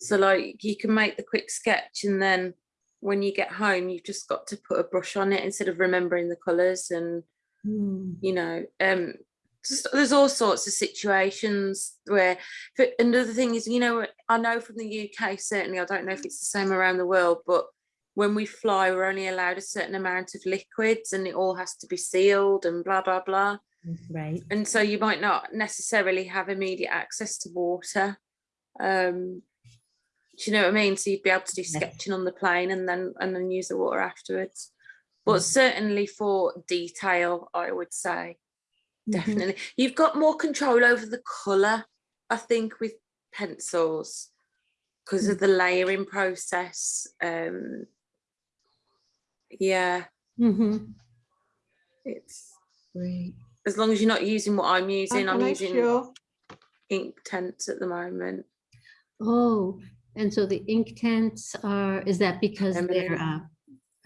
So like you can make the quick sketch and then when you get home, you've just got to put a brush on it instead of remembering the colors and Mm. you know um just, there's all sorts of situations where but another thing is you know i know from the uk certainly i don't know if it's the same around the world but when we fly we're only allowed a certain amount of liquids and it all has to be sealed and blah blah blah Right. and so you might not necessarily have immediate access to water um do you know what i mean so you'd be able to do sketching on the plane and then and then use the water afterwards Mm. but certainly for detail i would say Mhm. definitely you've got more control over the color i think with pencils because of the layering process um yeah Mm -hmm. it's Great. as long as you're not using what i'm using i'm Can I using show? ink tents at the moment Oh, and so the Inktense are, is that because they're, uh,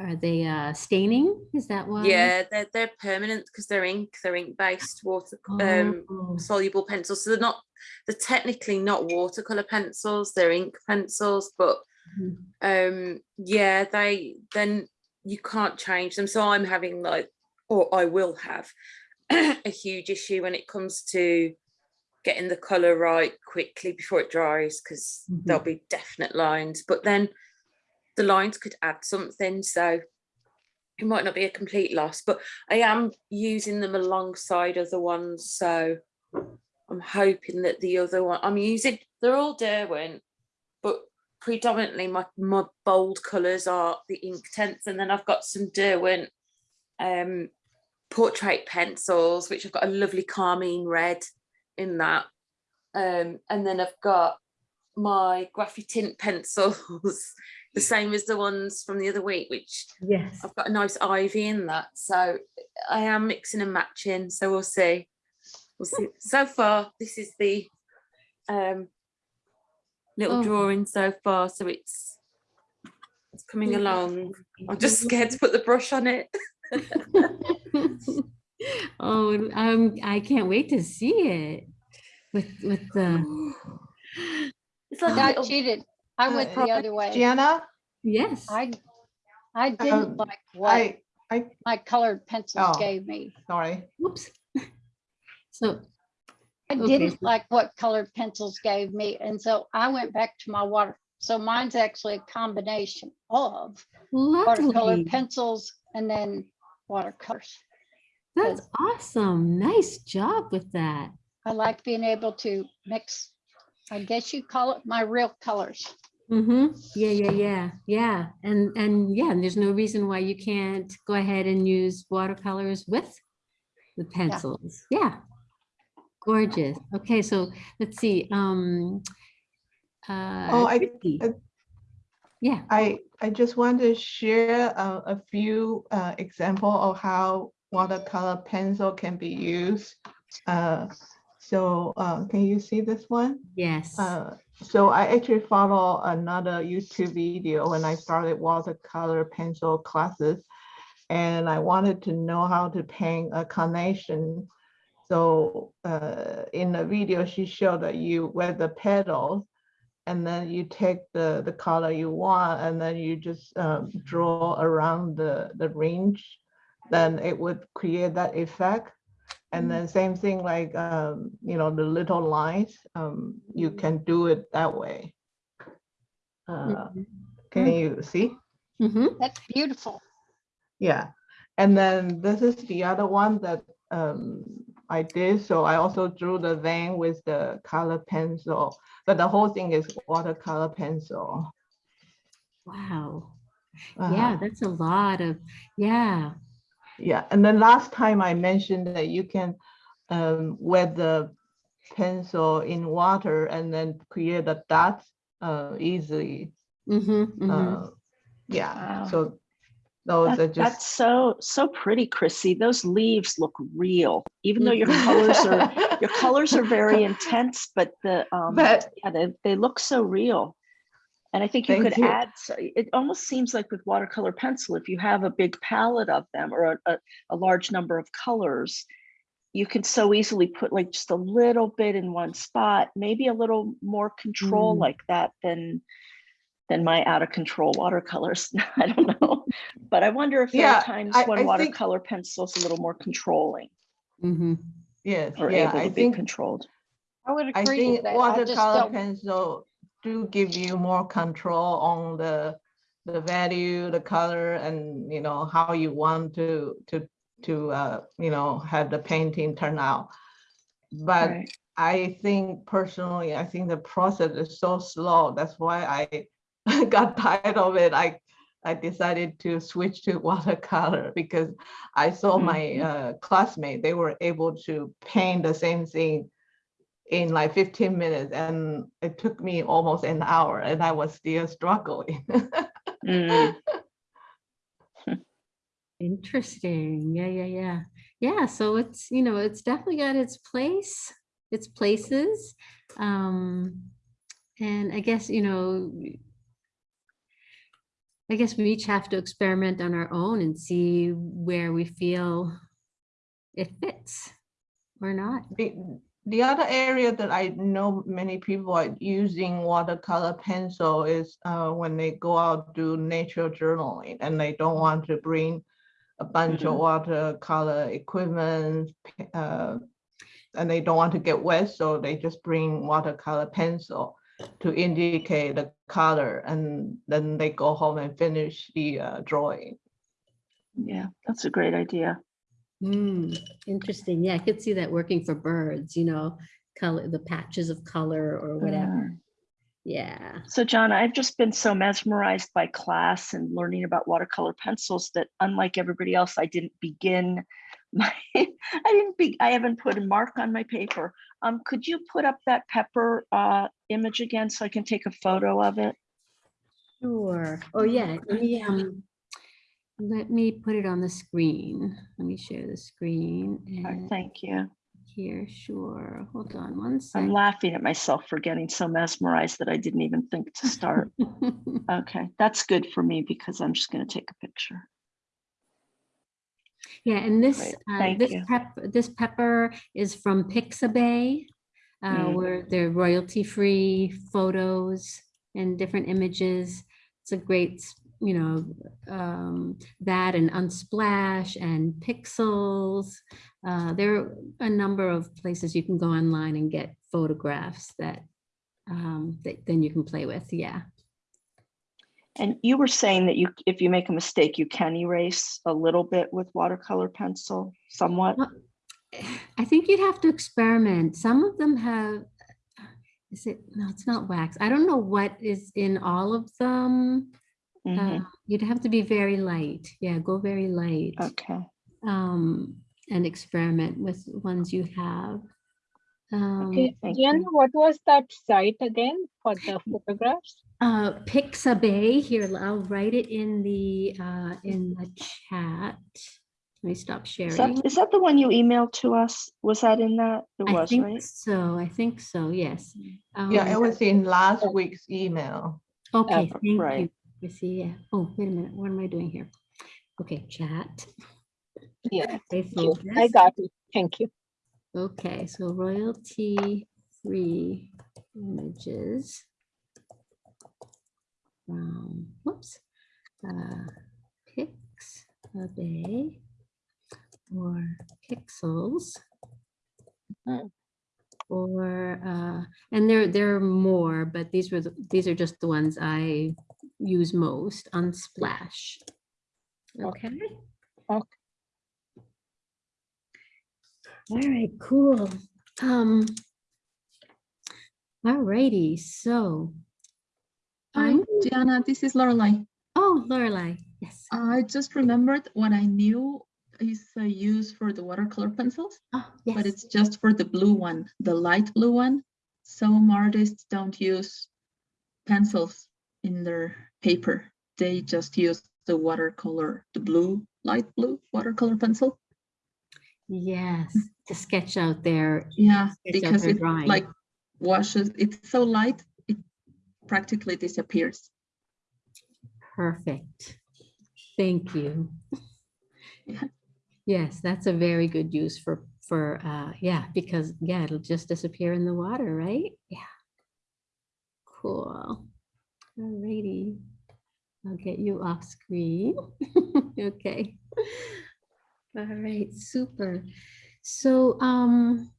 are they uh, staining? Is that why? yeah they're, they're permanent because they're ink they're ink based water um Oh, soluble pencils so they're not they're technically not watercolor pencils they're ink pencils but Mhm. um yeah they then you can't change them so i'm having like or i will have *clears throat* a huge issue when it comes to getting the color right quickly before it dries because there'll be definite lines but then the lines could add something so it might not be a complete loss but i am using them alongside other ones so i'm hoping that the other one i'm using they're all derwent but predominantly my, my bold colors are the Inktense and then i've got some derwent um portrait pencils which i've got a lovely carmine red in that um and then i've got my Graphitint pencils *laughs* the same as the ones from the other week which Yes. I've got a nice ivy in that, so I am mixing and matching. So we'll see. We'll see. *laughs* So far, this is the um little Oh. drawing so far. So it's it's coming along. I'm just scared to put the brush on it. *laughs* Oh, um, I can't wait to see it with, with the, It's like a I little, cheated. I Uh, went the other way. Gianna, yes. I, I Um, didn't like what I, I, my colored pencils Oh. gave me. sorry. Whoops. *laughs* So, I Okay, didn't like what colored pencils gave me. And so I went back to my water. So mine's actually a combination of watercolor pencils and then watercolors. That's awesome. Nice job with that. I like being able to mix, I guess you call it my real colors. Mm-hmm. Yeah, yeah, yeah, yeah. And, and yeah, and there's no reason why you can't go ahead and use watercolors with the pencils. Yeah. Gorgeous. Okay, so let's see. Um, uh, Oh, I- Christy. I- Yeah. I, I just want to share a, a few uh, example of how watercolor pencil can be used. Uh, so uh, can you see this one? Yes. Uh, so I actually follow another YouTube video when I started watercolor pencil classes. And I wanted to know how to paint a carnation. So uh, in the video, she showed that you wear the petals and then you take the, the color you want and then you just um, draw around the, the range. Then it would create that effect. And then same thing like, um, you know, the little lines, um, you can do it that way. Uh, Can you see? Mm-hmm. That's beautiful. Yeah, and then this is the other one that um, I did. So I also drew the vein with the color pencil, but the whole thing is watercolor pencil. Wow. Uh-huh. Yeah, that's a lot of, yeah. Yeah, and then last time I mentioned that you can um, wet the pencil in water and then create a dot uh, easily. Mm-hmm, mm-hmm. Uh, yeah, Wow. so those That- are just. That's so, so pretty, Chrissy. Those leaves look real, even though your *laughs* colors are, your colors are very intense, but the, um, But yeah, they, they look so real. And I think you Thank could you. add, so it almost seems like with watercolor pencil, if you have a big palette of them or a, a, a large number of colors, you can so easily put like just a little bit in one spot, maybe a little more control Mm. like that than than my out of control watercolors. *laughs* I don't know. But I wonder if there Yeah, are times I- when I think- watercolor pencil is a little more controlling Mm -hmm. Yes, or yeah, able I be think, controlled. I would agree with that. I just watercolor don't, pencil do give you more control on the, the value, the color, and, you know, how you want to, to, to, uh, you know, have the painting turn out. But Right. I think personally, I think the process is so slow. That's why I *laughs* got tired of it. I I decided to switch to *laughs* watercolor because I saw my Mhm. uh, classmate, they were able to paint the same thing in like 15 minutes and it took me almost an hour and I was still struggling. Mm, *laughs* Interesting. Yeah, yeah, yeah. Yeah, so it's, you know, it's definitely got its place, its places. Um, and I guess, you know, I guess we each have to experiment on our own and see where we feel it fits or not. The other area that I know many people are using watercolor pencil is uh, when they go out do nature journaling and they don't want to bring a bunch of Mhm. watercolor equipment uh, and they don't want to get wet, so they just bring watercolor pencil to indicate the color and then they go home and finish the uh, drawing. yeah, that's a great idea. Hmm, interesting. Yeah, I could see that working for birds, you know, color, the patches of color or whatever. Yeah. So John, I've just been so mesmerized by class and learning about watercolor pencils that unlike everybody else, I didn't begin *laughs* my, I didn't be, I haven't put a mark on my paper. Um, could you put up that pepper uh image again so I can take a photo of it? Sure. Oh, yeah. Let me, um, let me put it on the screen. Let me share the screen. And Thank you. Here, sure. Hold on one second. I'm laughing at myself for getting so mesmerized that I didn't even think to start. *laughs* Okay, that's good for me because I'm just gonna take a picture. Yeah, and this, uh, this pep, this pepper is from Pixabay, uh, Mm. where they're royalty-free photos and different images. It's a great, you know, um, that and Unsplash and Pexels. Uh, there are a number of places you can go online and get photographs that, um, that then you can play with. Yeah. And you were saying that you, if you make a mistake, you can erase a little bit with watercolor pencil, somewhat? Well, I think you'd have to experiment. Some of them have, is it, no, it's not wax. I don't know what is in all of them. Uh, Mhm, You'd have to be very light. Yeah, go very light. Okay, Um, and experiment with ones you have. Um, Okay, thank Gianna, you. what was that site again for the photographs? uh, Pixabay, here, I'll write it in the, uh, in the chat. Let me stop is sharing. that, is that the one you emailed to us? Was that in that? It I was, think right? so. I think so, yes. Yeah, Um, it was in last week's email. Okay, Uh, thank you. I see, yeah. Oh, wait a minute, what am I doing here? Okay, chat. Yeah, you. I got it. Thank you. Okay, so royalty free images. From, whoops, uh, Pixabay or Pexels. Mm. Or, uh, and there, there are more, but these were, the these are just the ones I use most Unsplash. Okay? Okay. All right, cool. Um, all righty, so. Hi, I'm- Diana, this is Lorelai. Oh, Lorelai, yes. I just remembered what I knew is uh, used for the watercolor pencils, Oh, but it's just for the blue one, the light blue one. Some artists don't use pencils in their paper. They just use the watercolor, the blue, light blue watercolor pencil. Yes, to sketch out their, Yeah, because their it drawing. like washes, it's so light, it practically disappears. Perfect. Thank you. Yeah. Yes, that's a very good use for, for, uh, yeah, because, yeah, it'll just disappear in the water, right? Yeah. Cool. Alrighty. I'll get you off screen. *laughs* Okay. All right, super. So, um,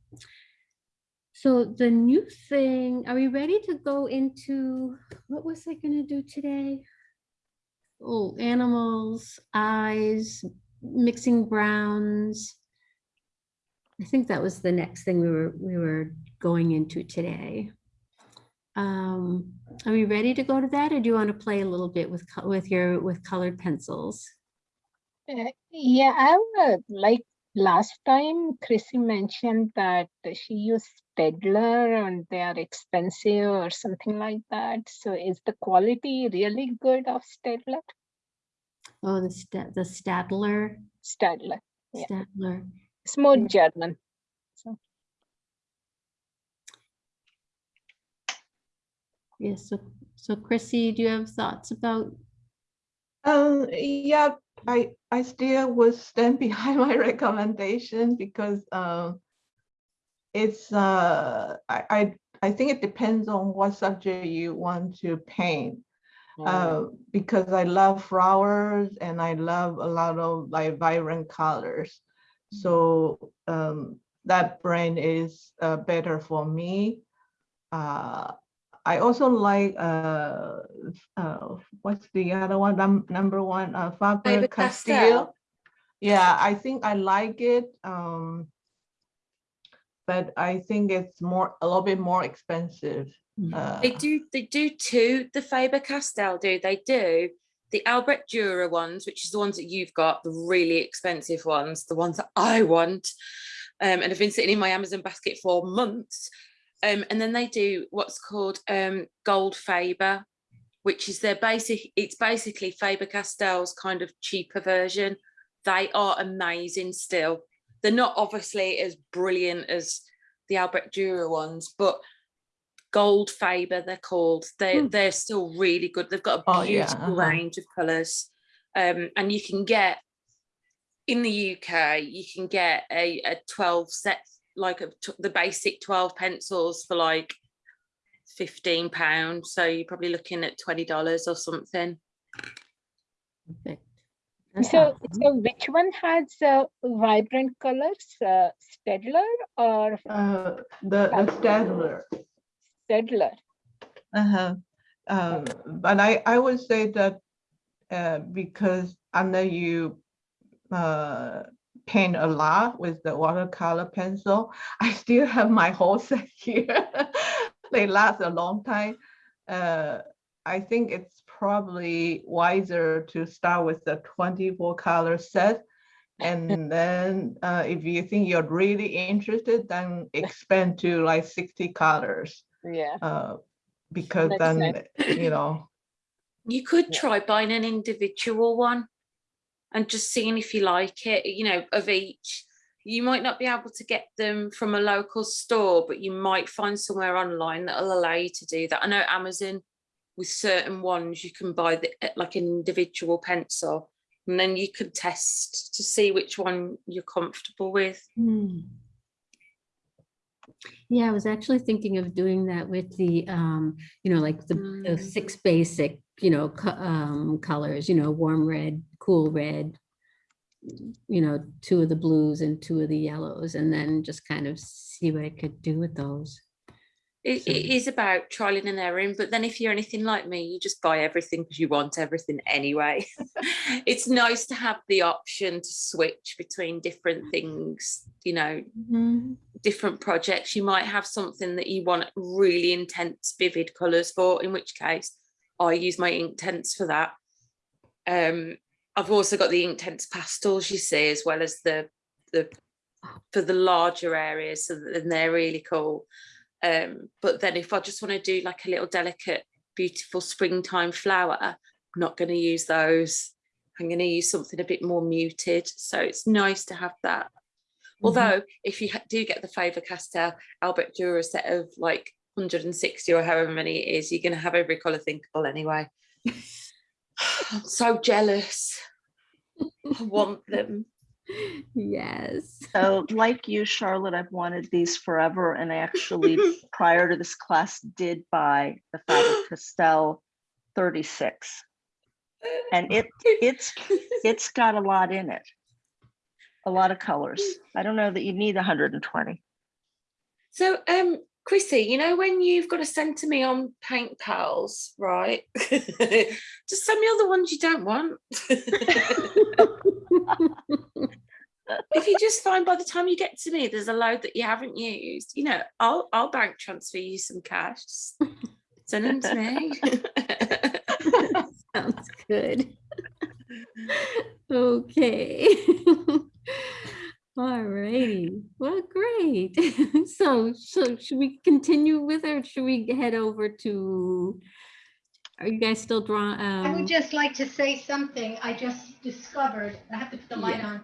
so the new thing, are we ready to go into, what was I gonna do today? Oh, animals, eyes, mixing browns. I think that was the next thing we were, we were going into today. Um, are we ready to go to that or do you want to play a little bit with, with your, with colored pencils? Uh, yeah, I would like last time Chrissy mentioned that she used Staedtler and they are expensive or something like that. So is the quality really good of Staedtler? Oh, the stat, the Staedtler, Staedtler. Yeah. Staedtler. It's more Yeah. German. So Yes, so, so Chrissy, do you have thoughts about, Um, yeah, I, I still would stand *laughs* behind my recommendation because, um, it's, uh, I, I, I think it depends on what subject you want to paint. Uh, because I love flowers and I love a lot of like vibrant colors. So, um, that brand is, uh, better for me. Uh, I also like, uh, uh, what's the other one, Num- number one, uh, Faber. Castell. Yeah, I think I like it, um. But I think it's more, a little bit more expensive. Mm. uh, They do, they do two, the Faber-Castell do, they do the Albrecht Dürer ones, which is the ones that you've got, the really expensive ones, the ones that I want. Um, and have been sitting in my Amazon basket for months. Um, and then they do what's called um, Gold Faber, which is their basic, it's basically Faber-Castell's kind of cheaper version. They are amazing still. They're not obviously as brilliant as the Albrecht Dürer ones, but Gold Faber, they're called. They Hmm. they're still really good. They've got a Oh, yeah, beautiful uh-huh. range of colours, um, and you can get in the UK. You can get a, a twelve set, like a, t- the basic twelve pencils for like fifteen pounds. So you're probably looking at twenty dollars or something. perfect. That's so so which one has uh, vibrant colors? Uh, Staedtler or Uh, the, the Staedtler. Staedtler? Uh-huh. Um, but I, I would say that, uh, because I know you, uh, paint a lot with the watercolor pencil, I still have my whole set *laughs* here. They last a long time. Uh, I think it's probably wiser to start with the twenty-four color set. And *laughs* then, uh, if you think you're really interested, then expand to like sixty colors. Yeah. Uh, because Makes then, you know, You could Yeah. try buying an individual one and just seeing if you like it, you know, of each. You might not be able to get them from a local store, but you might find somewhere online that'll allow you to do that. I know Amazon with certain ones, you can buy the, eh, like an individual pencil and then you can test to see which one you're comfortable with. Hmm. Yeah, I was actually thinking of doing that with the, um, you know, like the, the Mm. six basic, you know, co- um, colors, you know, warm red, cool red, you know, two of the blues and two of the yellows, and then just kind of see what I could do with those. It, So- it is about trialing and erroring, but then if you're anything like me, you just buy everything because you want everything anyway. *laughs* it's nice to have the option to switch between different things, you know, Mhm. Different projects. You might have something that you want really intense, vivid colours for, in which case I use my Inktense for that. Um, I've also got the Inktense pastels, you see, as well as the the for the larger areas, so then they're really cool. Um, but then if I just want to do like a little delicate, beautiful springtime flower, I'm not going to use those. I'm going to use something a bit more muted. So it's nice to have that. Mm-hmm. Although if you do get the Faber Castell Albert Dürer set of like 160 or however many it is, you're going to have every colour thinkable anyway. *sighs* I'm so jealous. I want them. Yes. So like you, Charlotte, I've wanted these forever. And I actually, *laughs* prior to this class, did buy the Faber-Castell 36. And it, *laughs* it's, it's got a lot in it. A lot of colors. I don't know that you need 120. So, um, Chrissy, you know when you've got to send to me on paint pals, right? *laughs* Just send me all the ones you don't want. *laughs* if you just find by the time you get to me, there's a load that you haven't used, you know, I'll I'll bank transfer you some cash. Send them to me. *laughs* Sounds good. Okay. All righty. Well, great. *laughs* So, so should we continue with or should we head over to? Are you guys still drawing? I would Um, just like to say something I just discovered. I have to put the light Yeah. on.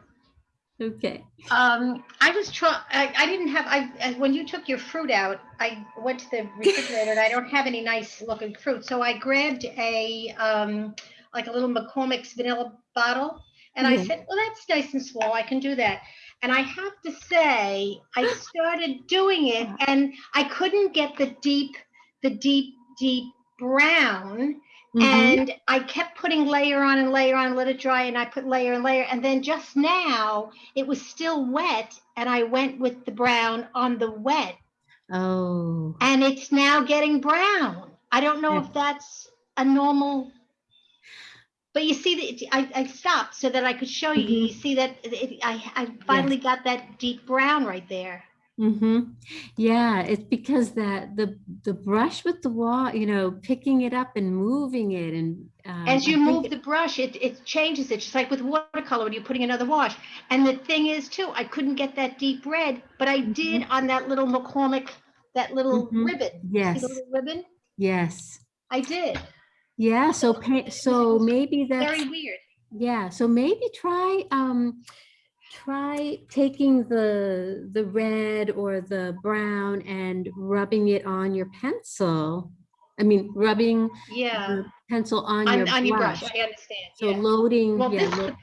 okay. Um, I was trying, I, I didn't have, I, when you took your fruit out, I went to the *laughs* refrigerator and I don't have any nice looking fruit. So I grabbed a, um, like a little McCormick's vanilla bottle. And I said, well, that's nice and small. I can do that. And I have to say, I started doing it and I couldn't get the deep, the deep, deep brown. Mhm. And I kept putting layer on and layer on, let it dry, and I put layer and layer. And then just now it was still wet, and I went with the brown on the wet, Oh, and it's now getting brown. I don't know Yeah. if that's a normal. But you see, that I, I stopped so that I could show you. You see that it, I, I finally got that deep brown right there. mm-hmm. Yeah, it's because that the the brush with the wall, you know, picking it up and moving it and um, As you move the brush, it, it changes it, just like with watercolor when you're putting another wash. And the thing is too, I couldn't get that deep red, but I did on that little McCormick, that little Mhm. ribbon. Yes. the little ribbon? Yes. I did. Yeah. So. So maybe *laughs* that's Very weird. Yeah, so maybe try um try taking the the red or the brown and rubbing it on your pencil. I mean, rubbing Yeah. the pencil on your On, on your brush, brush. I understand. So yeah. loading, Well, yeah, this lo-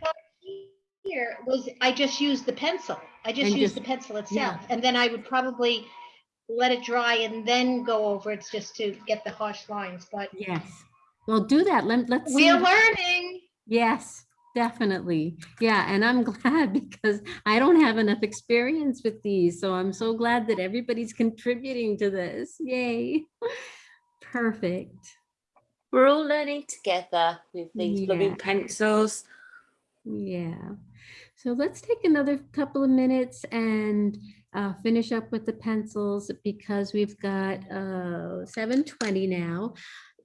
here was, I just used the pencil. I just used just- the pencil yeah. itself. And then I would probably let it dry and then go over it just to get the harsh lines, but yes. Well, do that. Let, let's see. we're learning. Yes, definitely. Yeah, and I'm *laughs* glad because I don't have enough experience with these. So I'm so glad that everybody's contributing to this. Yay. *laughs* Perfect. We're all learning together with these Yeah. loving pencils. Yeah. So let's take another couple of minutes and uh, finish up with the pencils because we've got uh, 7:20 now.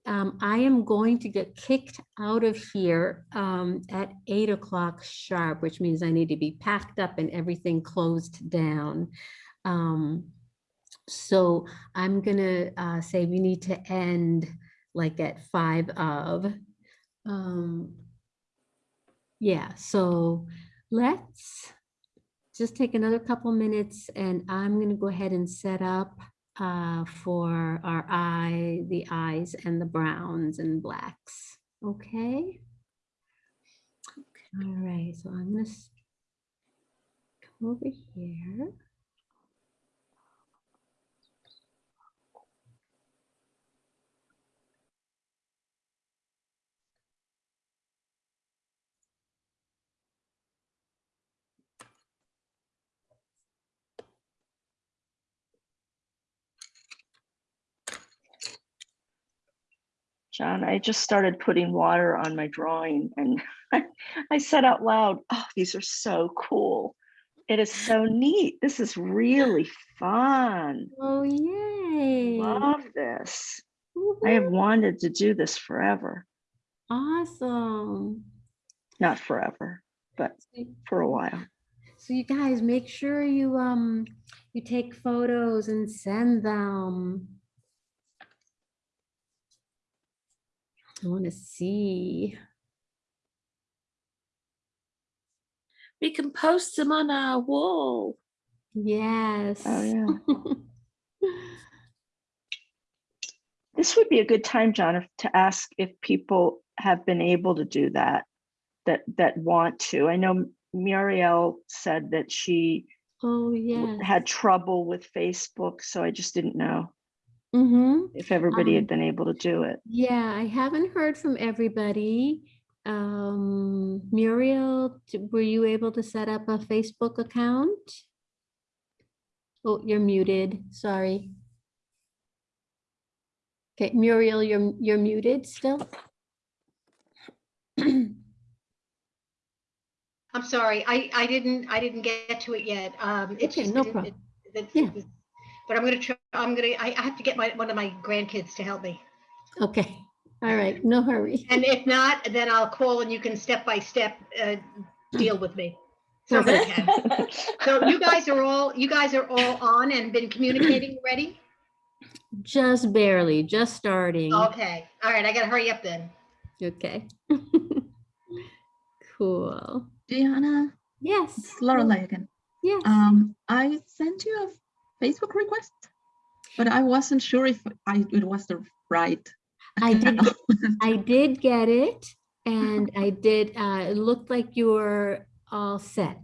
Um, I am going to get kicked out of here um, at eight o'clock sharp, which means I need to be packed up and everything closed down. Um, so I'm gonna uh, say we need to end like at five of. Um, yeah, so let's just take another couple minutes and I'm to go ahead and set up uh, for our eye, the eyes and the browns and blacks. Okay. All right, so I'm going to come over here. John, I just started putting water on my drawing and *laughs* I said out loud, oh, these are so cool. It is so neat. This is really fun. Oh, yay. I love this. I have wanted to do this forever. Awesome. Not forever, but for a while. So you guys make sure you um you take photos and send them. I want to see. We can post them on our wall. Oh, yes. Oh, yeah. *laughs* This would be a good time, John, to ask if people have been able to do that, that, that want to. I know Muriel said that she Oh, w- yeah. had trouble with Facebook, so I just didn't know Mm-hmm. if everybody Um, had been able to do it. Yeah, I haven't heard from everybody. Um, Muriel, were you able to set up a Facebook account? Oh, you're muted, sorry. Okay, Muriel, you're, you're muted still? *clears throat* I'm sorry, I, I didn't, I didn't get to it yet. Um, it's Okay, just. no it- problem. it- it's- Yeah. it's- But I'm gonna try, I'm gonna, I, I have to get my, one of my grandkids to help me. Okay, all right, no hurry. And if not, then I'll call and you can step by step, uh, deal with me. Somebody can. So you guys are all, you guys are all on and been communicating *clears throat* already? Just barely, just starting. Okay, all right, I gotta hurry up then. Okay. *laughs* Cool. Diana, Yes. it's Lorelei again. Yes. Um, I sent you a Facebook request, but I wasn't sure if I it was the right. I did. *laughs* I did get it and I did, uh, it looked like you were all set.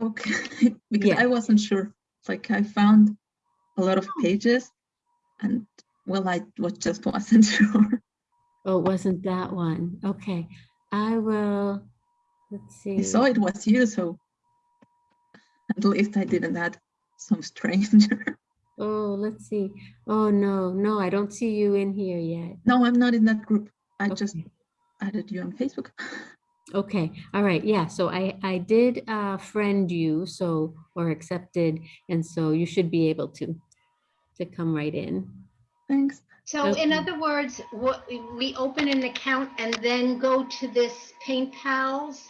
Okay, *laughs* because Yeah. I wasn't sure. Like I found a lot of pages and well, I was just *laughs* wasn't sure. Oh, it wasn't that one. Okay, I will, let's see. I saw it was you, so at least I didn't add some stranger. Oh, let's see. Oh, no, no, I don't see you in here yet. No, I'm not in that group. I just added you on Facebook. *laughs* Okay, all right, yeah, so I, I did uh, friend you, so, or accepted, and so you should be able to, to come right in. Thanks. So in other words, what, we open an account and then go to this Paint Pals?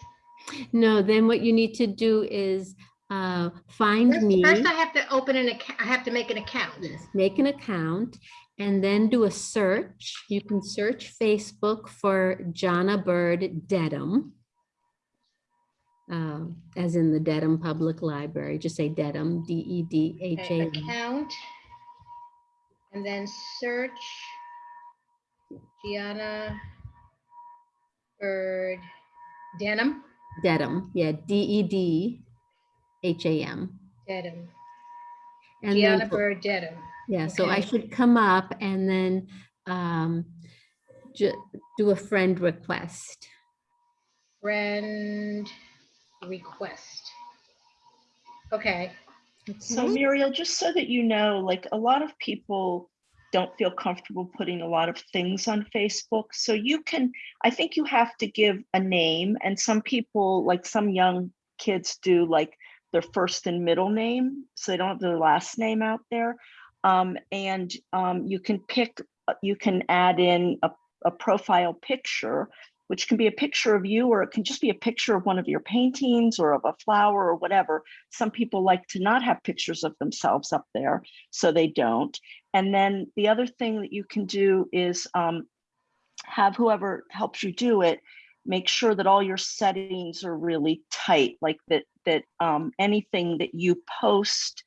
No, then what you need to do is uh, find First me. first I have to open an account, I have to make an account. Yes, make an account and then do a search. You can search Facebook for Jana Bird Dedham. um, As in the Dedham Public Library, just say Dedham, D E D H A Okay, Account. And then search. Gianna. Bird. Denim. Dedham, yeah, D E D H A M. Dedham. And then Gianna for- Bird Dedham. Yeah, so I Okay. should come up and then um, ju- do a friend request. Friend request. Okay. So Okay. Muriel, just so that you know, like a lot of people don't feel comfortable putting a lot of things on Facebook. So you can, I think you have to give a name and some people, like some young kids do like their first and middle name, so they don't have their last name out there. Um, and um, you can pick, you can add in a, a profile picture, which can be a picture of you, or it can just be a picture of one of your paintings or of a flower or whatever some people like to not have pictures of themselves up there, so they don't. And then the other thing that you can do is um, have whoever helps you do it, make sure that all your settings are really tight, like that, that um, anything that you post,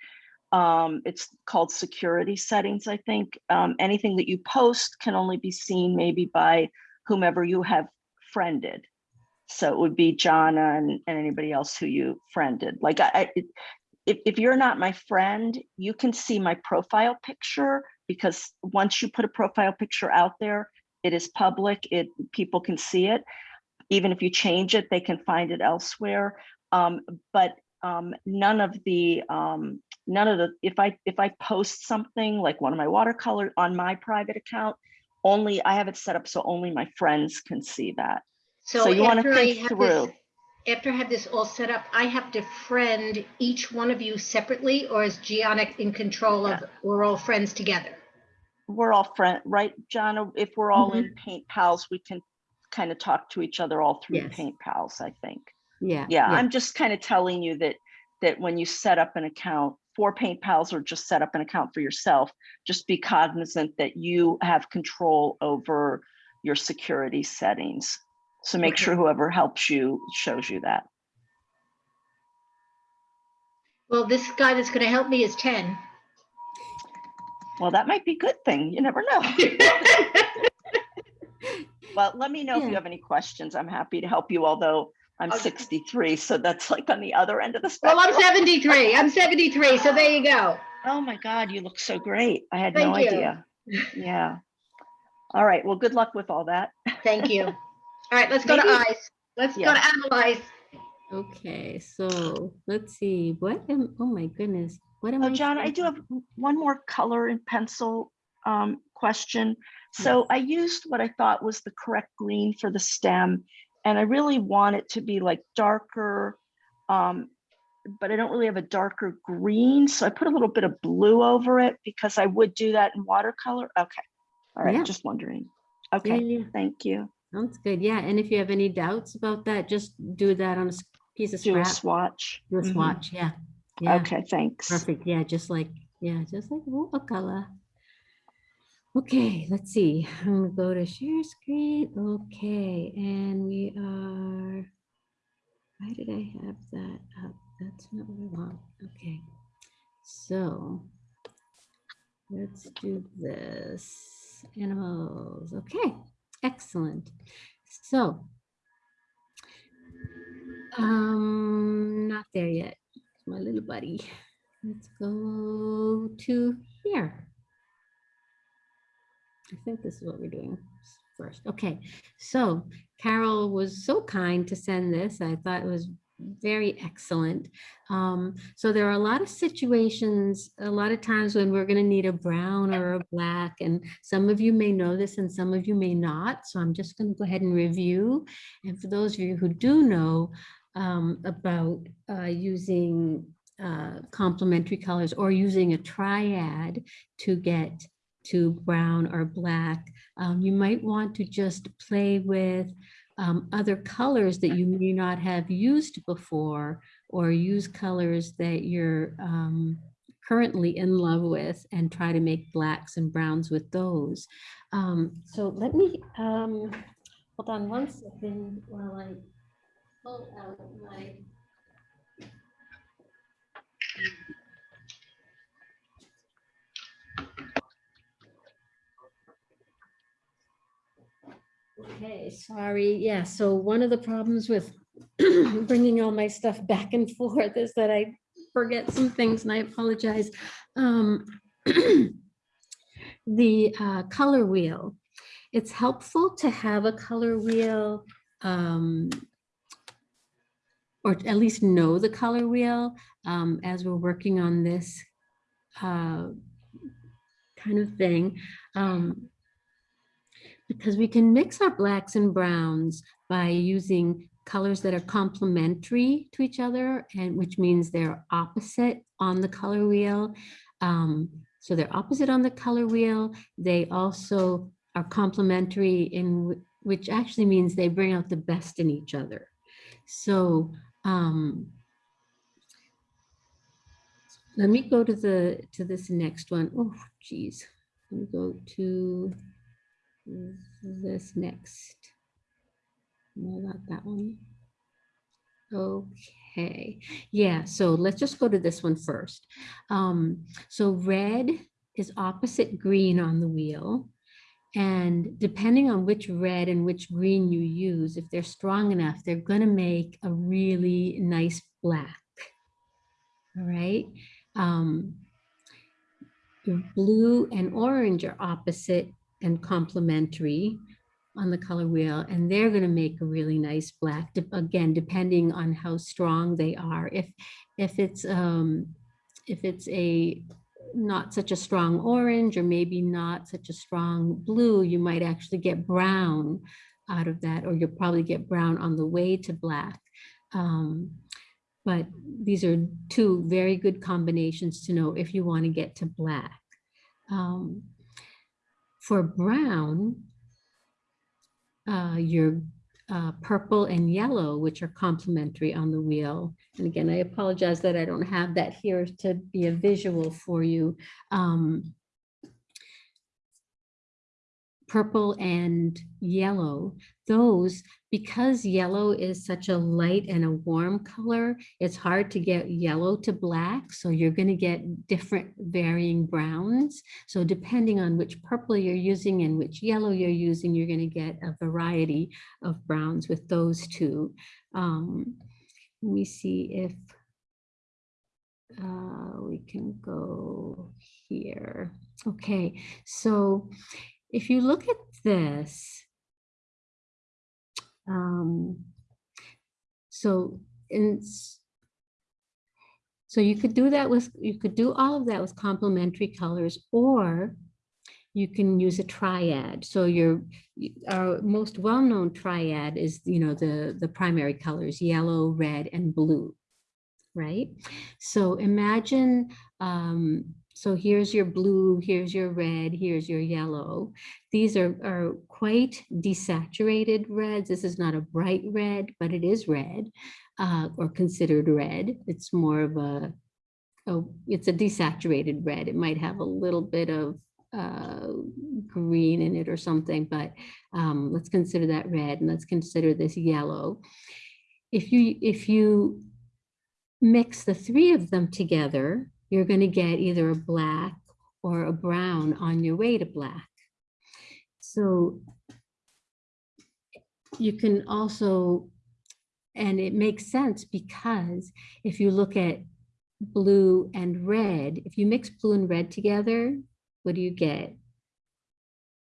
um, it's called security settings, I think. Um, anything that you post can only be seen maybe by whomever you have friended. So it would be Jana and, and anybody else who you friended. Like I, I- if, if you're not my friend, you can see my profile picture because once you put a profile picture out there, it is public, it, people can see it. Even if you change it, they can find it elsewhere. Um, but um, none of the, um, none of the, if I, if I post something like one of my watercolor on my private account, only, I have it set up so only my friends can see that. So you want to think have this- through. After I have this all set up, I have to friend each one of you separately, or is Gianna in control of, we're all friends together? We're all friend, right, John? If we're all Mm-hmm. in Paint Pals, we can kind of talk to each other all through Yes. Paint Pals, I think. Yeah. Yeah, I'm just kind of telling you that, that when you set up an account for Paint Pals or just set up an account for yourself, just be cognizant that you have control over your security settings. So make Okay. sure whoever helps you shows you that. Well, this guy that's gonna help me is ten. Well, that might be a good thing. You never know. *laughs* Well, let me know if you have any questions. I'm happy to help you, although I'm 63, so that's like on the other end of the spectrum. Well, spectrum. I'm 73. I'm 73. So there you go. Oh my God, you look so great. I had no Thank you. idea. Yeah. All right, well, good luck with all that. Thank you. *laughs* All right, let's go to Maybe- eyes. Let's go to analyze. Okay, so let's see, what am, oh my goodness, what am I? Oh, John, I do have one more color and pencil um, question. So I used what I thought was the correct green for the stem, and I really want it to be like darker, um, but I don't really have a darker green, so I put a little bit of blue over it because I would do that in watercolor. Okay, all right, Yeah. just wondering. Okay, yeah, thank you. Sounds good, yeah, and if you have any doubts about that, just do that on a piece of scrap. Do a swatch. Do a Mhm. swatch, yeah. yeah. Okay, thanks. Perfect, yeah, just like, yeah, just like watercolor. Okay, let's see, I'm gonna go to share screen, okay, and we are, why did I have that up? That's not what I want, okay. So, let's do this, animals, okay, excellent. So, um, not there yet, my little buddy. Let's go to here. I think this is what we're doing first. Okay, so Carol was so kind to send this. I thought it was very excellent. Um, so there are a lot of situations, a lot of times when we're going to need a brown or a black, and some of you may know this and some of you may not. So I'm just going to go ahead and review. And for those of you who do know um, about uh, using uh, complementary colors or using a triad to get to brown or black, um, you might want to just play with um, other colors that you may not have used before or use colors that you're um, currently in love with and try to make blacks and browns with those. Um, so let me, um, hold on one second while I pull out my Okay, sorry. Yeah, so one of the problems with *clears throat* bringing all my stuff back and forth is that I forget some things and I apologize. Um, *clears throat* The uh, color wheel. It's helpful to have a color wheel um, or at least know the color wheel um, as we're working on this uh, kind of thing. Um, because we can mix our blacks and browns by using colors that are complementary to each other and which means they're opposite on the color wheel. Um, so they're opposite on the color wheel. They also are complementary in which actually means they bring out the best in each other. So um, let me go to the to this next one. Oh, geez. Let me go to this next. No, not that one. Okay, yeah, so let's just go to this one first. Um, so red is opposite green on the wheel. And depending on which red and which green you use, if they're strong enough, they're gonna make a really nice black. All right. Um, blue and orange are opposite and complementary on the color wheel, and they're going to make a really nice black, again, depending on how strong they are. If, if it's, um, if it's a not such a strong orange or maybe not such a strong blue, you might actually get brown out of that, or you'll probably get brown on the way to black. Um, but these are two very good combinations to know if you want to get to black. Um, for brown, uh, your uh, purple and yellow, which are complementary on the wheel. And again, I apologize that I don't have that here to be a visual for you. Um, purple and yellow, those, because yellow is such a light and a warm color, it's hard to get yellow to black. So you're going to get different varying browns. So depending on which purple you're using and which yellow you're using, you're going to get a variety of browns with those two. Um, let me see if uh, we can go here. Okay, so if you look at this, um, so in, so you could do that with, you could do all of that with complementary colors, or you can use a triad. So your, our most well-known triad is, you know, the, the primary colors, yellow, red, and blue, right? So imagine, um, so here's your blue, here's your red, here's your yellow. These are, are quite desaturated reds. This is not a bright red, but it is red uh, or considered red. It's more of a, oh, it's a desaturated red. It might have a little bit of uh, green in it or something, but um, let's consider that red and let's consider this yellow. If you, if you mix the three of them together, you're going to get either a black or a brown on your way to black. So you can also, and it makes sense because if you look at blue and red, if you mix blue and red together, what do you get?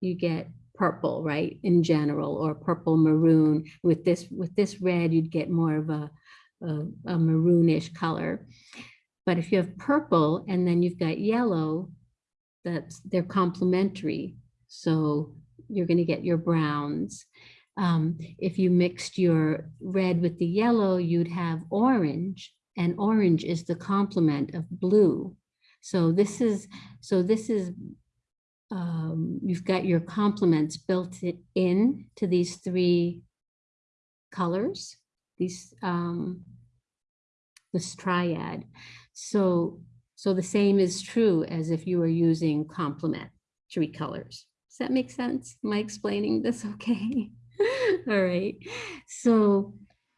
You get purple, right, in general, or purple maroon. With this, with this red, you'd get more of a, a, a maroonish color. But if you have purple and then you've got yellow, that's, they're complementary. So you're gonna get your browns. Um, if you mixed your red with the yellow, you'd have orange and orange is the complement of blue. So this is, so this is, um, you've got your complements built in to these three colors, these, um, this triad. So, so the same is true as if you were using complementary colors. Does that make sense? Am I explaining this okay? *laughs* All right. So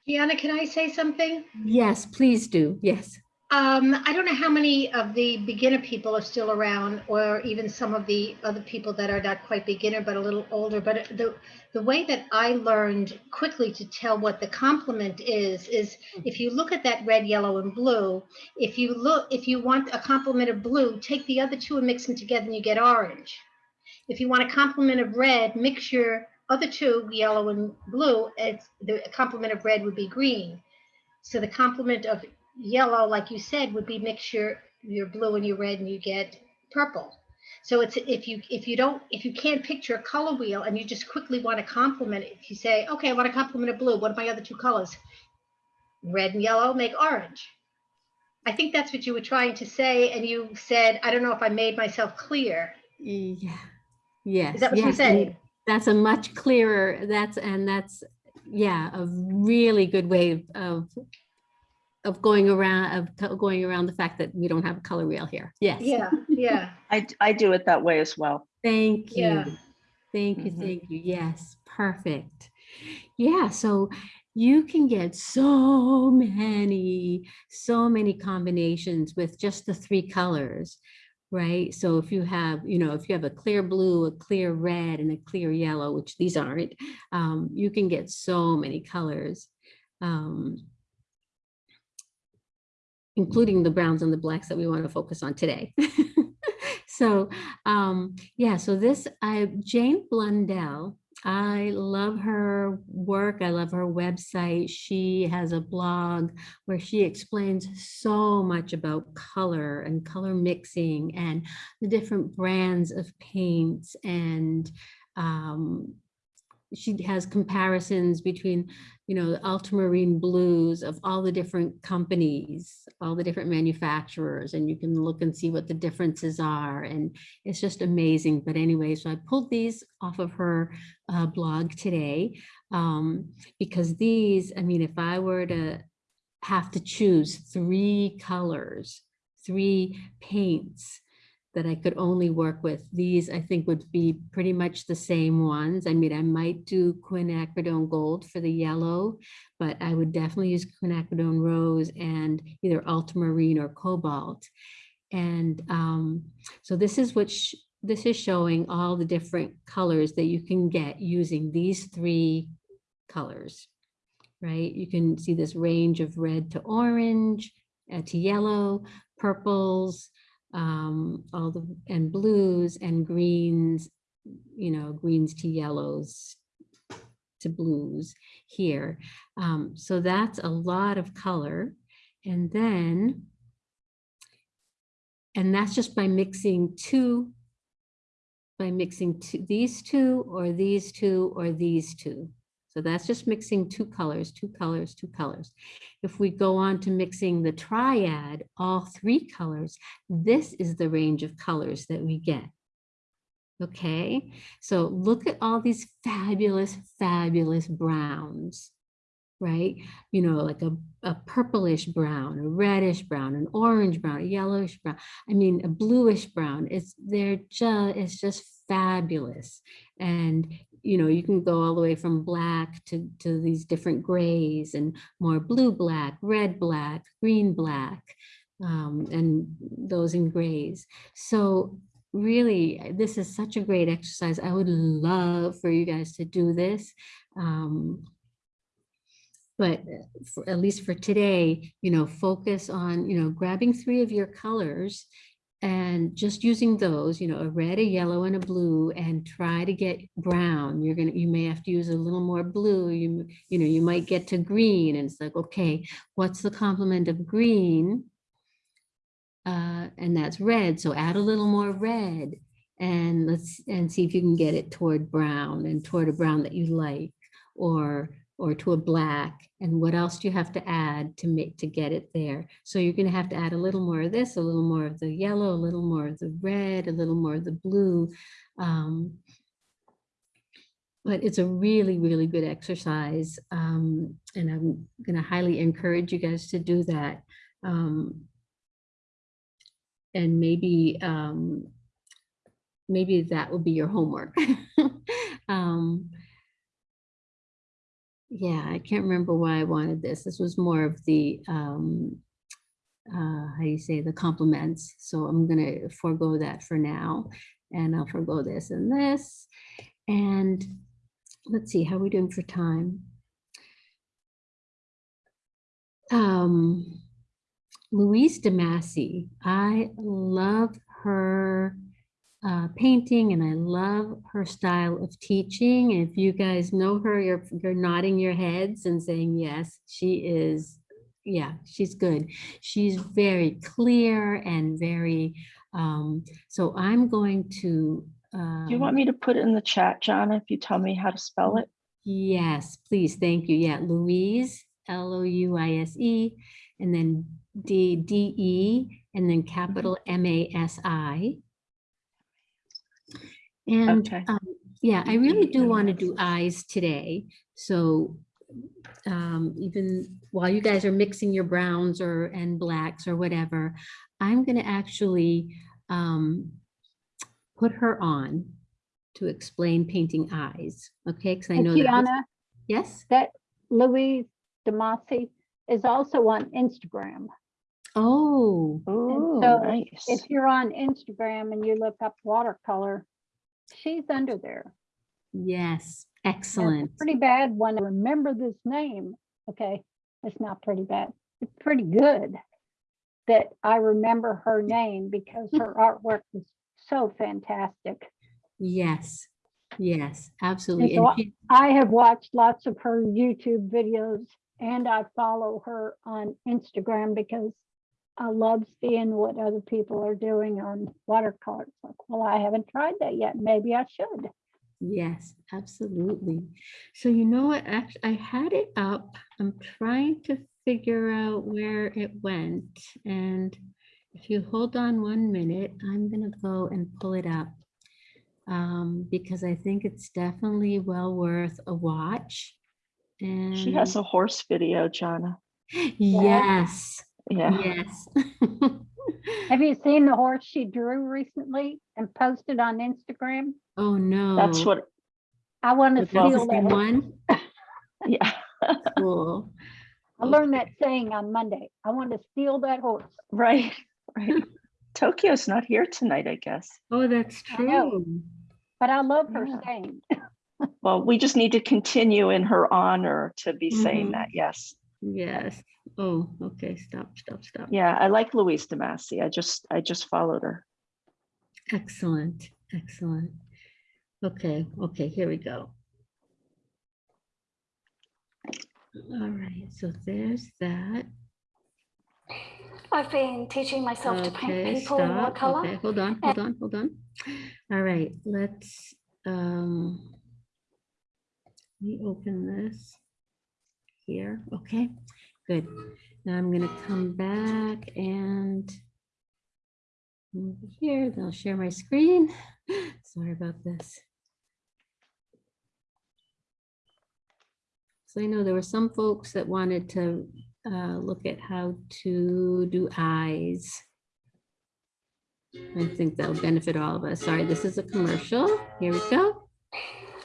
Gianna, can I say something? yes, please do. Yes. Um, I don't know how many of the beginner people are still around, or even some of the other people that are not quite beginner but a little older. But the the way that I learned quickly to tell what the complement is is if you look at that red, yellow, and blue. If you look, if you want a complement of blue, take the other two and mix them together, and you get orange. If you want a complement of red, mix your other two, yellow and blue. It's the complement of red would be green. So the complement of yellow, like you said, would be mix your, your blue and your red and you get purple. So it's if you if you don't if you can't picture a color wheel and you just quickly want to complement it, if you say, okay, I want to complement a blue, what are my other two colors? Red and yellow make orange. I think that's what you were trying to say, and you said, I don't know if I made myself clear. Yeah. Yes. Is that what you yes, and said? That's a much clearer, that's, and that's, yeah, a really good way of- of, of going around, of going around the fact that we don't have a color wheel here. Yes. Yeah, yeah, I I do it that way as well. Thank Yeah. you. Thank you, Mhm. thank you. Yes, perfect. Yeah, so you can get so many, so many combinations with just the three colors, right? So if you have, you know, if you have a clear blue, a clear red, and a clear yellow, which these aren't, um, you can get so many colors. Um, including the browns and the blacks that we want to focus on today. *laughs* so um, yeah, so this I Jane Blundell, I love her work. I love her website. She has a blog where she explains so much about color and color mixing and the different brands of paints and um, she has comparisons between, you know, the ultramarine blues of all the different companies, all the different manufacturers, and you can look and see what the differences are. And it's just amazing. But anyway, so I pulled these off of her uh, blog today um, because these, I mean, if I were to have to choose three colors, three paints that I could only work with. These, I think, would be pretty much the same ones. I mean, I might do quinacridone gold for the yellow, but I would definitely use quinacridone rose and either ultramarine or cobalt. And um, so this is what this is showing all the different colors that you can get using these three colors, right? You can see this range of red to orange, uh, to yellow, purples, um, all the, and blues and greens, you know, greens to yellows to blues here. Um, so that's a lot of color. And then, and that's just by mixing two, by mixing two, these two or these two or these two. So that's just mixing two colors, two colors, two colors. If we go on to mixing the triad, all three colors, this is the range of colors that we get. Okay, so look at all these fabulous, fabulous browns, right? You know, like a, a purplish brown, a reddish brown, an orange brown, a yellowish brown. I mean, a bluish brown. It's they're just it's just fabulous. And you know, you can go all the way from black to, to these different grays and more blue black, red black, green black, um, and those in grays. So really, this is such a great exercise. I would love for you guys to do this. Um, but for, at least for today, you know, focus on, you know, grabbing three of your colors and just using those, you know, a red, a yellow, and a blue, and try to get brown. You're gonna, you may have to use a little more blue. You, you know, you might get to green, and it's like, okay, what's the complement of green? Uh, and that's red. So add a little more red, and let's and see if you can get it toward brown and toward a brown that you like, or or to a black and what else do you have to add to make to get it there? So you're going to have to add a little more of this a little more of the yellow a little more of the red a little more of the blue um, but it's a really really good exercise um, and i'm going to highly encourage you guys to do that um, and maybe um, maybe that will be your homework. *laughs* Um, yeah, I can't remember why I wanted this. This was more of the, um, uh, how do you say, the complements. So I'm gonna forego that for now. And I'll forego this and this. And let's see, how are we doing for time? Um, Louise DeMasi, I love her uh, painting and I love her style of teaching. If you guys know her, you're, you're nodding your heads and saying, yes, she is, yeah, she's good. She's very clear and very, um, so I'm going to. Do you want me to put it in the chat, John, if you tell me how to spell it? Yes, please. Thank you. Yeah, Louise, L-O-U-I-S-E, and then D, D-E, and then capital M-A-S-I. And Okay. um, yeah, I really do want to do eyes today. So um, even while you guys are mixing your browns or and blacks or whatever, I'm going to actually um, put her on to explain painting eyes. Okay, because I And know that. was- Kiana, Yes. that Louise Demasi is also on Instagram. Oh. And Oh, so nice. if you're on Instagram and you look up watercolor, she's under there. Yes. Excellent. Pretty bad one. Remember this name. Okay, it's not pretty bad. It's pretty good that I remember her name because her artwork is so fantastic. Yes. Yes. Absolutely. so I have watched lots of her YouTube videos and I follow her on Instagram because I love seeing what other people are doing on watercolors. Like, well, I haven't tried that yet. Maybe I should. Yes, absolutely. So you know what, actually, I had it up. I'm trying to figure out where it went. And if you hold on one minute, I'm gonna go and pull it up. Um, because I think it's definitely well worth a watch. And She has a horse video, Jana. yes, Yeah. yes. *laughs* Have you seen the horse she drew recently and posted on Instagram? Oh, no. That's what, I want to That's the steal that. one? *laughs* yeah, Cool. I learned that saying on Monday. I want to steal that horse. right, right. Tokyo's not here tonight, I guess. Oh, that's I true. But I love her Yeah. saying. Well, we just need to continue in her honor to be saying Mhm. that, yes. Yes. Oh, okay. Stop, stop, stop. Yeah, I like Louise DeMasi. I just, I just followed her. Excellent, excellent. Okay, okay, here we go. All right, so there's that. I've been teaching myself to paint Okay, people in stop. watercolor. Okay, hold on, hold on, hold on. All right, let's, um, let me open this here. Okay, good. Now I'm gonna come back and over here, I'll share my screen. *gasps* Sorry about this. So I know there were some folks that wanted to uh, look at how to do eyes. I think that'll benefit all of us. Sorry, this is a commercial. Here we go.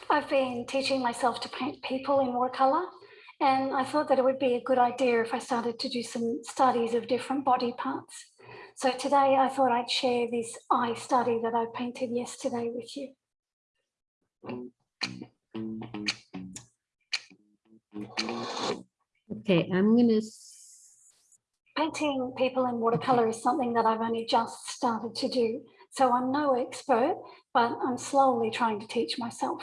I've been teaching myself to paint people in watercolor. And I thought that it would be a good idea if I started to do some studies of different body parts. So today I thought I'd share this eye study that I painted yesterday with you. Okay, I'm gonna, Painting people in watercolor is something that I've only just started to do. So I'm no expert, but I'm slowly trying to teach myself.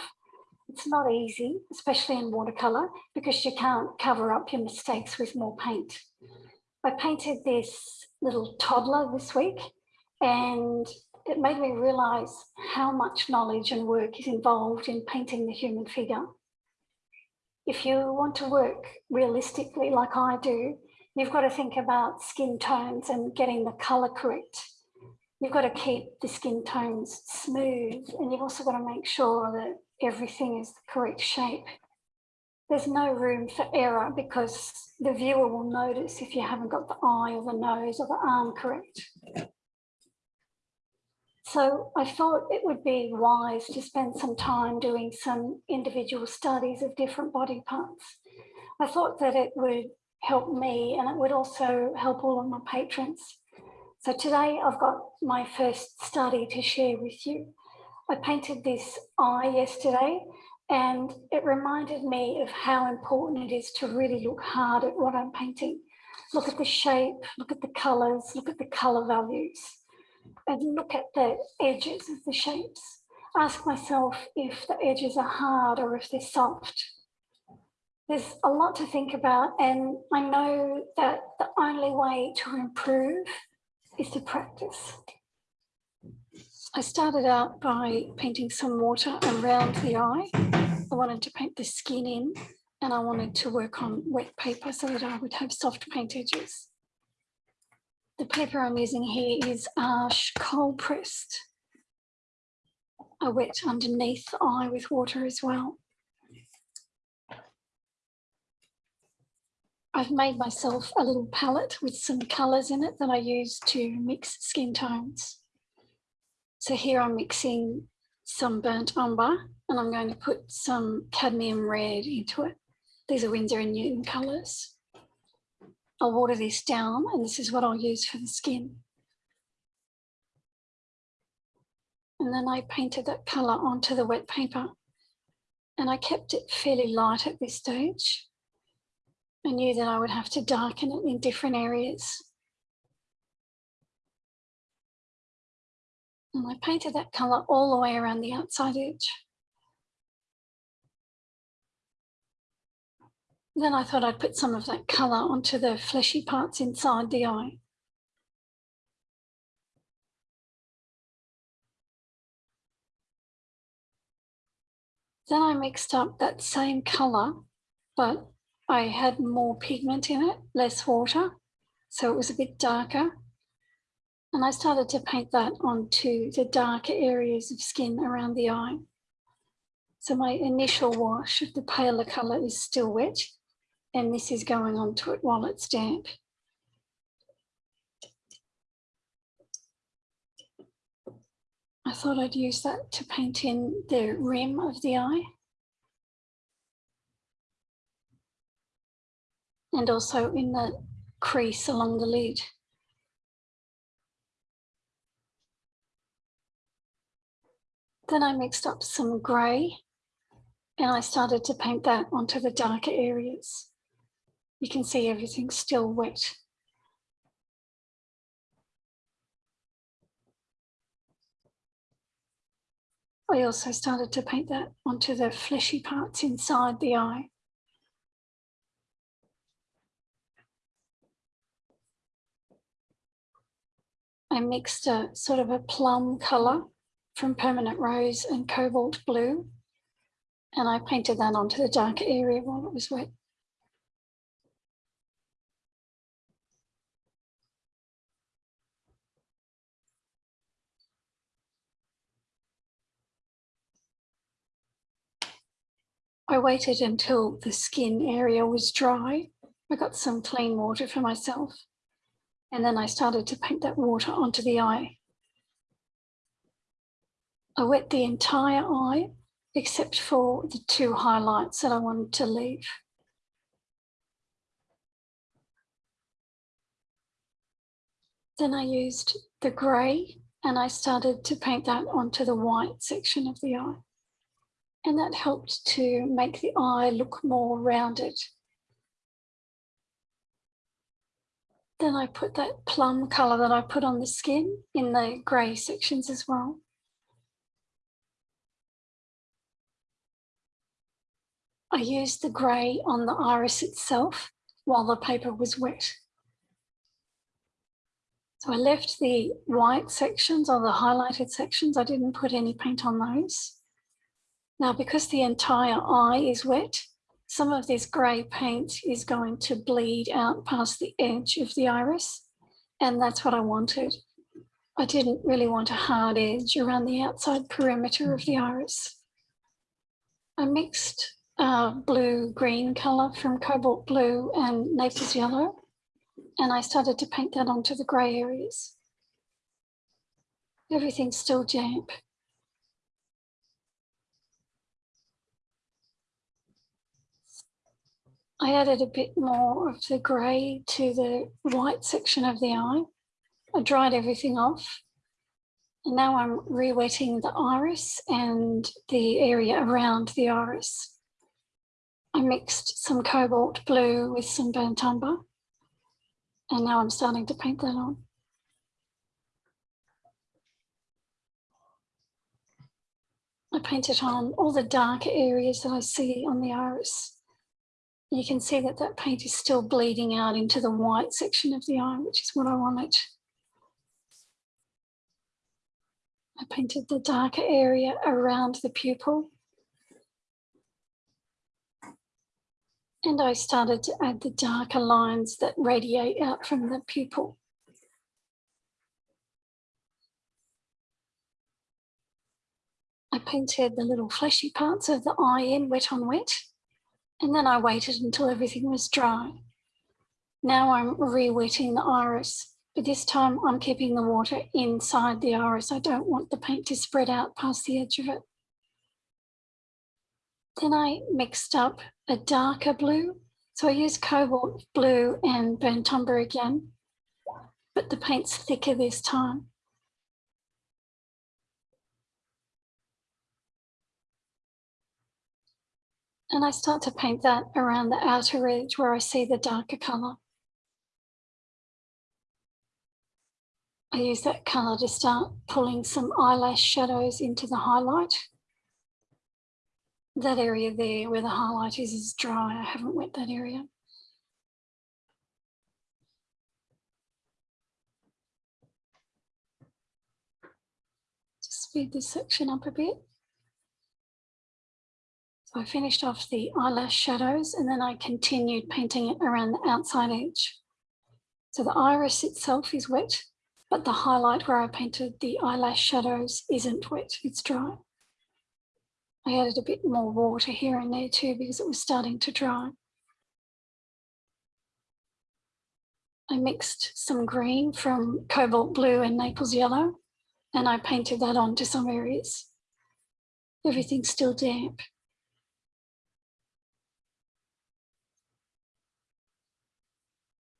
It's not easy, especially in watercolor, because you can't cover up your mistakes with more paint. I painted this little toddler this week and it made me realize how much knowledge and work is involved in painting the human figure. If you want to work realistically like I do, you've got to think about skin tones and getting the color correct. You've got to keep the skin tones smooth and you've also got to make sure that everything is the correct shape. There's no room for error because the viewer will notice if you haven't got the eye or the nose or the arm correct. So I thought it would be wise to spend some time doing some individual studies of different body parts. I thought that it would help me and it would also help all of my patrons. So today I've got my first study to share with you. I painted this eye yesterday and it reminded me of how important it is to really look hard at what I'm painting. Look at the shape, look at the colors, look at the color values and look at the edges of the shapes. Ask myself if the edges are hard or if they're soft. There's a lot to think about and I know that the only way to improve is to practice. I started out by painting some water around the eye. I wanted to paint the skin in and I wanted to work on wet paper so that I would have soft paint edges. The paper I'm using here is Arches cold pressed. I wet underneath the eye with water as well. I've made myself a little palette with some colours in it that I use to mix skin tones. So here I'm mixing some burnt umber and I'm going to put some cadmium red into it. These are Winsor and Newton colours. I'll water this down and this is what I'll use for the skin. And then I painted that colour onto the wet paper and I kept it fairly light at this stage. I knew that I would have to darken it in different areas. And I painted that colour all the way around the outside edge. Then I thought I'd put some of that colour onto the fleshy parts inside the eye. Then I mixed up that same colour, but I had more pigment in it, less water, so it was a bit darker. And I started to paint that onto the darker areas of skin around the eye. So my initial wash of the paler colour is still wet, and this is going onto it while it's damp. I thought I'd use that to paint in the rim of the eye. And also in the crease along the lid. Then I mixed up some grey and I started to paint that onto the darker areas. You can see everything's still wet. I also started to paint that onto the fleshy parts inside the eye. I mixed a sort of a plum colour from Permanent Rose and Cobalt Blue. And I painted that onto the darker area while it was wet. I waited until the skin area was dry. I got some clean water for myself. And then I started to paint that water onto the eye. I wet the entire eye except for the two highlights that I wanted to leave. Then I used the grey and I started to paint that onto the white section of the eye. And that helped to make the eye look more rounded. Then I put that plum colour that I put on the skin in the grey sections as well. I used the grey on the iris itself while the paper was wet. So I left the white sections or the highlighted sections, I didn't put any paint on those. Now, because the entire eye is wet, some of this grey paint is going to bleed out past the edge of the iris. And that's what I wanted. I didn't really want a hard edge around the outside perimeter of the iris. I mixed uh, blue-green colour from cobalt blue and Naples yellow. And I started to paint that onto the grey areas. Everything's still damp. I added a bit more of the grey to the white section of the eye. I dried everything off. And now I'm re-wetting the iris and the area around the iris. I mixed some cobalt blue with some burnt umber. And now I'm starting to paint that on. I painted on all the darker areas that I see on the iris. You can see that that paint is still bleeding out into the white section of the eye, which is what I wanted. I painted the darker area around the pupil. And I started to add the darker lines that radiate out from the pupil. I painted the little fleshy parts of the eye in wet on wet. And then I waited until everything was dry. Now I'm re-wetting the iris, but this time I'm keeping the water inside the iris. I don't want the paint to spread out past the edge of it. Then I mixed up a darker blue. So I use cobalt blue and burnt umber again, but the paint's thicker this time. And I start to paint that around the outer edge where I see the darker colour. I use that colour to start pulling some eyelash shadows into the highlight. That area there where the highlight is is dry. I haven't wet that area. Just speed this section up a bit. So I finished off the eyelash shadows and then I continued painting it around the outside edge. So the iris itself is wet, but the highlight where I painted the eyelash shadows isn't wet, it's dry. I added a bit more water here and there too because it was starting to dry. I mixed some green from cobalt blue and Naples yellow and I painted that onto some areas. Everything's still damp.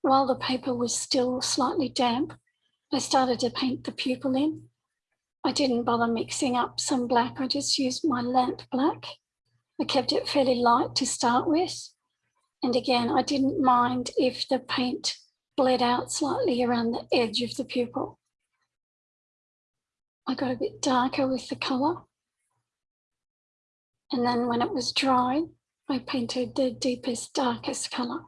While the paper was still slightly damp, I started to paint the pupil in. I didn't bother mixing up some black, I just used my lamp black. I kept it fairly light to start with. And again, I didn't mind if the paint bled out slightly around the edge of the pupil. I got a bit darker with the colour. And then when it was dry, I painted the deepest, darkest colour.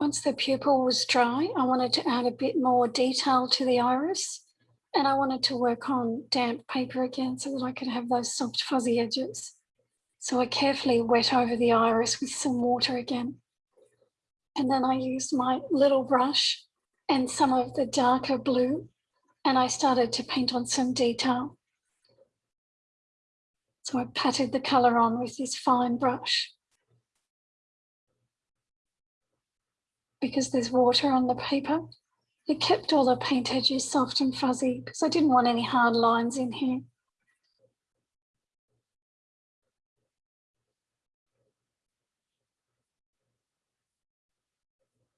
Once the pupil was dry, I wanted to add a bit more detail to the iris and I wanted to work on damp paper again so that I could have those soft fuzzy edges. So I carefully wet over the iris with some water again. And then I used my little brush and some of the darker blue and I started to paint on some detail. So I patted the colour on with this fine brush. Because there's water on the paper. It kept all the paint edges soft and fuzzy because I didn't want any hard lines in here.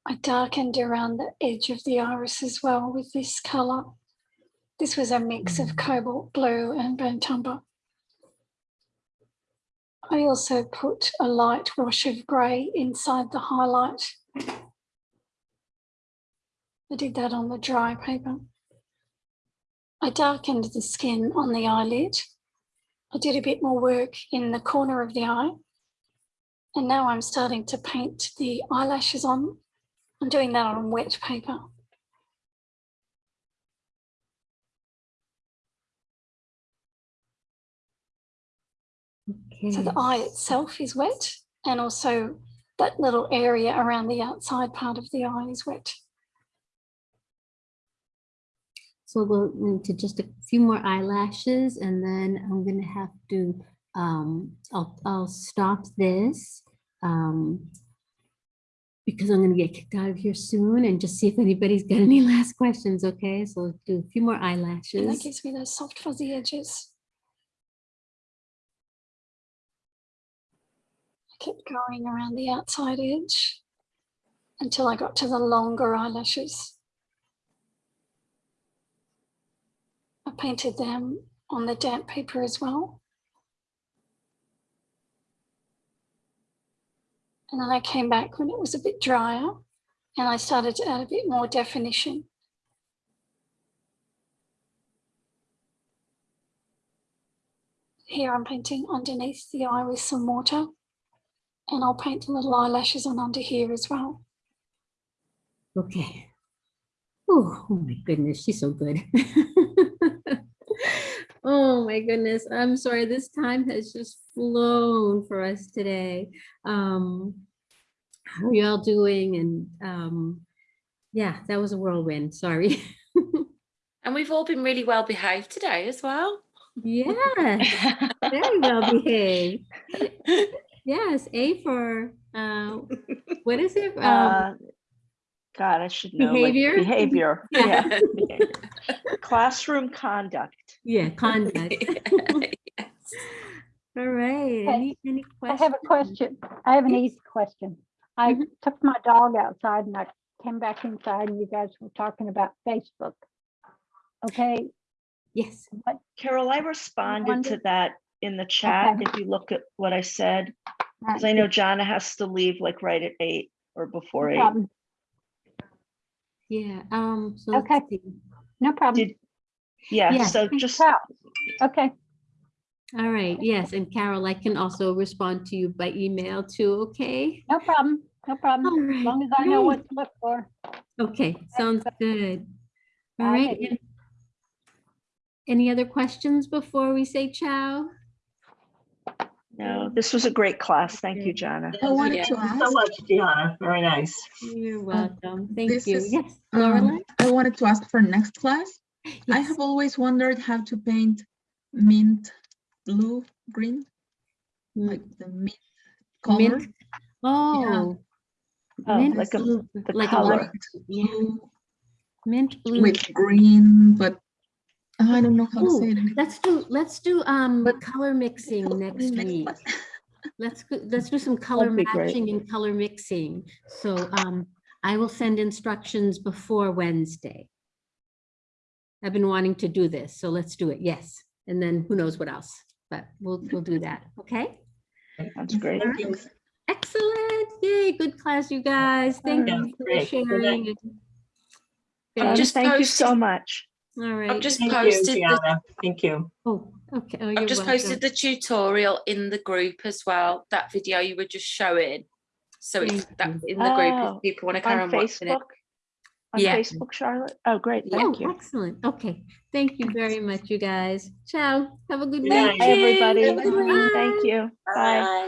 I darkened around the edge of the iris as well with this colour. This was a mix of mm. cobalt blue and burnt umber. I also put a light wash of grey inside the highlight I did that on the dry paper. I darkened the skin on the eyelid. I did a bit more work in the corner of the eye. And now I'm starting to paint the eyelashes on. I'm doing that on wet paper. Okay. So the eye itself is wet and also that little area around the outside part of the eye is wet. So we'll need to just a few more eyelashes and then I'm gonna have to, um, I'll, I'll stop this. Um, because I'm gonna get kicked out of here soon and just see if anybody's got any *laughs* last questions, okay? So let's do a few more And that gives me those soft fuzzy edges. I kept going around the outside edge until I got to the longer eyelashes. I painted them on the damp paper as well. And then I came back when it was a bit drier and I started to add a bit more definition. Here I'm painting underneath the eye with some water and I'll paint the little eyelashes on under here as well. Okay. Oh, oh my goodness, she's so good. *laughs* Oh my goodness, I'm sorry, this time has just flown for us today. Um, how are y'all doing? And um, yeah, that was a whirlwind, sorry. *laughs* And we've all been really well behaved today as well. Yes, very well behaved. *laughs* Yes, A for, uh, what is it? Um, Uh, God, I should know. like, behavior? Behavior, Yeah. *laughs* yeah. behavior. Classroom conduct. Yeah, *laughs* conduct. *laughs* All right, any, any I have a question. I have an easy question. I Mm-hmm. took my dog outside and I came back inside and you guys were talking about Facebook. Okay, Yes. what, Carol, I responded to that in the chat, Okay. if you look at what I said. Because I know Jana has to leave like right at eight or before no eight. problem, Yeah, um, so Okay. no problem. Did, yeah, Yeah. so just, Cal. Okay, All right, yes, and Carol, I can also respond to you by email too, okay? no problem, no problem. All As long as I know what to look for. Okay, sounds good. All Bye, right. Any other questions before we say ciao? no, this was a great class. Thank you, Okay. Jana. I wanted Yeah. to Thank you so much, Deanna. Very nice. You're welcome. Thank this you. is, Yes, um, I wanted to ask for next class. I have always wondered how to paint mint blue green, Mm, like the mint color. Mint. Oh. Oh, mint like a- blue, the like a color. light- Yeah. Blue mint blue. with green, but I don't know how to say it. Let's do, let's do um color mixing *laughs* next week. Let's, go- let's do some color That'd great. matching and color mixing. So um, I will send instructions before Wednesday. I've been wanting to do this, so let's do it, yes. And then who knows what else, but we'll, we'll do that, okay? That's great. Excellent, yay, good class, you guys. Thank Yeah, you for great. Sharing. and- I'm just Thank you so much. All right. I've just Thank you, posted the Thank you. Oh, okay. Oh, I've just welcome. posted the tutorial in the group as well, that video you were just showing. So it's that in the group Oh, if people want to carry On on watching it. Facebook? On Yeah. Facebook, Charlotte? Oh, great, Oh, thank you. excellent. Okay. Thank you very much, you guys. Ciao. Have a good Good night. night. Bye, everybody. Bye. Thank you. Bye. Bye.